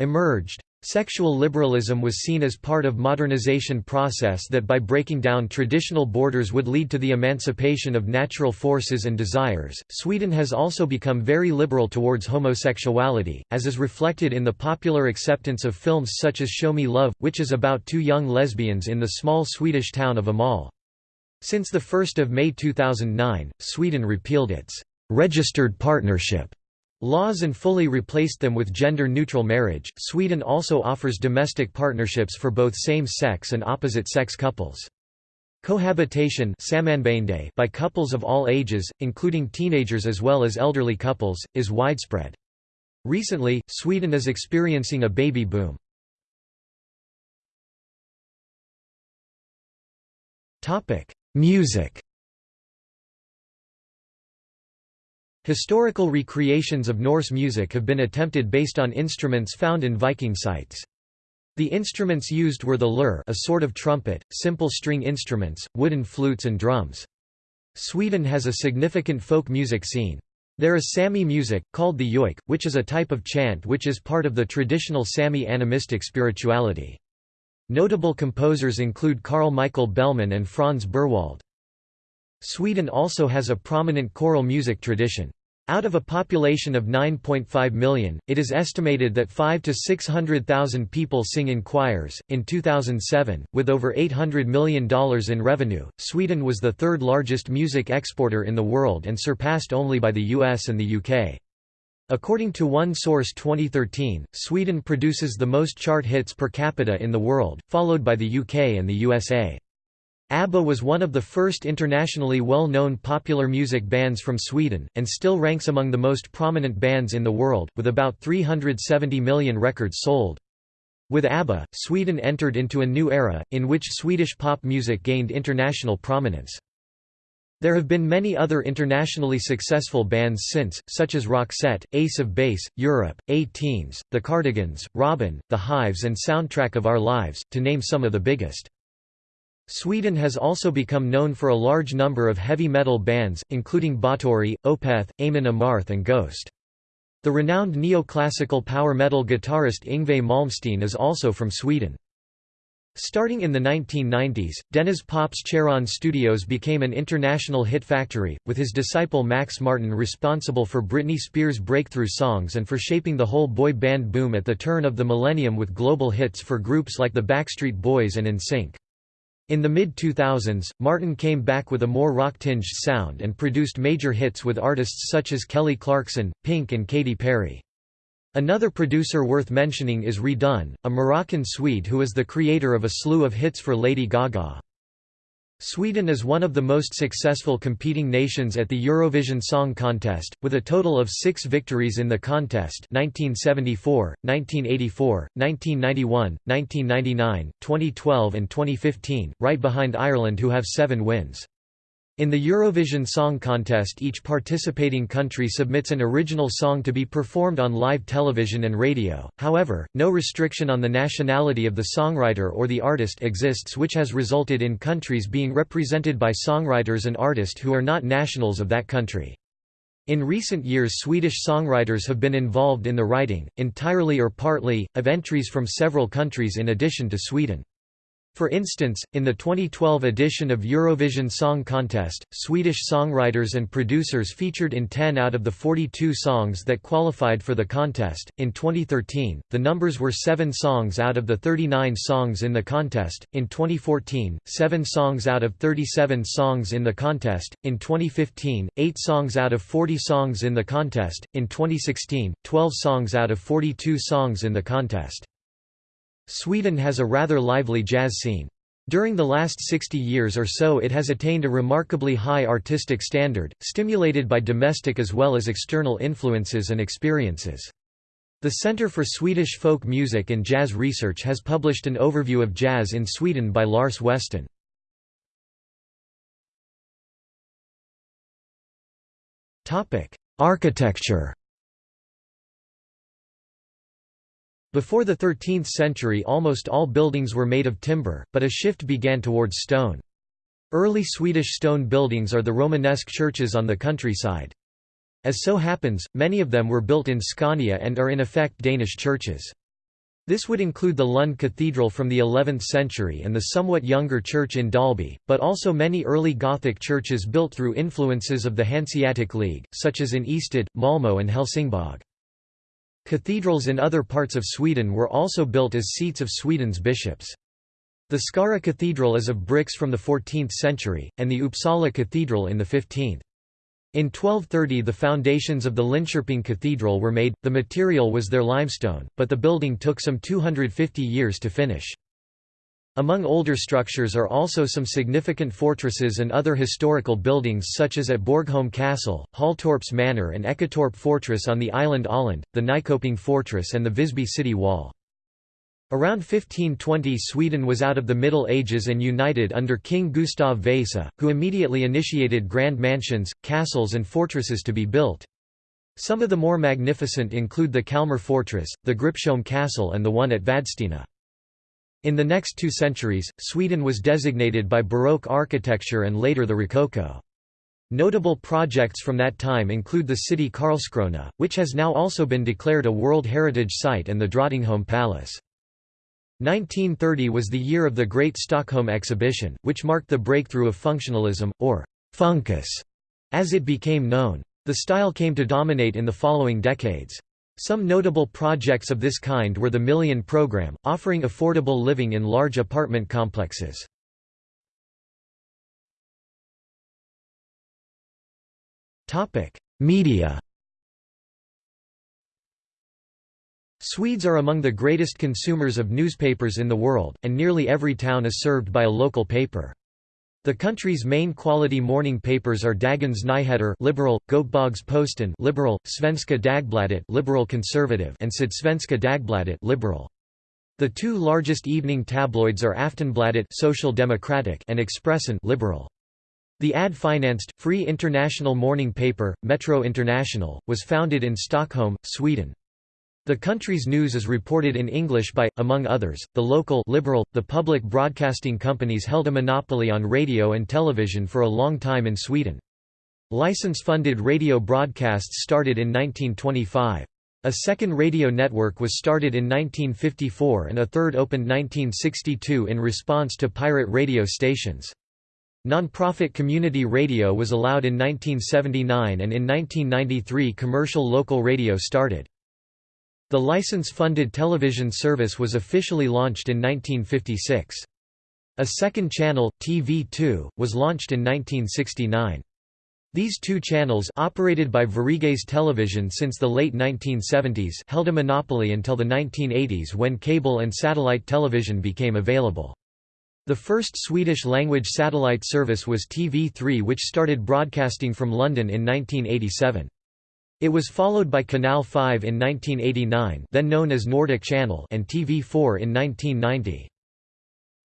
emerged. Sexual liberalism was seen as part of modernization process that by breaking down traditional borders would lead to the emancipation of natural forces and desires. Sweden has also become very liberal towards homosexuality, as is reflected in the popular acceptance of films such as Show Me Love, which is about two young lesbians in the small Swedish town of Åmål. Since 1 May 2009, Sweden repealed its registered partnership Laws and fully replaced them with gender-neutral marriage. Sweden also offers domestic partnerships for both same-sex and opposite-sex couples. Cohabitation by couples of all ages, including teenagers as well as elderly couples, is widespread. Recently, Sweden is experiencing a baby boom. Music Historical recreations of Norse music have been attempted based on instruments found in Viking sites. The instruments used were the lur a sort of trumpet, simple string instruments, wooden flutes and drums. Sweden has a significant folk music scene. There is Sami music, called the yoik, which is a type of chant which is part of the traditional Sami animistic spirituality. Notable composers include Carl Michael Bellman and Franz Berwald. Sweden also has a prominent choral music tradition. Out of a population of 9.5 million, it is estimated that 5 to 600,000 people sing in choirs. In 2007, with over $800 million in revenue, Sweden was the third largest music exporter in the world and surpassed only by the US and the UK. According to One Source 2013, Sweden produces the most chart hits per capita in the world, followed by the UK and the USA. ABBA was one of the first internationally well-known popular music bands from Sweden, and still ranks among the most prominent bands in the world, with about 370 million records sold. With ABBA, Sweden entered into a new era, in which Swedish pop music gained international prominence. There have been many other internationally successful bands since, such as Roxette, Ace of Base, Europe, A-Teens, The Cardigans, Robyn, The Hives and Soundtrack of Our Lives, to name some of the biggest. Sweden has also become known for a large number of heavy metal bands, including Bathory, Opeth, Amon Amarth and Ghost. The renowned neoclassical power metal guitarist Yngwie Malmsteen is also from Sweden. Starting in the 1990s, Denniz Pop's Cheiron Studios became an international hit factory, with his disciple Max Martin responsible for Britney Spears' breakthrough songs and for shaping the whole boy band boom at the turn of the millennium with global hits for groups like the Backstreet Boys and NSYNC. In the mid-2000s, Martin came back with a more rock-tinged sound and produced major hits with artists such as Kelly Clarkson, Pink and Katy Perry. Another producer worth mentioning is RedOne, a Moroccan Swede who is the creator of a slew of hits for Lady Gaga. Sweden is one of the most successful competing nations at the Eurovision Song Contest, with a total of six victories in the contest 1974, 1984, 1991, 1999, 2012 and 2015, right behind Ireland who have seven wins. In the Eurovision Song Contest each participating country submits an original song to be performed on live television and radio, however, no restriction on the nationality of the songwriter or the artist exists which has resulted in countries being represented by songwriters and artists who are not nationals of that country. In recent years Swedish songwriters have been involved in the writing, entirely or partly, of entries from several countries in addition to Sweden. For instance, in the 2012 edition of Eurovision Song Contest, Swedish songwriters and producers featured in 10 out of the 42 songs that qualified for the contest. In 2013, the numbers were 7 songs out of the 39 songs in the contest, in 2014, 7 songs out of 37 songs in the contest, in 2015, 8 songs out of 40 songs in the contest, in 2016, 12 songs out of 42 songs in the contest. Sweden has a rather lively jazz scene. During the last 60 years or so it has attained a remarkably high artistic standard, stimulated by domestic as well as external influences and experiences. The Center for Swedish Folk Music and Jazz Research has published an overview of jazz in Sweden by Lars Westin. Architecture Before the 13th century almost all buildings were made of timber, but a shift began towards stone. Early Swedish stone buildings are the Romanesque churches on the countryside. As so happens, many of them were built in Scania and are in effect Danish churches. This would include the Lund Cathedral from the 11th century and the somewhat younger church in Dalby, but also many early Gothic churches built through influences of the Hanseatic League, such as in Ystad, Malmö and Helsingborg. Cathedrals in other parts of Sweden were also built as seats of Sweden's bishops. The Skara Cathedral is of bricks from the 14th century, and the Uppsala Cathedral in the 15th. In 1230 the foundations of the Linköping Cathedral were made, the material was their limestone, but the building took some 250 years to finish. Among older structures are also some significant fortresses and other historical buildings such as at Borgholm Castle, Halltorps Manor and Eketorp Fortress on the island Öland, the Nyköping Fortress and the Visby city wall. Around 1520 Sweden was out of the Middle Ages and united under King Gustav Vasa, who immediately initiated grand mansions, castles and fortresses to be built. Some of the more magnificent include the Kalmar Fortress, the Gripsholm Castle and the one at Vadstena. In the next two centuries, Sweden was designated by Baroque architecture and later the Rococo. Notable projects from that time include the city Karlskrona, which has now also been declared a World Heritage Site and the Drottningholm Palace. 1930 was the year of the Great Stockholm Exhibition, which marked the breakthrough of functionalism, or «funkis», as it became known. The style came to dominate in the following decades. Some notable projects of this kind were the Million Program, offering affordable living in large apartment complexes. Media Swedes are among the greatest consumers of newspapers in the world, and nearly every town is served by a local paper. The country's main quality morning papers are Dagens Nyheter liberal, Göteborgs Posten liberal, Svenska Dagbladet liberal conservative and Sydsvenska Dagbladet liberal. The two largest evening tabloids are Aftonbladet social democratic and Expressen liberal. The ad-financed, free international morning paper, Metro International, was founded in Stockholm, Sweden. The country's news is reported in English by, among others, the local liberal. The public broadcasting companies held a monopoly on radio and television for a long time in Sweden. License-funded radio broadcasts started in 1925. A second radio network was started in 1954 and a third opened 1962 in response to pirate radio stations. Non-profit community radio was allowed in 1979 and in 1993 commercial local radio started. The license-funded television service was officially launched in 1956. A second channel, TV2, was launched in 1969. These two channels operated by Sveriges Television since the late 1970s held a monopoly until the 1980s when cable and satellite television became available. The first Swedish-language satellite service was TV3 which started broadcasting from London in 1987. It was followed by Canal 5 in 1989 then known as Nordic Channel and TV4 in 1990.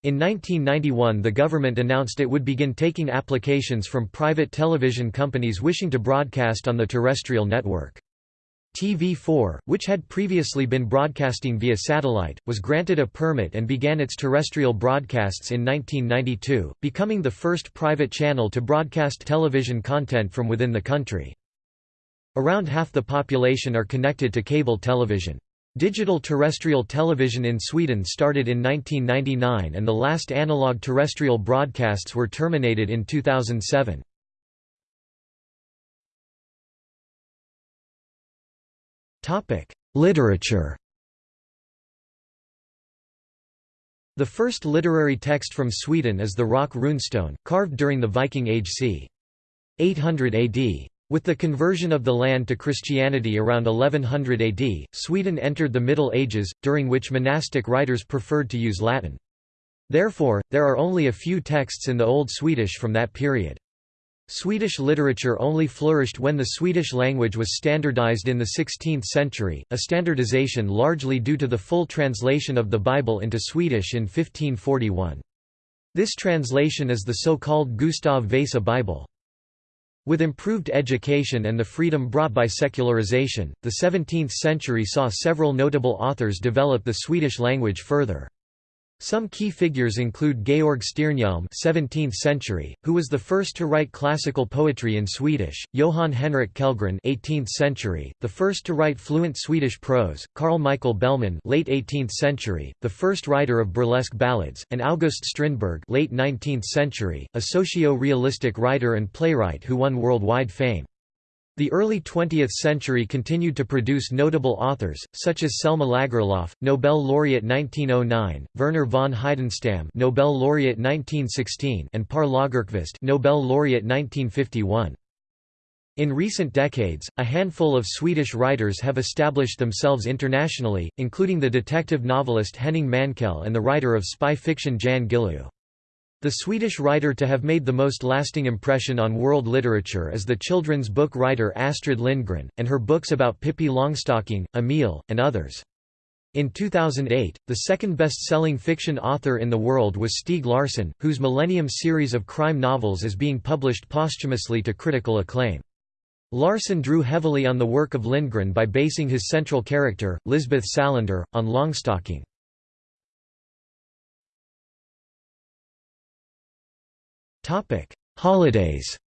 In 1991 the government announced it would begin taking applications from private television companies wishing to broadcast on the terrestrial network. TV4, which had previously been broadcasting via satellite, was granted a permit and began its terrestrial broadcasts in 1992, becoming the first private channel to broadcast television content from within the country. Around half the population are connected to cable television. Digital terrestrial television in Sweden started in 1999 and the last analog terrestrial broadcasts were terminated in 2007. Literature The first literary text from Sweden is the Rök runestone, carved during the Viking Age c. 800 AD. With the conversion of the land to Christianity around 1100 AD, Sweden entered the Middle Ages, during which monastic writers preferred to use Latin. Therefore, there are only a few texts in the Old Swedish from that period. Swedish literature only flourished when the Swedish language was standardized in the 16th century, a standardization largely due to the full translation of the Bible into Swedish in 1541. This translation is the so-called Gustav Vasa Bible. With improved education and the freedom brought by secularization, the 17th century saw several notable authors develop the Swedish language further. Some key figures include Georg Stiernhielm 17th century, who was the first to write classical poetry in Swedish, Johan Henrik Kellgren 18th century, the first to write fluent Swedish prose, Carl Michael Bellman late 18th century, the first writer of burlesque ballads, and August Strindberg late 19th century, a socio-realistic writer and playwright who won worldwide fame. The early 20th century continued to produce notable authors, such as Selma Lagerlöf, Nobel laureate 1909, Werner von Heidenstam, Nobel laureate 1916, and Per Lagerkvist, Nobel laureate 1951. In recent decades, a handful of Swedish writers have established themselves internationally, including the detective novelist Henning Mankell and the writer of spy fiction Jan Guillou. The Swedish writer to have made the most lasting impression on world literature is the children's book writer Astrid Lindgren, and her books about Pippi Longstocking, Emil, and others. In 2008, the second best-selling fiction author in the world was Stieg Larsson, whose Millennium series of crime novels is being published posthumously to critical acclaim. Larsson drew heavily on the work of Lindgren by basing his central character, Lisbeth Salander, on Longstocking. Holidays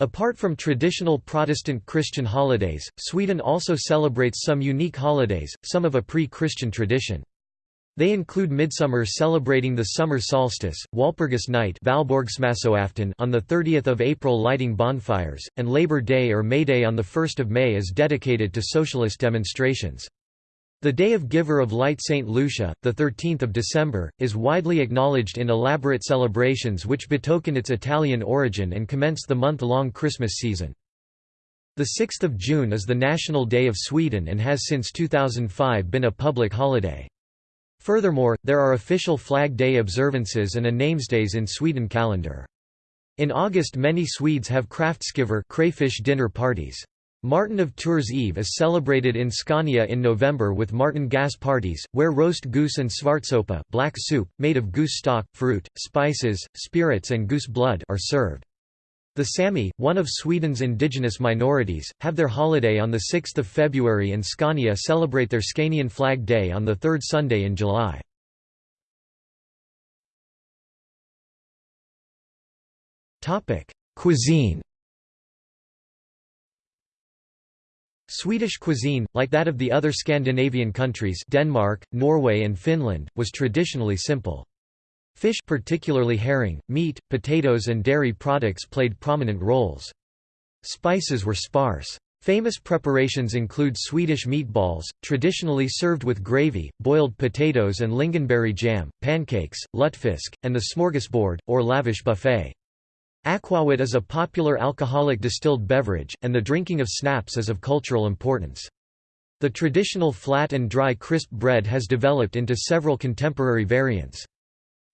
Apart from traditional Protestant Christian holidays, Sweden also celebrates some unique holidays, some of a pre-Christian tradition. They include Midsummer celebrating the summer solstice, Walpurgis Night on the 30th of April lighting bonfires, and Labor Day or May Day on the 1st of May is dedicated to socialist demonstrations. The Day of Giver of Light St. Lucia, 13 December, is widely acknowledged in elaborate celebrations which betoken its Italian origin and commence the month-long Christmas season. The 6th of June is the National Day of Sweden and has since 2005 been a public holiday. Furthermore, there are official Flag Day observances and a namesdays in Sweden calendar. In August many Swedes have kräftskivor crayfish dinner parties. Martin of Tours Eve is celebrated in Scania in November with Mårten Gås parties, where roast goose and svartsoppa black soup, made of goose stock, fruit, spices, spirits and goose blood are served. The Sami, one of Sweden's indigenous minorities, have their holiday on 6 February and Scania celebrate their Scanian Flag Day on the third Sunday in July. Cuisine Swedish cuisine, like that of the other Scandinavian countries Denmark, Norway and Finland, was traditionally simple. Fish particularly herring, meat, potatoes and dairy products played prominent roles. Spices were sparse. Famous preparations include Swedish meatballs, traditionally served with gravy, boiled potatoes and lingonberry jam, pancakes, lutefisk, and the smorgasbord, or lavish buffet. Aquavit is a popular alcoholic distilled beverage, and the drinking of snaps is of cultural importance. The traditional flat and dry crisp bread has developed into several contemporary variants.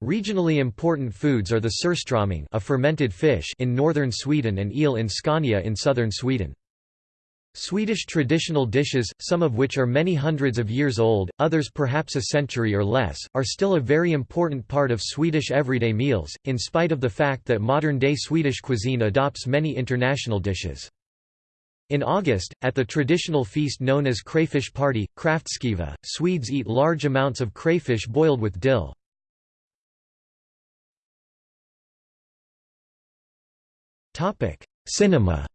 Regionally important foods are the surströmming a fermented fish in northern Sweden and eel in Scania in southern Sweden. Swedish traditional dishes, some of which are many hundreds of years old, others perhaps a century or less, are still a very important part of Swedish everyday meals, in spite of the fact that modern-day Swedish cuisine adopts many international dishes. In August, at the traditional feast known as crayfish party, kräftskiva, Swedes eat large amounts of crayfish boiled with dill. Cinema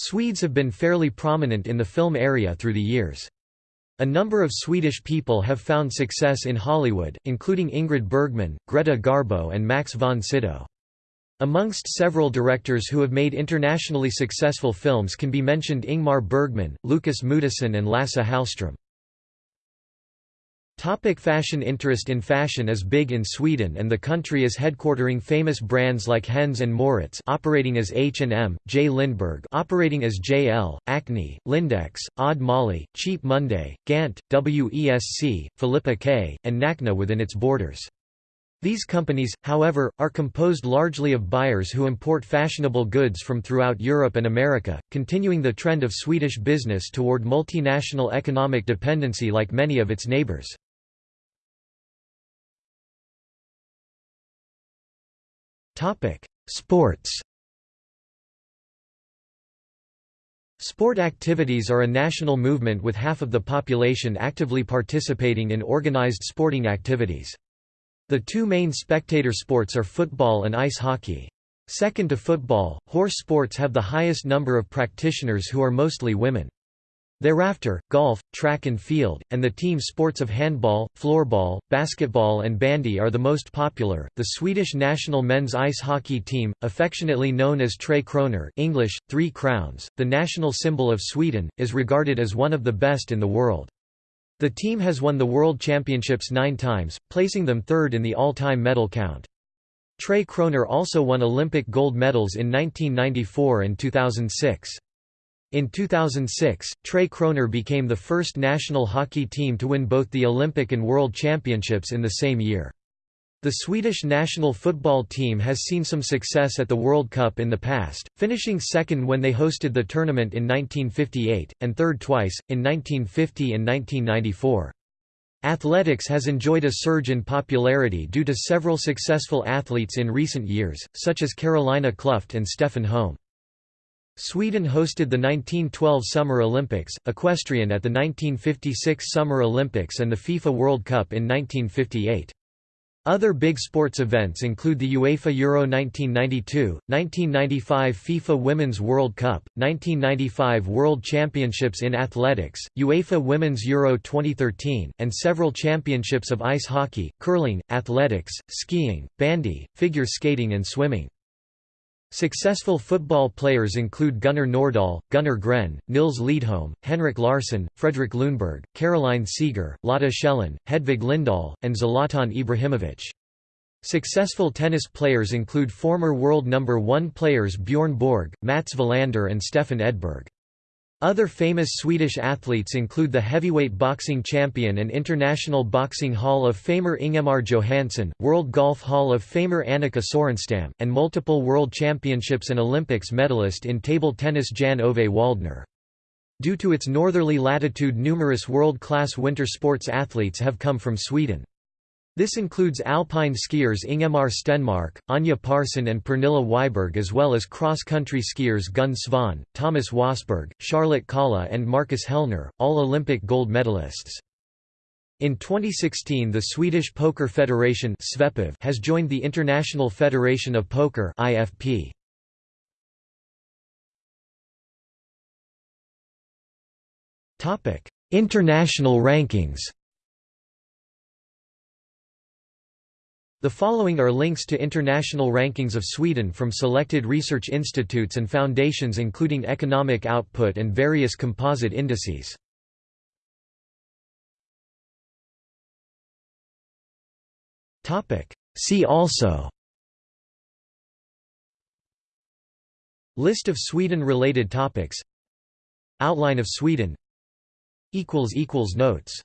Swedes have been fairly prominent in the film area through the years. A number of Swedish people have found success in Hollywood, including Ingrid Bergman, Greta Garbo and Max von Sydow. Amongst several directors who have made internationally successful films can be mentioned Ingmar Bergman, Lukas Moodysson and Lasse Hallström. Topic fashion Interest in fashion is big in Sweden and the country is headquartering famous brands like Hennes and Mauritz operating as H&M, J. Lindeberg operating as JL, Acne, Lindex, Odd Molly, Cheap Monday, Gant, WESC, Filippa K, and Nakkna within its borders. These companies, however, are composed largely of buyers who import fashionable goods from throughout Europe and America, continuing the trend of Swedish business toward multinational economic dependency like many of its neighbors. Sports Sport activities are a national movement with half of the population actively participating in organized sporting activities. The two main spectator sports are football and ice hockey. Second to football, horse sports have the highest number of practitioners who are mostly women. Thereafter, golf, track and field, and the team sports of handball, floorball, basketball, and bandy are the most popular. The Swedish national men's ice hockey team, affectionately known as Tre Kronor (English: Three Crowns), the national symbol of Sweden, is regarded as one of the best in the world. The team has won the World Championships nine times, placing them third in the all-time medal count. Tre Kronor also won Olympic gold medals in 1994 and 2006. In 2006, Tre Kronor became the first national hockey team to win both the Olympic and World Championships in the same year. The Swedish national football team has seen some success at the World Cup in the past, finishing second when they hosted the tournament in 1958, and third twice, in 1950 and 1994. Athletics has enjoyed a surge in popularity due to several successful athletes in recent years, such as Carolina Klüft and Stefan Holm. Sweden hosted the 1912 Summer Olympics, equestrian at the 1956 Summer Olympics and the FIFA World Cup in 1958. Other big sports events include the UEFA Euro 1992, 1995 FIFA Women's World Cup, 1995 World Championships in Athletics, UEFA Women's Euro 2013, and several championships of ice hockey, curling, athletics, skiing, bandy, figure skating and swimming. Successful football players include Gunnar Nordahl, Gunnar Gren, Nils Lidholm, Henrik Larsson, Fredrik Ljungberg, Caroline Seger, Lotta Schelin, Hedvig Lindahl, and Zlatan Ibrahimovic. Successful tennis players include former world number one players Bjorn Borg, Mats Wilander and Stefan Edberg. Other famous Swedish athletes include the heavyweight boxing champion and International Boxing Hall of Famer Ingemar Johansson, World Golf Hall of Famer Annika Sorenstam, and multiple World Championships and Olympics medalist in table tennis Jan Ove Waldner. Due to its northerly latitude numerous world-class winter sports athletes have come from Sweden. This includes alpine skiers Ingemar Stenmark, Anja Pärson and Pernilla Wiberg as well as cross-country skiers Gun Svan, Thomas Wassberg, Charlotte Kalla and Marcus Hellner, all Olympic gold medalists. In 2016 the Swedish Poker Federation has joined the International Federation of Poker IFP. International rankings The following are links to international rankings of Sweden from selected research institutes and foundations including economic output and various composite indices. See also. List of Sweden-related topics. Outline of Sweden. Notes